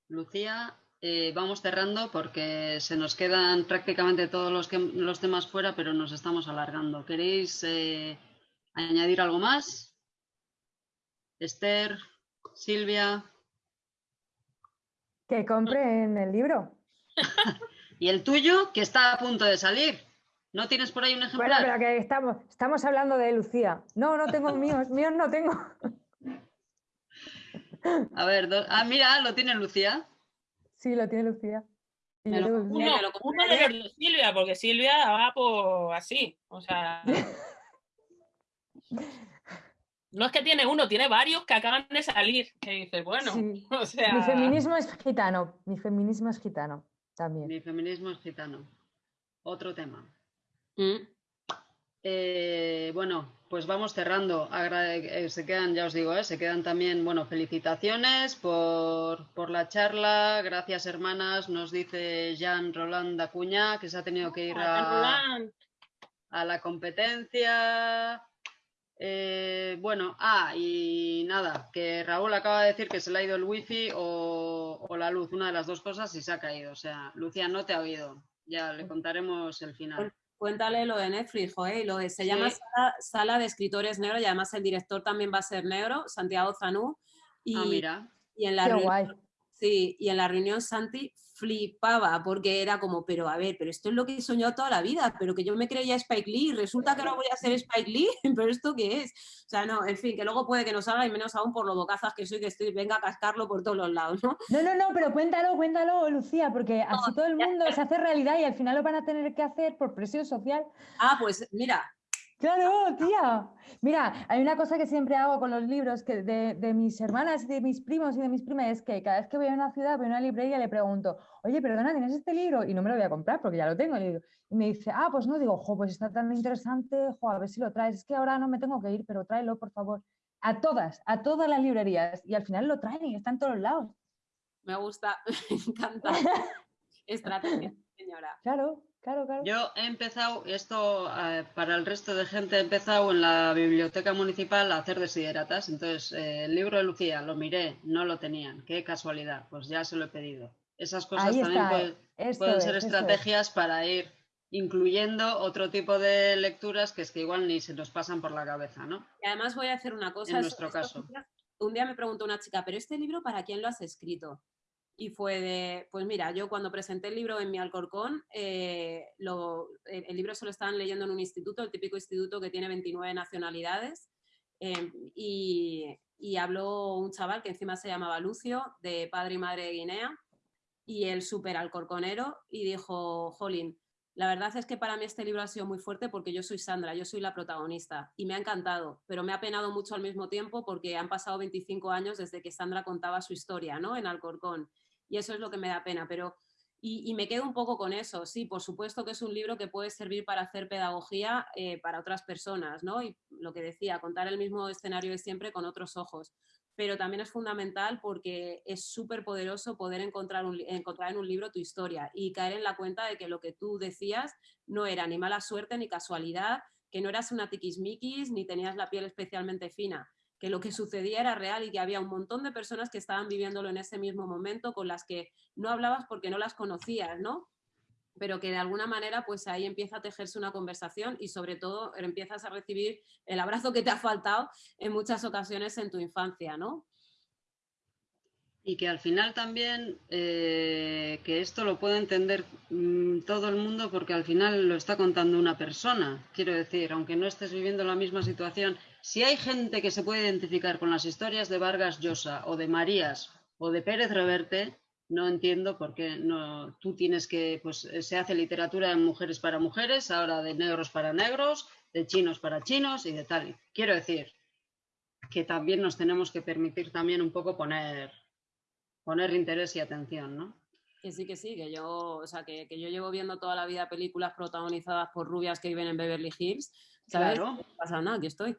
Lucía, eh, vamos cerrando porque se nos quedan prácticamente todos los, los temas fuera, pero nos estamos alargando. ¿Queréis eh, añadir algo más? Esther, Silvia. Que compren el libro. y el tuyo, que está a punto de salir. ¿No tienes por ahí un ejemplar? Bueno, pero que estamos, estamos hablando de Lucía. No, no tengo míos, míos no tengo. A ver, ah, mira, lo tiene Lucía. Sí, lo tiene Lucía. uno, de Silvia, porque Silvia va por así, o sea... No es que tiene uno, tiene varios que acaban de salir. Que dices, bueno, o sea... Mi feminismo es gitano, mi feminismo es gitano también. Mi feminismo es gitano. Otro tema. ¿Mm? Eh, bueno, pues vamos cerrando. Eh, se quedan, ya os digo, eh, se quedan también, bueno, felicitaciones por, la charla. Gracias, hermanas. Nos dice Jean Roland Acuña que se ha tenido que ir a, la competencia. bueno, ah, y nada, que Raúl acaba de decir que se le ha ido el wifi o, o la luz, una de las dos cosas, y se ha caído. O sea, Lucía no te ha oído. Ya le contaremos el final. Cuéntale lo de Netflix, lo de, se llama sala, de Escritores Negros y además el director también va a ser negro, Santiago Zanú. Y, ah, mira. Y en la Sí, y en la reunión Santi flipaba porque era como, pero a ver, pero esto es lo que he soñado toda la vida, pero que yo me creía Spike Lee, resulta que ahora voy a ser Spike Lee, pero esto qué es? O sea, no, en fin, que luego puede que no salga y menos aún por lo bocazas que soy, que estoy, venga a cascarlo por todos los lados, ¿no? No, no, no, pero cuéntalo, cuéntalo, Lucía, porque así todo el mundo se hace realidad y al final lo van a tener que hacer por presión social. Ah, pues mira, Claro, tía. Mira, hay una cosa que siempre hago con los libros que de, de, mis hermanas y de mis primos y de mis primas es que cada vez que voy a una ciudad, voy a una librería, le pregunto, oye, perdona, ¿tienes este libro? Y no me lo voy a comprar porque ya lo tengo. Y, me dice, ah, pues no, digo, jo, pues está tan interesante, jo, a ver si lo traes. Es que ahora no me tengo que ir, pero tráelo, por favor. A todas, a todas las librerías. Y al final lo traen y está en todos lados. Me gusta, me encanta. Estrategia, señora. Claro. Claro, claro. Yo he empezado, esto eh, para el resto de gente, he empezado en la biblioteca municipal a hacer desideratas. Entonces, eh, el libro de Lucía lo miré, no lo tenían. Qué casualidad, pues ya se lo he pedido. Esas cosas Ahí también está, pueden, pueden es, ser estrategias para ir incluyendo otro tipo de lecturas que es que igual ni se nos pasan por la cabeza, ¿no? Y además voy a hacer una cosa. En nuestro caso. Un día me preguntó una chica, ¿pero este libro para quién lo has escrito? Y fue de, pues mira, yo cuando presenté el libro en mi Alcorcón, eh, el, libro se lo estaban leyendo en un instituto, el típico instituto que tiene 29 nacionalidades, eh, y, y, habló un chaval que encima se llamaba Lucio, de padre y madre de Guinea, y el súper alcorconero, y dijo, Jolín, la verdad es que para mí este libro ha sido muy fuerte porque yo soy Sandra, yo soy la protagonista y me ha encantado, pero me ha penado mucho al mismo tiempo porque han pasado 25 años desde que Sandra contaba su historia ¿no? en Alcorcón y eso es lo que me da pena, pero y, me quedo un poco con eso, sí, por supuesto que es un libro que puede servir para hacer pedagogía eh, para otras personas, ¿no? Y lo que decía, contar el mismo escenario de siempre con otros ojos, pero también es fundamental porque es súper poderoso poder encontrar, encontrar en un libro tu historia y caer en la cuenta de que lo que tú decías no era ni mala suerte ni casualidad, que no eras una tiquismiquis ni tenías la piel especialmente fina, que lo que sucedía era real y que había un montón de personas que estaban viviéndolo en ese mismo momento con las que no hablabas porque no las conocías, ¿no? Pero que de alguna manera pues ahí empieza a tejerse una conversación y sobre todo empiezas a recibir el abrazo que te ha faltado en muchas ocasiones en tu infancia, ¿no? Y que al final también, eh, que esto lo puede entender mmm, todo el mundo porque al final lo está contando una persona. Quiero decir, aunque no estés viviendo la misma situación, si hay gente que se puede identificar con las historias de Vargas Llosa o de Marías o de Pérez Reverte, no entiendo por qué no, tú tienes que, pues se hace literatura de mujeres para mujeres, ahora de negros para negros, de chinos para chinos y de tal. Quiero decir que también nos tenemos que permitir también un poco poner poner interés y atención, ¿no? Que sí, que sí, que yo, o sea, que, que, yo llevo viendo toda la vida películas protagonizadas por rubias que viven en Beverly Hills, ¿sabes? Claro. No pasa nada, aquí estoy.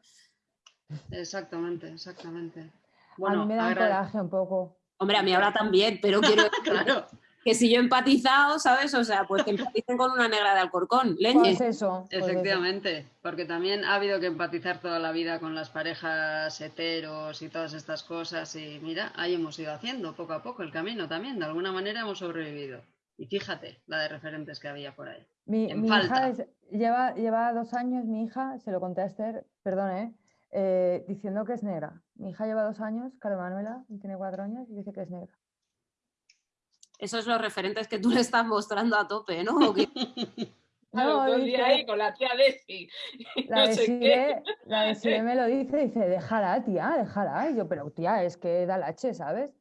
Exactamente, exactamente. Bueno, a mí me da un coraje un poco. Hombre, a mí ahora también, pero quiero claro. que si yo he empatizado, ¿sabes? O sea, pues que empaticen con una negra de Alcorcón, leñe. Pues eso. Pues Efectivamente, eso. porque también ha habido que empatizar toda la vida con las parejas heteros y todas estas cosas y mira, ahí hemos ido haciendo poco a poco el camino también, de alguna manera hemos sobrevivido. Y fíjate la de referentes que había por ahí. Mi, mi hija es, lleva, lleva dos años, mi hija, se lo conté a Esther, perdón, ¿eh? Eh, diciendo que es negra. Mi hija lleva dos años, Carmen Manuela, tiene cuatro años y dice que es negra. Esos son los referentes que tú le estás mostrando a tope, ¿no? No, no dice, ahí con la tía Desi. La, no de Sire, la de Sire me lo dice, dice, déjala, tía, déjala. Y yo, pero tía, es que da lache, ¿sabes?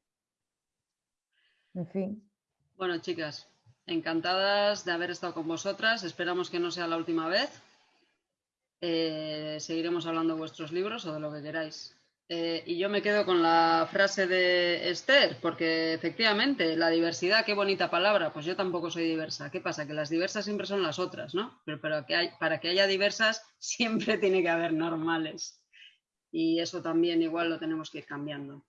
En fin. Bueno, chicas, encantadas de haber estado con vosotras. Esperamos que no sea la última vez. Eh, seguiremos hablando de vuestros libros o de lo que queráis. Eh, y yo me quedo con la frase de Esther, porque efectivamente, la diversidad, qué bonita palabra, pues yo tampoco soy diversa. ¿Qué pasa? Que las diversas siempre son las otras, ¿no? Pero, pero que hay, para que haya diversas siempre tiene que haber normales. Y eso también igual lo tenemos que ir cambiando.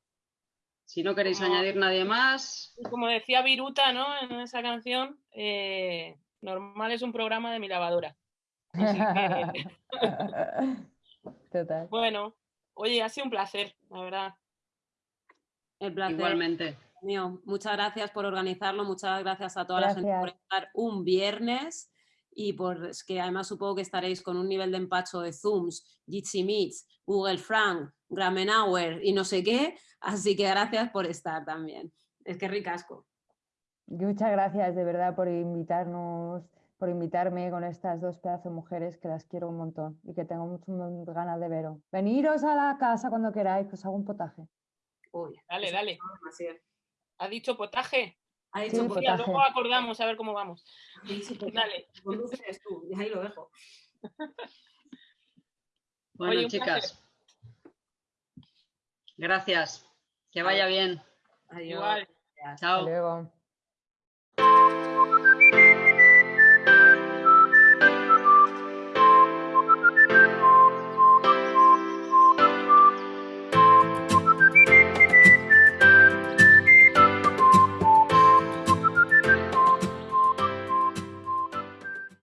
Si no queréis como, añadir nadie más... Como decía Viruta, ¿no? En esa canción, eh, normal es un programa de mi lavadora. Total. Bueno, Oye, ha sido un placer, la verdad. El placer. Igualmente. Mío. Muchas gracias por organizarlo, muchas gracias a toda gracias. la gente por estar un viernes y por es que además supongo que estaréis con un nivel de empacho de Zooms, Jitsi Meets, Google Frank, Gramenauer y no sé qué, así que gracias por estar también. Es que ricasco. Muchas gracias de verdad por invitarnos, por invitarme con estas dos pedazos de mujeres que las quiero un montón y que tengo muchas ganas de veros. Veniros a la casa cuando queráis, que os hago un potaje. Uy, Dale, dale. ¿Ha dicho potaje? Ha Sí, dicho, potaje. Ya, luego acordamos a ver cómo vamos. Dale. Conduces tú, y ahí lo dejo. Bueno, Oye, chicas. Gracias. Que vaya bien. Adiós. Igual. Chao. Hasta luego.